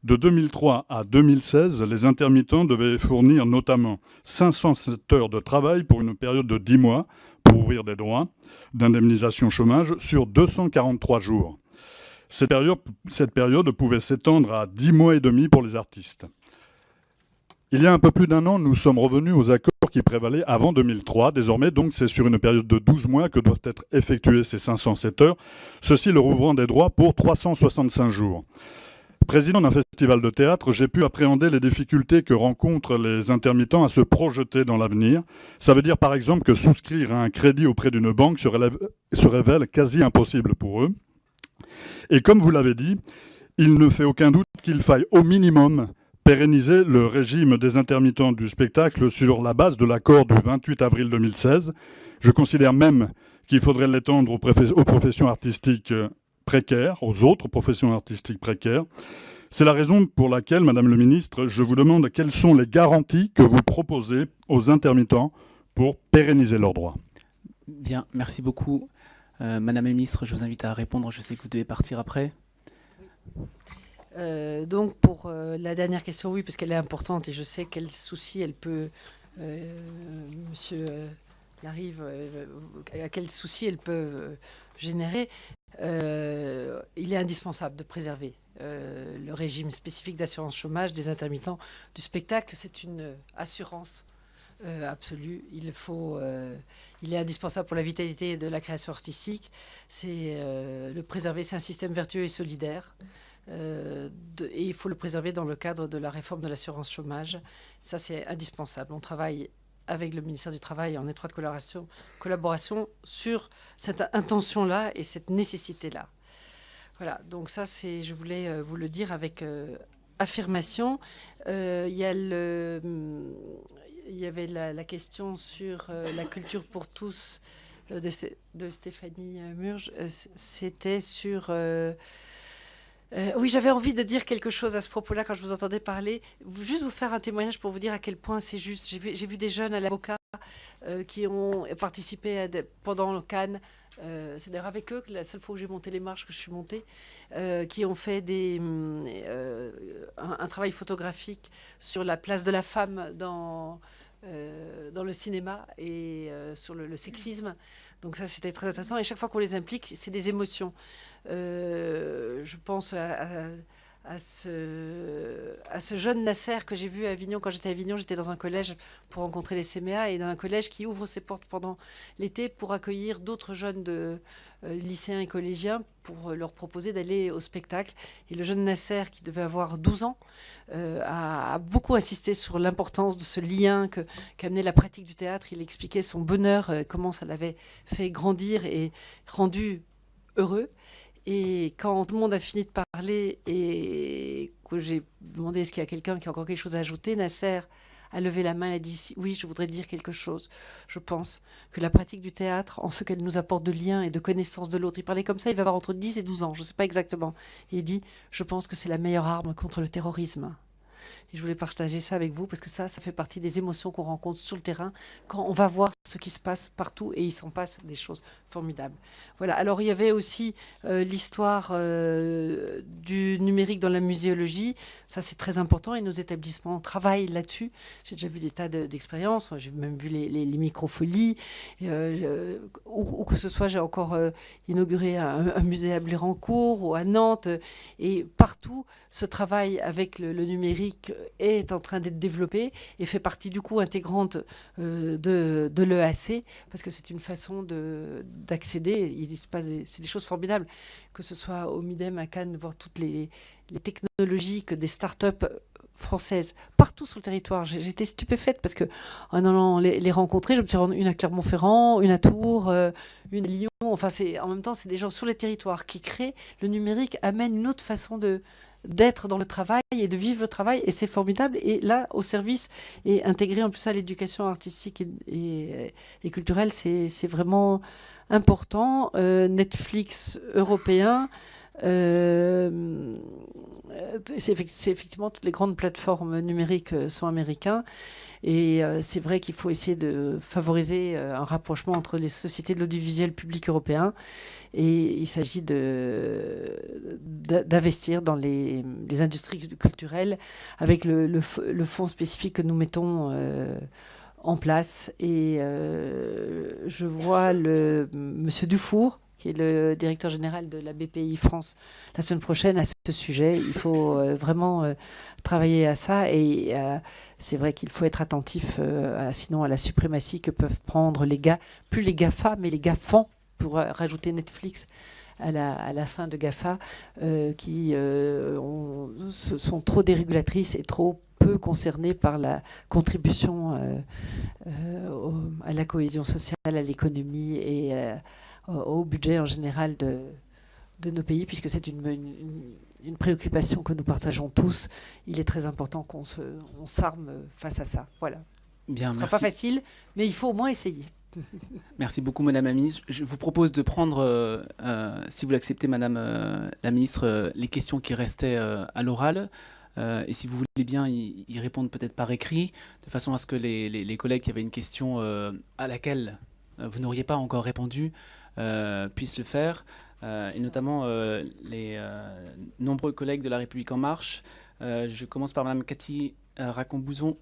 S23: De 2003 à 2016, les intermittents devaient fournir notamment 507 heures de travail pour une période de 10 mois pour ouvrir des droits d'indemnisation chômage sur 243 jours. Cette période, pouvait s'étendre à 10 mois et demi pour les artistes. Il y a un peu plus d'un an, nous sommes revenus aux accords qui prévalaient avant 2003. Désormais, donc, c'est sur une période de 12 mois que doivent être effectuées ces 507 heures, ceci leur ouvrant des droits pour 365 jours. Président d'un festival de théâtre, j'ai pu appréhender les difficultés que rencontrent les intermittents à se projeter dans l'avenir. Ça veut dire par exemple que souscrire à un crédit auprès d'une banque se révèle quasi impossible pour eux. Et comme vous l'avez dit, il ne fait aucun doute qu'il faille au minimum pérenniser le régime des intermittents du spectacle sur la base de l'accord du 28 avril 2016. Je considère même qu'il faudrait l'étendre aux, professions artistiques précaires, aux autres professions artistiques précaires. C'est la raison pour laquelle, Madame le Ministre, je vous demande quelles sont les garanties que vous proposez aux intermittents pour pérenniser leurs droits.
S1: Bien, merci beaucoup. Euh, Madame la ministre, je vous invite à répondre. Je sais que vous devez partir après.
S2: Euh, donc pour euh, la dernière question, oui, parce qu'elle est importante et je sais quel souci elle peut, Monsieur Larive, à quel souci elle peut générer. il est indispensable de préserver le régime spécifique d'assurance chômage des intermittents du spectacle. C'est une assurance euh, absolu. Il faut, euh, il est indispensable pour la vitalité de la création artistique. C'est euh, le préserver, c'est un système vertueux et solidaire. et il faut le préserver dans le cadre de la réforme de l'assurance chômage. Ça, c'est indispensable. On travaille avec le ministère du Travail en étroite collaboration, collaboration sur cette intention-là et cette nécessité-là. Voilà, donc ça, c'est, je voulais vous le dire avec affirmation. Il y a le, il y avait la, question sur euh, la culture pour tous euh, de, Stéphanie euh, Murge. C'était sur... oui, j'avais envie de dire quelque chose à ce propos-là quand je vous entendais parler. Juste vous faire un témoignage pour vous dire à quel point c'est juste. J'ai vu, vu, des jeunes à l'avocat qui ont participé pendant le Cannes. c'est d'ailleurs avec eux que la seule fois où j'ai monté les marches que je suis montée, qui ont fait des, un, travail photographique sur la place de la femme dans, euh, dans le cinéma et euh, sur le, sexisme. Donc ça, c'était très intéressant. Et chaque fois qu'on les implique, c'est des émotions. Euh, je pense à, ce, à ce jeune Nasser que j'ai vu à Avignon. Quand j'étais à Avignon, j'étais dans un collège pour rencontrer les CMA et dans un collège qui ouvre ses portes pendant l'été pour accueillir d'autres jeunes de, lycéens et collégiens pour leur proposer d'aller au spectacle. Et le jeune Nasser, qui devait avoir 12 ans, euh, a, beaucoup insisté sur l'importance de ce lien qu'amenait la pratique du théâtre. Il expliquait son bonheur, euh, comment ça l'avait fait grandir et rendu heureux. Et quand tout le monde a fini de parler et que j'ai demandé est-ce qu'il y a quelqu'un qui a encore quelque chose à ajouter, Nasser a levé la main et a dit oui, je voudrais dire quelque chose. Je pense que la pratique du théâtre, en ce qu'elle nous apporte de liens et de connaissances de l'autre, il parlait comme ça, il va avoir entre 10 et 12 ans, je ne sais pas exactement. Et il dit je pense que c'est la meilleure arme contre le terrorisme. Et je voulais partager ça avec vous parce que ça, ça fait partie des émotions qu'on rencontre sur le terrain quand on va voir ce qui se passe partout et il s'en passe des choses formidables. Voilà. Alors il y avait aussi euh, l'histoire euh, du numérique dans la muséologie. Ça c'est très important et nos établissements travaillent là-dessus. J'ai déjà vu des tas d'expériences. J'ai même vu les, microfolies. Euh, ou, que ce soit, j'ai encore inauguré un, musée à Blérancourt ou à Nantes. Et partout, ce travail avec le, le numérique est en train d'être développé et fait partie du coup intégrante de, de l'EAC parce que c'est une façon d'accéder il se passe c'est des choses formidables, que ce soit au Midem, à Cannes, voir toutes les, technologies que des start-up françaises partout sur le territoire. J'étais stupéfaite parce que en allant les, rencontrer, je me suis rendue une à Clermont-Ferrand, une à Tours, euh, une à Lyon. Enfin, en même temps, c'est des gens sur les territoires qui créent. Le numérique amène une autre façon de d'être dans le travail et de vivre le travail et c'est formidable et là au service et intégré en plus à l'éducation artistique et, et culturelle c'est vraiment important. Euh, Netflix européen, euh, c'est effectivement toutes les grandes plateformes numériques euh, sont américains. Et c'est vrai qu'il faut essayer de favoriser un rapprochement entre les sociétés de l'audiovisuel public européen. Et il s'agit d'investir dans les, industries culturelles avec le, fonds spécifique que nous mettons en place. Et euh, je vois le monsieur Dufour, qui est le directeur général de la BPI France, la semaine prochaine à ce sujet. Il faut euh, vraiment euh, travailler à ça et c'est vrai qu'il faut être attentif sinon à la suprématie que peuvent prendre les gars, plus les GAFA, mais les GAFAN, pour rajouter Netflix à la, fin de GAFA, qui sont trop dérégulatrices et trop peu concernés par la contribution euh, euh, à la cohésion sociale, à l'économie et euh, au budget en général de, de nos pays, puisque c'est une, une, préoccupation que nous partageons tous. Il est très important qu'on s'arme face à ça. Voilà.
S1: Bien,
S2: Ce ne sera pas facile, mais il faut au moins essayer.
S1: Merci beaucoup, Madame la Ministre. Je vous propose de prendre, si vous l'acceptez, Madame la Ministre, les questions qui restaient à l'oral. Euh, et si vous voulez bien y, répondre peut-être par écrit, de façon à ce que les, collègues qui avaient une question euh, à laquelle euh, vous n'auriez pas encore répondu puissent le faire, et notamment les nombreux collègues de La République En Marche. je commence par Madame Cathy Racon-Bouzon.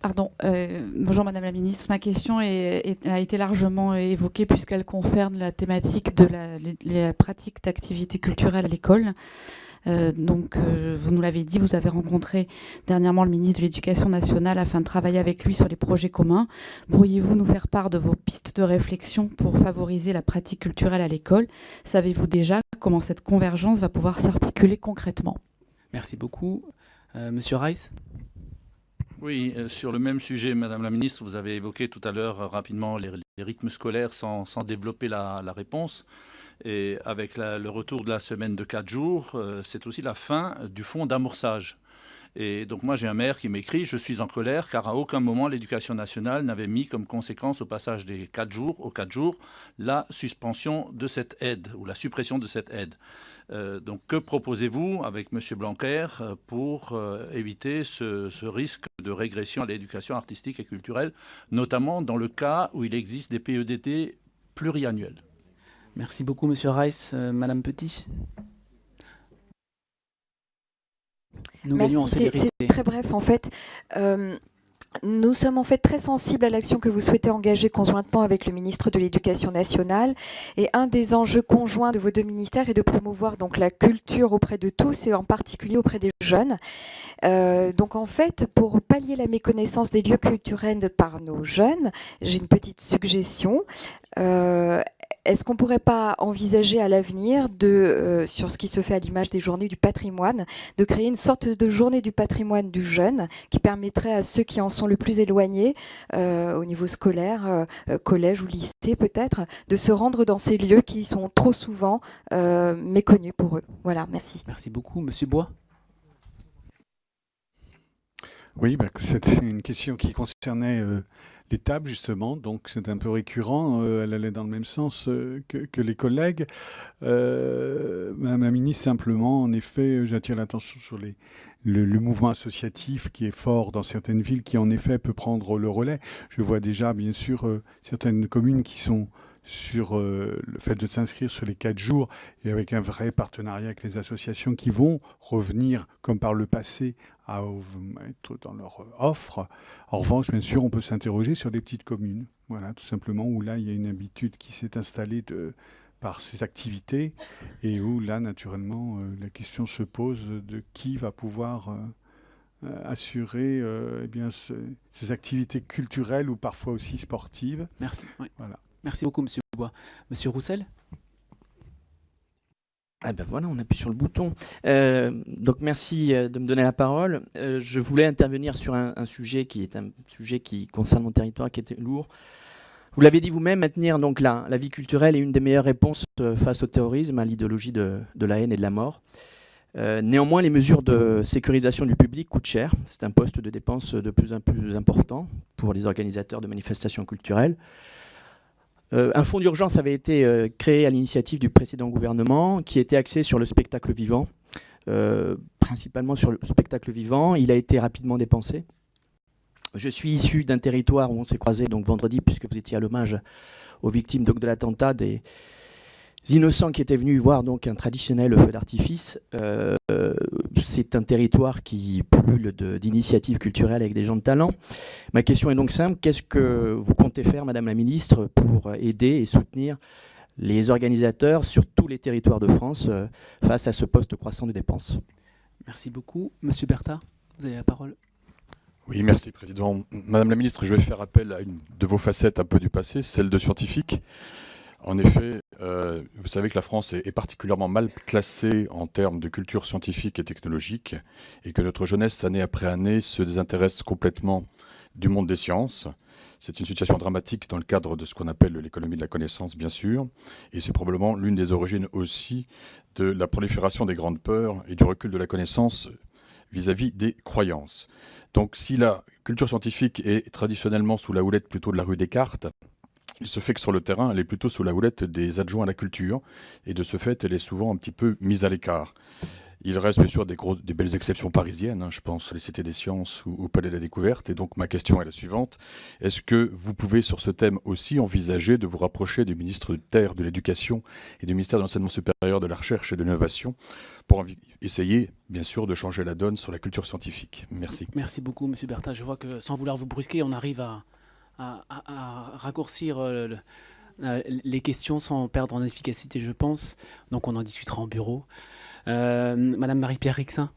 S24: Pardon, euh, bonjour Madame la Ministre. Ma question a été largement évoquée puisqu'elle concerne la thématique de la, pratique d'activités culturelles à l'école. Euh, donc, euh, vous nous l'avez dit, vous avez rencontré dernièrement le ministre de l'Éducation nationale afin de travailler avec lui sur les projets communs. Pourriez-vous nous faire part de vos pistes de réflexion pour favoriser la pratique culturelle à l'école? Savez-vous déjà comment cette convergence va pouvoir s'articuler concrètement?
S1: Merci beaucoup. Monsieur Rice?
S25: Oui, euh, sur le même sujet, Madame la Ministre, vous avez évoqué tout à l'heure euh, rapidement les, rythmes scolaires sans, développer la, réponse. Et avec le retour de la semaine de 4 jours, euh, c'est aussi la fin du fonds d'amorçage. Et donc moi j'ai un maire qui m'écrit, je suis en colère car à aucun moment l'éducation nationale n'avait mis comme conséquence au passage des 4 jours aux 4 jours la suspension de cette aide ou la suppression de cette aide. Euh, donc que proposez-vous avec M. Blanquer euh, pour éviter ce, risque de régression à l'éducation artistique et culturelle, notamment dans le cas où il existe des PEDT pluriannuels?
S1: Merci beaucoup M. Rice. Madame Petit
S26: Nous gagnons en C'est très bref en fait.
S27: Nous sommes en fait très sensibles à l'action que vous souhaitez engager conjointement avec le ministre de l'Éducation nationale. Et un des enjeux conjoints de vos deux ministères est de promouvoir donc la culture auprès de tous et en particulier auprès des jeunes. Euh, donc en fait, pour pallier la méconnaissance des lieux culturels par nos jeunes, j'ai une petite suggestion. Euh, est-ce qu'on ne pourrait pas envisager à l'avenir, de, euh, sur ce qui se fait à l'image des journées du patrimoine, de créer une sorte de journée du patrimoine du jeune qui permettrait à ceux qui en sont le plus éloignés, euh, au niveau scolaire, euh, collège ou lycée peut-être, de se rendre dans ces lieux qui sont trop souvent méconnus pour eux? Voilà, merci.
S1: Merci beaucoup. Monsieur Bois?
S28: Oui, bah, c'était une question qui concernait les tables, justement. Donc, c'est un peu récurrent. Euh, elle allait dans le même sens euh, que, les collègues. Euh, Madame la ministre, simplement, en effet, j'attire l'attention sur les, le, mouvement associatif qui est fort dans certaines villes, qui en effet peut prendre le relais. Je vois déjà, bien sûr, certaines communes qui sont sur le fait de s'inscrire sur les quatre jours et avec un vrai partenariat avec les associations qui vont revenir, comme par le passé, à être dans leur offre. En revanche, bien sûr, on peut s'interroger sur les petites communes, voilà, tout simplement, où là, il y a une habitude qui s'est installée de, par ces activités et où là, naturellement, euh, la question se pose de qui va pouvoir euh, euh, assurer eh bien, ces activités culturelles ou parfois aussi sportives.
S1: Merci. Voilà. Merci beaucoup, Monsieur Bois. Monsieur Roussel?
S26: Ah ben voilà, on appuie sur le bouton. Euh, donc merci euh, de me donner la parole. Euh, je voulais intervenir sur un, sujet qui est un sujet qui concerne mon territoire, qui était lourd. Vous l'avez dit vous-même, maintenir donc la, la, vie culturelle est une des meilleures réponses face au terrorisme, à l'idéologie de, de, la haine et de la mort. néanmoins, les mesures de sécurisation du public coûtent cher. C'est un poste de dépense de plus en plus important pour les organisateurs de manifestations culturelles. Euh, un fonds d'urgence avait été euh, créé à l'initiative du précédent gouvernement qui était axé sur le spectacle vivant, euh, principalement sur le spectacle vivant. Il a été rapidement dépensé. Je suis issu d'un territoire où on s'est croisé donc vendredi, puisque vous étiez à l'hommage aux victimes de l'attentat innocents qui étaient venus voir donc un traditionnel feu d'artifice. Euh, c'est un territoire qui pullule d'initiatives culturelles avec des gens de talent. Ma question est donc simple. Qu'est-ce que vous comptez faire, Madame la Ministre, pour aider et soutenir les organisateurs sur tous les territoires de France euh, face à ce poste croissant de dépenses?
S1: Merci beaucoup. Monsieur Bertha, vous avez la parole.
S29: Oui, merci Président. Madame la Ministre, je vais faire appel à une de vos facettes un peu du passé, celle de scientifique. En effet, euh, vous savez que la France est, particulièrement mal classée en termes de culture scientifique et technologique, et que notre jeunesse, année après année, se désintéresse complètement du monde des sciences. C'est une situation dramatique dans le cadre de ce qu'on appelle l'économie de la connaissance, bien sûr, et c'est probablement l'une des origines aussi de la prolifération des grandes peurs et du recul de la connaissance vis-à-vis -vis des croyances. Donc si la culture scientifique est traditionnellement sous la houlette plutôt de la rue Descartes, il se fait que sur le terrain, elle est plutôt sous la houlette des adjoints à la culture, et de ce fait, elle est souvent un petit peu mise à l'écart. Il reste bien sûr des, des belles exceptions parisiennes, hein, je pense les cités des sciences ou au Palais de la Découverte, et donc ma question est la suivante. Est-ce que vous pouvez sur ce thème aussi envisager de vous rapprocher du ministre de Terre, de l'Éducation et du ministère de l'Enseignement supérieur, de la Recherche et de l'Innovation pour essayer, bien sûr, de changer la donne sur la culture scientifique? Merci.
S1: Merci beaucoup, Monsieur Bertha. Je vois que, sans vouloir vous brusquer, on arrive à, à, raccourcir euh, les questions sans perdre en efficacité, je pense. Donc on en discutera en bureau. Euh, Madame Marie-Pierre Rixin.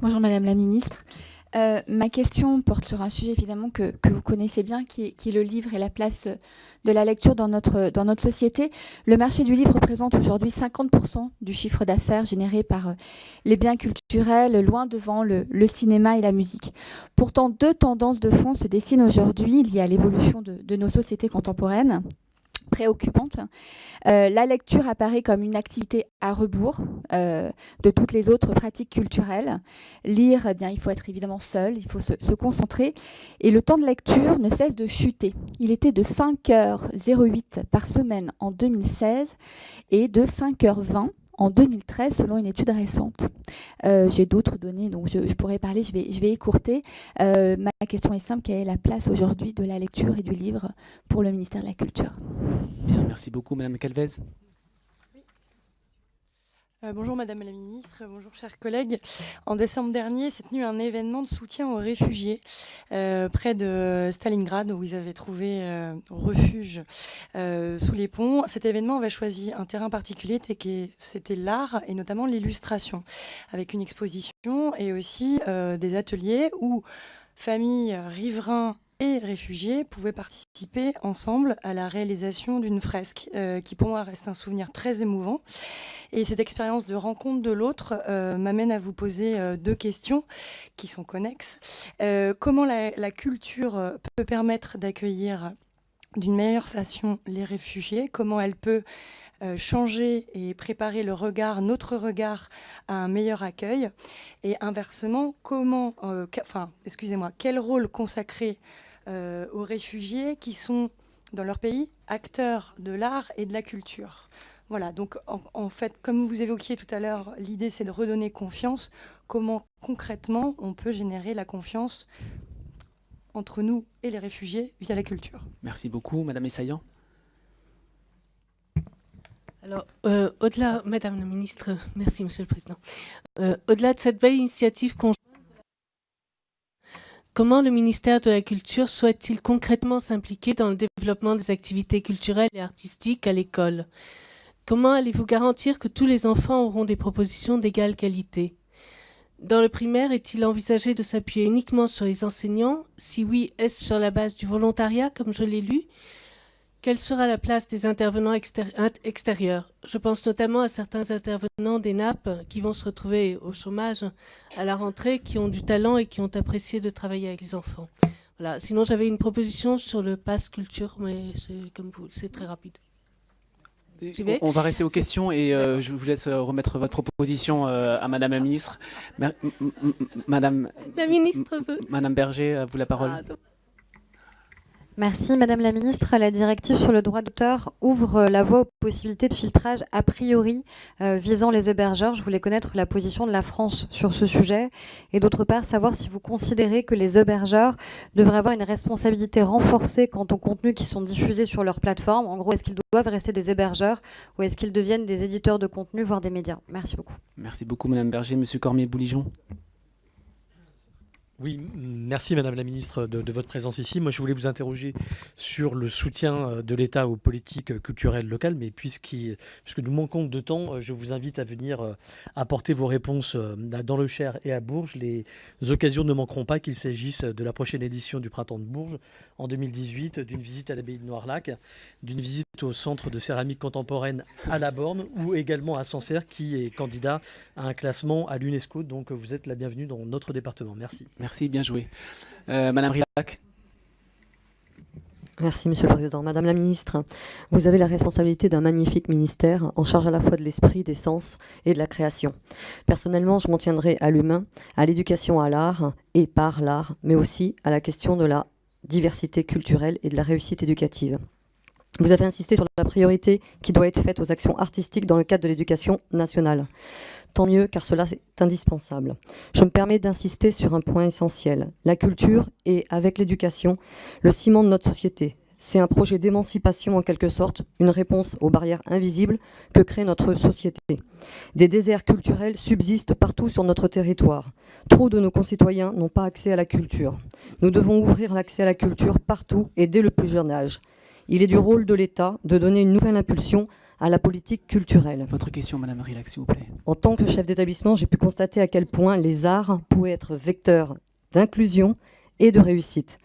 S30: Bonjour Madame la Ministre. Euh, ma question porte sur un sujet évidemment que, vous connaissez bien, qui est, le livre et la place de la lecture dans notre, dans notre société. Le marché du livre représente aujourd'hui 50% du chiffre d'affaires généré par euh, les biens culturels, loin devant le, cinéma et la musique. Pourtant, deux tendances de fond se dessinent aujourd'hui liées à l'évolution de nos sociétés contemporaines préoccupante. Euh, la lecture apparaît comme une activité à rebours euh, de toutes les autres pratiques culturelles. Lire, eh bien, il faut être évidemment seul, il faut se, se, concentrer. Et le temps de lecture ne cesse de chuter. Il était de 5h08 par semaine en 2016 et de 5h20 en 2013 selon une étude récente. Euh, j'ai d'autres données dont je, pourrais parler, je vais, écourter. Euh, ma question est simple, quelle est la place aujourd'hui de la lecture et du livre pour le ministère de la Culture?
S1: Merci beaucoup Madame Calvez.
S31: Euh, bonjour Madame la Ministre, bonjour chers collègues. En décembre dernier s'est tenu un événement de soutien aux réfugiés euh, près de Stalingrad où ils avaient trouvé euh, refuge sous les ponts. Cet événement avait choisi un terrain particulier, c'était l'art et notamment l'illustration avec une exposition et aussi des ateliers où familles, riverains et réfugiés pouvaient participer ensemble à la réalisation d'une fresque euh, qui pour moi reste un souvenir très émouvant. Et cette expérience de rencontre de l'autre euh, m'amène à vous poser euh, deux questions qui sont connexes. comment la, la, culture peut permettre d'accueillir d'une meilleure façon les réfugiés? Comment elle peut changer et préparer le regard, notre regard, à un meilleur accueil Et inversement, comment, enfin, excusez-moi, quel rôle consacrer euh, aux réfugiés qui sont dans leur pays acteurs de l'art et de la culture. Voilà, donc en, fait, comme vous évoquiez tout à l'heure, l'idée c'est de redonner confiance. Comment concrètement on peut générer la confiance entre nous et les réfugiés via la culture?
S1: Merci beaucoup, Madame Essayan.
S32: Alors, euh, au-delà, Madame la Ministre, merci Monsieur le Président. Euh, au-delà de cette belle initiative conjointe Comment le ministère de la Culture souhaite-t-il concrètement s'impliquer dans le développement des activités culturelles et artistiques à l'école? Comment allez-vous garantir que tous les enfants auront des propositions d'égale qualité? Dans le primaire, est-il envisagé de s'appuyer uniquement sur les enseignants? Si oui, est-ce sur la base du volontariat, comme je l'ai lu? Quelle sera la place des intervenants extérieurs? Je pense notamment à certains intervenants des nappes qui vont se retrouver au chômage à la rentrée, qui ont du talent et qui ont apprécié de travailler avec les enfants. Voilà. Sinon, j'avais une proposition sur le pass culture, mais c'est comme vous, c'est très rapide.
S1: On va rester aux questions et euh, je vous laisse remettre votre proposition euh, à Madame la Ministre. Madame,
S32: la ministre veut.
S1: Madame Berger, à vous la parole. Ah,
S33: Merci Madame la Ministre. La directive sur le droit d'auteur ouvre la voie aux possibilités de filtrage a priori euh, visant les hébergeurs. Je voulais connaître la position de la France sur ce sujet et d'autre part savoir si vous considérez que les hébergeurs devraient avoir une responsabilité renforcée quant aux contenus qui sont diffusés sur leur plateforme. En gros, est-ce qu'ils doivent rester des hébergeurs ou est-ce qu'ils deviennent des éditeurs de contenu, voire des médias? Merci beaucoup.
S1: Merci beaucoup Madame Berger. Monsieur Cormier-Bouligeon.
S34: Oui, merci Madame la Ministre de, votre présence ici. Moi, je voulais vous interroger sur le soutien euh, de l'État aux politiques euh, culturelles locales, mais puisque nous manquons de temps, euh, je vous invite à venir apporter vos réponses dans le Cher et à Bourges. Les occasions ne manqueront pas qu'il s'agisse de la prochaine édition du Printemps de Bourges en 2018, d'une visite à l'abbaye de Noirlac, d'une visite au Centre de céramique contemporaine à la Borne ou également à Sancerre qui est candidat à un classement à l'UNESCO. Donc vous êtes la bienvenue dans notre département. Merci.
S1: Merci, bien joué. Euh, Madame Rilac.
S35: Merci Monsieur le Président. Madame la Ministre, vous avez la responsabilité d'un magnifique ministère en charge à la fois de l'esprit, des sens et de la création. Personnellement, je m'en tiendrai à l'humain, à l'éducation à l'art et par l'art, mais aussi à la question de la diversité culturelle et de la réussite éducative. Vous avez insisté sur la priorité qui doit être faite aux actions artistiques dans le cadre de l'éducation nationale. Tant mieux, car cela est indispensable. Je me permets d'insister sur un point essentiel. La culture est, avec l'éducation, le ciment de notre société. C'est un projet d'émancipation en quelque sorte, une réponse aux barrières invisibles que crée notre société. Des déserts culturels subsistent partout sur notre territoire. Trop de nos concitoyens n'ont pas accès à la culture. Nous devons ouvrir l'accès à la culture partout et dès le plus jeune âge. Il est du rôle de l'État de donner une nouvelle impulsion à la politique culturelle.
S1: Votre question, Madame Rilac, s'il vous plaît.
S35: En tant que chef d'établissement, j'ai pu constater à quel point les arts pouvaient être vecteurs d'inclusion et de réussite.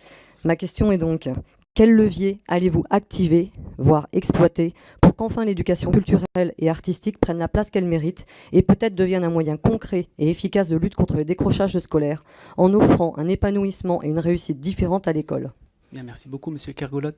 S35: Ma question est donc, quel levier allez-vous activer, voire exploiter, pour qu'enfin l'éducation culturelle et artistique prenne la place qu'elle mérite et peut-être devienne un moyen concret et efficace de lutte contre le décrochage scolaire, en offrant un épanouissement et une réussite différente à l'école?
S1: Bien, merci beaucoup, Monsieur Kergolot.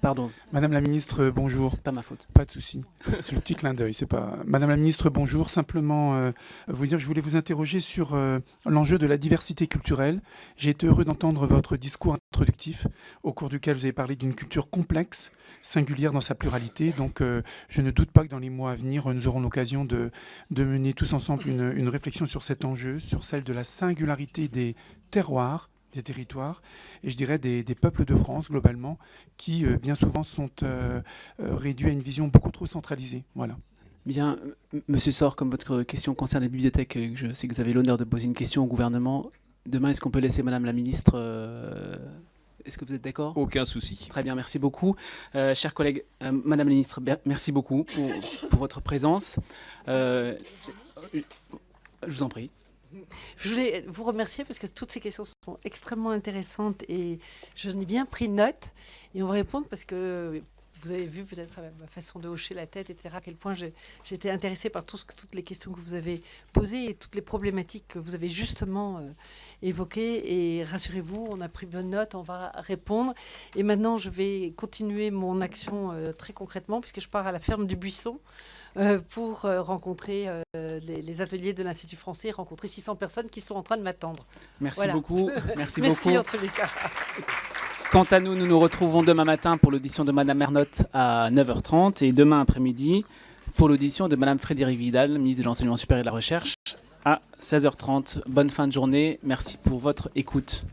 S1: Pardon.
S36: Madame la ministre, bonjour.
S1: C'est pas ma faute.
S36: Pas de souci. C'est le petit clin d'œil. C'est pas. Madame la ministre, bonjour. Simplement, euh, vous dire, je voulais vous interroger sur euh, l'enjeu de la diversité culturelle. J'ai été heureux d'entendre votre discours introductif, au cours duquel vous avez parlé d'une culture complexe, singulière dans sa pluralité. Donc, euh, je ne doute pas que dans les mois à venir, nous aurons l'occasion de, de, mener tous ensemble une, une réflexion sur cet enjeu, sur celle de la singularité des terroirs des territoires et je dirais des, peuples de France globalement qui bien souvent sont réduits à une vision beaucoup trop centralisée. Voilà.
S1: Bien, Monsieur Sor, comme votre question concerne les bibliothèques, je sais que vous avez l'honneur de poser une question au gouvernement. Demain, est-ce qu'on peut laisser Madame la Ministre est-ce que vous êtes d'accord?
S37: Aucun souci.
S1: Très bien, merci beaucoup. Euh, chers collègues, euh, Madame la Ministre, merci beaucoup pour, votre présence. Euh, je vous en prie.
S2: Je voulais vous remercier parce que toutes ces questions sont extrêmement intéressantes et je n'ai bien pris note. Et on va répondre parce que vous avez vu peut-être ma façon de hocher la tête, etc., à quel point été intéressée par toutes les questions que vous avez posées et toutes les problématiques que vous avez justement euh, évoquées. Et rassurez-vous, on a pris bonne note, on va répondre. Et maintenant, je vais continuer mon action euh, très concrètement, puisque je pars à la ferme du Buisson. Euh, pour rencontrer les, ateliers de l'Institut français, rencontrer 600 personnes qui sont en train de m'attendre.
S1: Merci beaucoup. Merci,
S2: Merci
S1: beaucoup.
S2: en tous les cas.
S1: Quant à nous, nous nous retrouvons demain matin pour l'audition de Madame Ernotte à 9h30 et demain après-midi pour l'audition de Madame Frédéric Vidal, ministre de l'Enseignement supérieur et de la Recherche, à 16h30. Bonne fin de journée. Merci pour votre écoute.